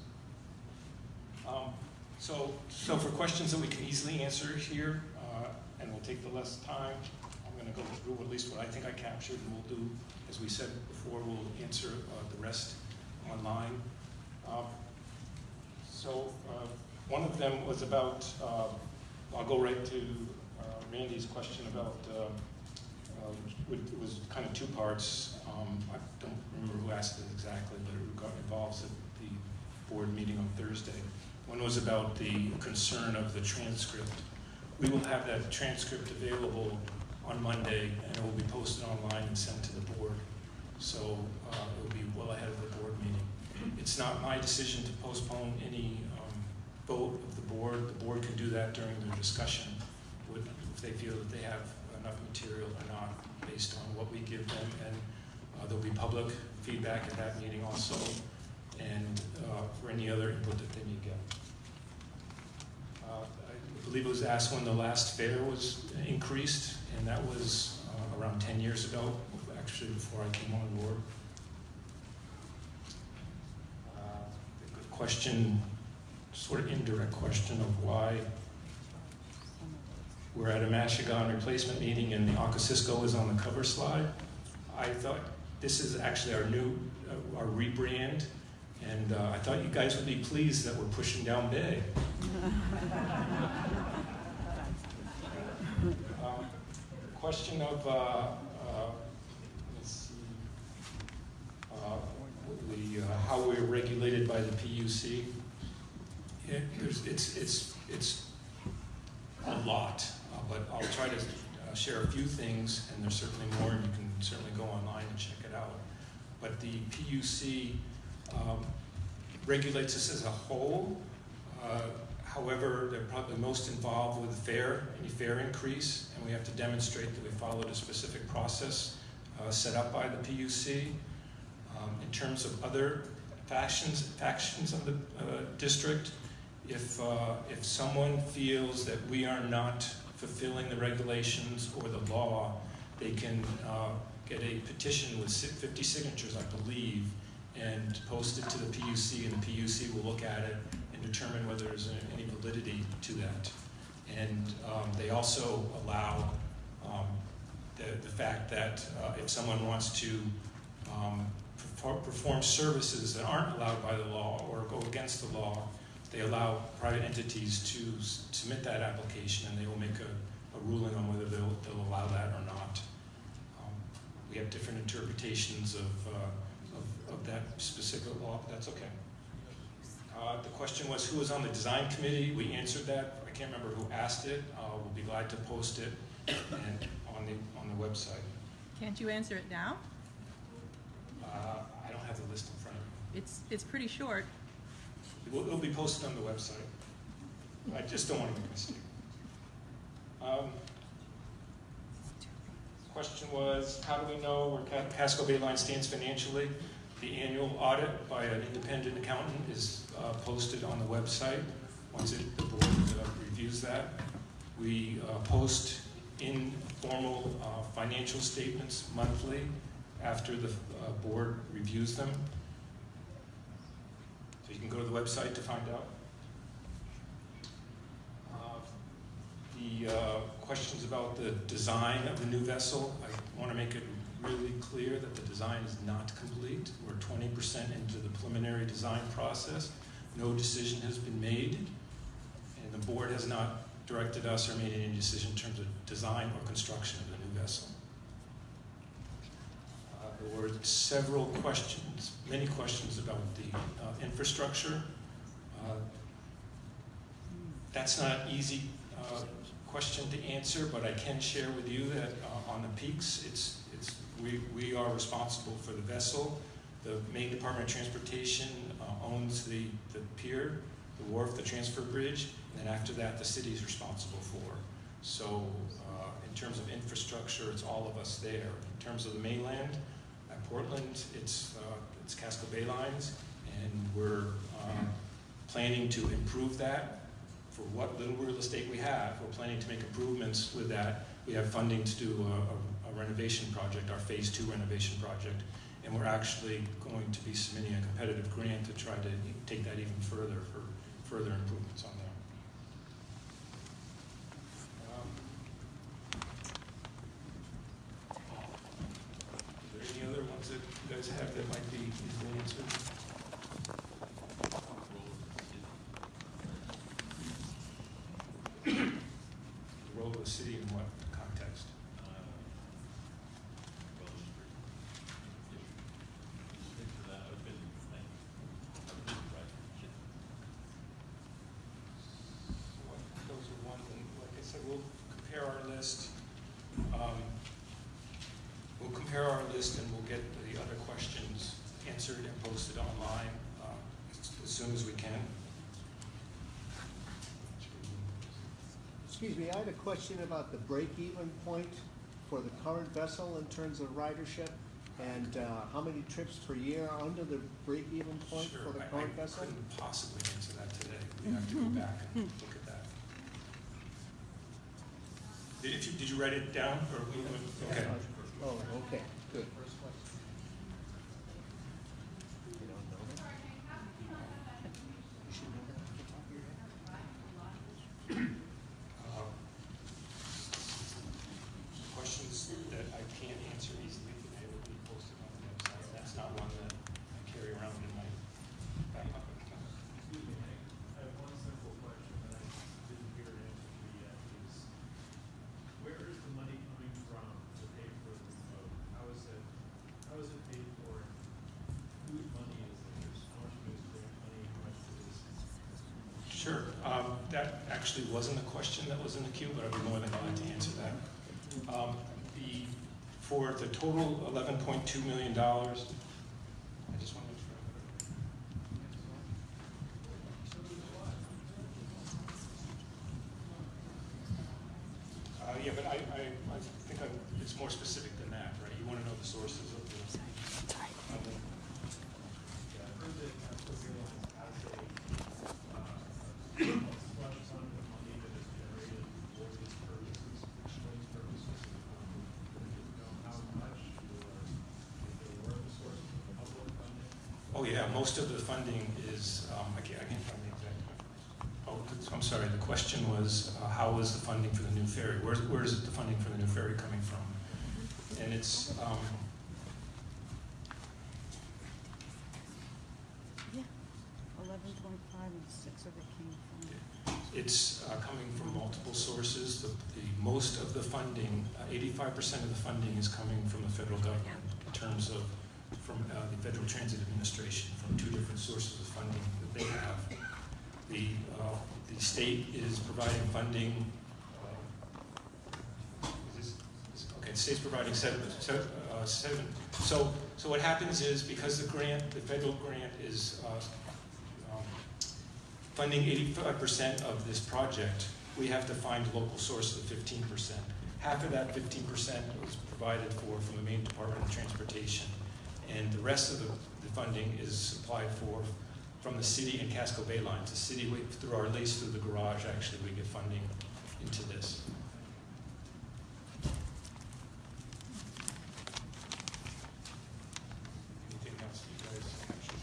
Um, So, so for questions that we can easily answer here, uh, and we'll take the less time, I'm going to go through at least what I think I captured, and we'll do, as we said before, we'll answer uh, the rest online. Um, So uh, one of them was about, uh, I'll go right to uh, Randy's question about, uh, uh, it was kind of two parts. Um, I don't remember who asked it exactly, but it got- involves the the board meeting on Thursday. One was about the concern of the transcript. We will have that transcript available on Monday, and it will be posted online and sent to the board. So uh, it will be well ahead of the. It's not my decision to postpone any um, vote of the board. The board can do that during their discussion, would- if they feel that they have enough material or not, based on what we give them. And uh, there'll be public feedback at that meeting also, and uh, for any other input that they may get. Uh, I believe it was asked when the last fare was increased, and that was uh, around 10 years ago, actually before I came on board. Uh, the Question, sort of indirect question of why we're at a Machigonne replacement meeting and the Aucocisco is on the cover slide. I thought this is actually our new, uh, our rebrand, and uh, I thought you guys would be pleased that we're pushing down Bay. *laughs* Um, Question of, uh, uh, let's see, uh, the, uh, how we're regulated by the PUC. It, it's, it's, it's a lot, uh, but I'll try to uh, share a few things, and there's certainly more, and you can certainly go online and check it out. But the PUC um, regulates us as a whole. Uh, However, they're probably most involved with fare, any fare increase, and we have to demonstrate that we followed a specific process uh, set up by the PUC. Um, in terms of other factions, factions of the uh, district, if, uh, if someone feels that we are not fulfilling the regulations or the law, they can uh, get a petition with 50 signatures, I believe, and post it to the PUC, and the PUC will look at it and determine whether there's any validity to that. And um, they also allow um, the, the fact that uh, if someone wants to um, perform services that aren't allowed by the law or go against the law, they allow private entities to submit that application and they will make a, a ruling on whether they'll, they'll allow that or not. Um, we have different interpretations of, uh, of, of that specific law, but that's okay. Uh, the question was who was on the design committee. We answered that. I can't remember who asked it. Uh, we'll be glad to post it and on the on the website. Can't you answer it now? Don't have the list in front of me. It's, it's pretty short. It will, it'll be posted on the website. I just don't want to make a mistake. Um, question was, how do we know where Casco Bay Line stands financially? The annual audit by an independent accountant is uh, posted on the website. Once it, the board uh, reviews that, we uh, post informal uh, financial statements monthly after the uh, board reviews them. So you can go to the website to find out. Uh, The uh, questions about the design of the new vessel, I want to make it really clear that the design is not complete. We're 20% into the preliminary design process. No decision has been made, and the board has not directed us or made any decision in terms of design or construction of the new vessel. Were several questions, many questions about the uh, infrastructure. Uh, That's not easy uh, question to answer, but I can share with you that uh, on the peaks, it's, it's, we, we are responsible for the vessel. The Maine Department of Transportation uh, owns the, the pier, the wharf, the transfer bridge, and then after that, the city is responsible for. So uh, in terms of infrastructure, it's all of us there. In terms of the mainland, Portland, it's, uh, it's Casco Bay Lines, and we're um, planning to improve that for what little real estate we have. We're planning to make improvements with that. We have funding to do a, a renovation project, our phase two renovation project, and we're actually going to be submitting a competitive grant to try to take that even further for further improvements on there. Um, Are there any other ones that you guys have that might be easily answered? The role of the city in what context? Those are ones, and like I said, we'll compare our list. Um, We'll compare our list and we'll get the other questions answered and posted online uh, as as soon as we can. Excuse me, I had a question about the break-even point for the current vessel in terms of ridership, and uh, how many trips per year are under the break-even point Sure, for the I- current vessel? I couldn't possibly answer that today. We have to go back and look at that. Did if you, did you write it down, or, we- okay. Oh, okay, good. can't answer easily today will be posted on the website. That's not one that I carry around in my back pocket. Excuse me, Hank, I have one simple question that I didn't hear an answer to yet, is where is the money coming from to pay for the vote? How is it, how is it paid for? Whose money is it? How much of it is grant money, how much of it is? Sure. Um, That actually wasn't a question that was in the queue, but I'd be more than glad to answer that. Um, The, for the total $11.2 million, I just want to make sure. Uh, Yeah, but I, I, I think I'm- it's more specific than that, right? You want to know the sources of the. of the- Yeah, I've heard that Casco Bay Lines has a, uh, slush fund of money that is generated for these purposes, for these purposes. Um, I didn't know how much or if there were the sources of public funding. Oh, yeah, most of the funding is, um, I can't, I can't find the exact. Oh, I'm sorry, the question was, uh, how is the funding for the new ferry? Where's, where is the funding for the new ferry coming from? And it's, um, Yeah, eleven point five and six of it came from. it's uh, coming from multiple sources. The, the, most of the funding, uh, eighty-five percent of the funding is coming from the federal government in terms of, from uh, the Federal Transit Administration, two different sources of funding that they have. The, uh, the state is providing funding, uh, is okay, state's providing seven, uh. So, so what happens is, because the grant, the federal grant is, uh, um, funding eighty-five percent of this project, we have to find local sources of fifteen percent. Half of that fifteen percent was provided for from the Maine Department of Transportation, and the rest of the, the funding is supplied for from the city and Casco Bay lines. The city, we- through our lease through the garage, actually, we get funding into this. Anything else you guys actually?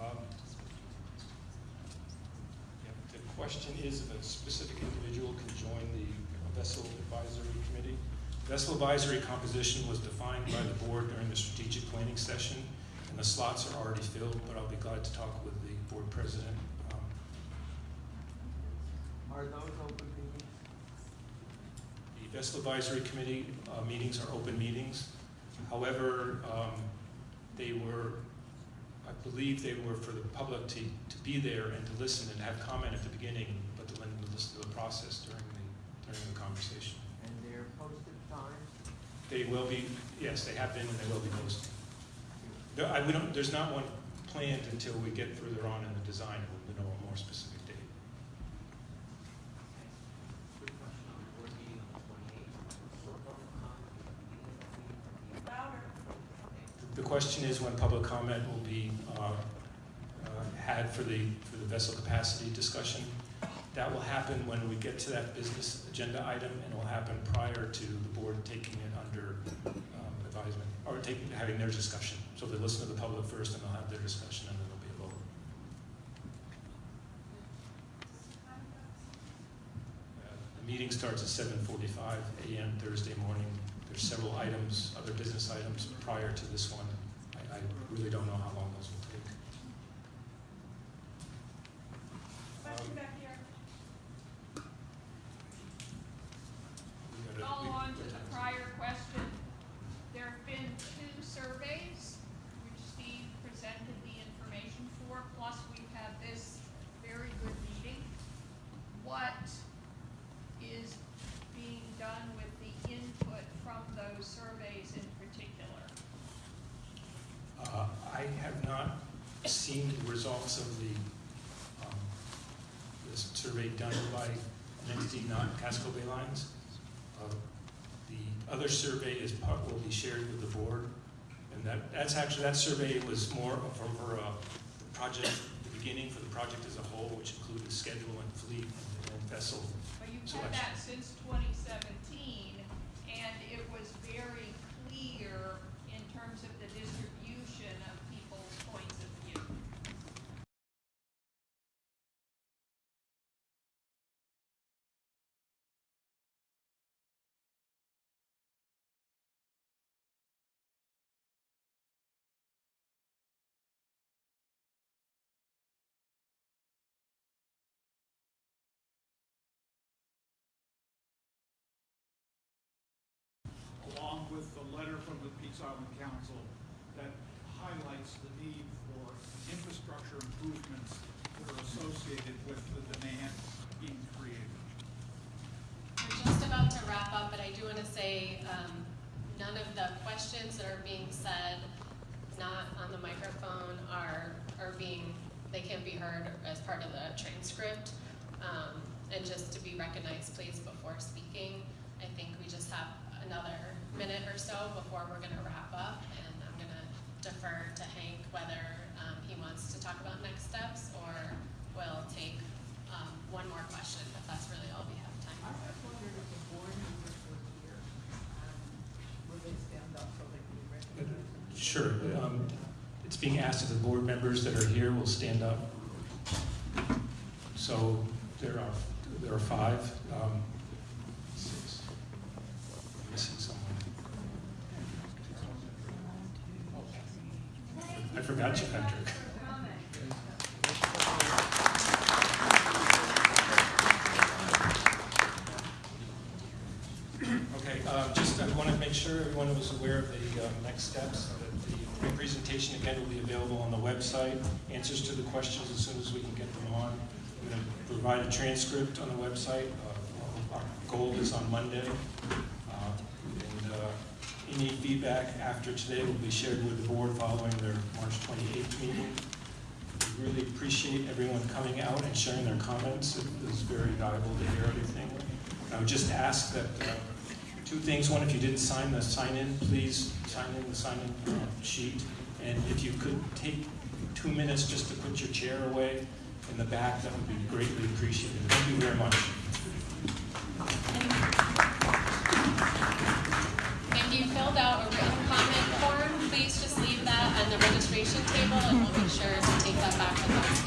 Um, yeah, The question is if a specific individual can join the vessel advisory committee. Vessel composition was defined by the board during the strategic planning session, and the slots are already filled, but I'll be glad to talk with the board president. Um, Are those open meetings? The vessel advisory committee uh, meetings are open meetings. However, um, they were, I believe they were for the public to, to be there and to listen and have comment at the beginning, but to listen to listen to the process during the, during the conversation. And they're posted times? They will be, yes, they have been and they will be posted. There, I, we don't, there's not one planned until we get further on in the design, and we'll know a more specific date. On the on question is when public comment will be uh, uh, had for the, for the vessel capacity discussion. That will happen when we get to that business agenda item, and will happen prior to the board taking it um, advisement, or taking, having their discussion. So they listen to the public first, and they'll have their discussion, and then there'll be a vote. Uh, The meeting starts at seven forty-five AM Thursday morning. There's several items, other business items prior to this one. I, I really don't know how long those will take. Question back here. We gotta- Follow we- on to the prior question. There have been two surveys which Steve presented the information for, plus we've had this very good meeting. What is being done with the input from those surveys in particular? Uh, I have not seen the results of the, um, this survey done by an entity not Casco Bay Lines. Uh, The other survey is part, will be shared with the board, and that, that's actually, that survey was more of for, uh, the project, the beginning for the project as a whole, which included schedule and fleet and and vessel But you've had selection. that since twenty seventeen, and it was very clear in terms of the distribution letter from the Peaks Island Council that highlights the need for infrastructure improvements that are associated with the demand being created. We're just about to wrap up, but I do want to say, um, none of the questions that are being said, not on the microphone, are, are being, they can't be heard as part of the transcript. Um, and just to be recognized, please, before speaking, I think we just have another minute or so before we're gonna wrap up, and I'm gonna defer to Hank whether, um, he wants to talk about next steps, or we'll take, um, one more question, if that's really all we have time I for. was wondering if the board members were here, um, will they stand up so they can be recognized? Sure. um, It's being asked if the board members that are here will stand up. So there are, there are five. um, six. I'm Missing someone. I forgot you, Patrick. Okay, uh, just, I want to make sure everyone was aware of the uh, next steps. that The presentation again will be available on the website. Answers to the questions as soon as we can get them on. I'm going to provide a transcript on the website. Uh, Our goal is on Monday. Any feedback after today will be shared with the board following their March 28th meeting. We Really appreciate everyone coming out and sharing their comments. It was very valuable to hear everything. I would just ask that, uh, two things. One, if you didn't sign the sign-in, please sign in the sign-in uh, sheet. And if you could take two minutes just to put your chair away in the back, that would be greatly appreciated. Thank you very much. filled out a written comment form, please just leave that on the registration table and we'll be sure to take that back with us.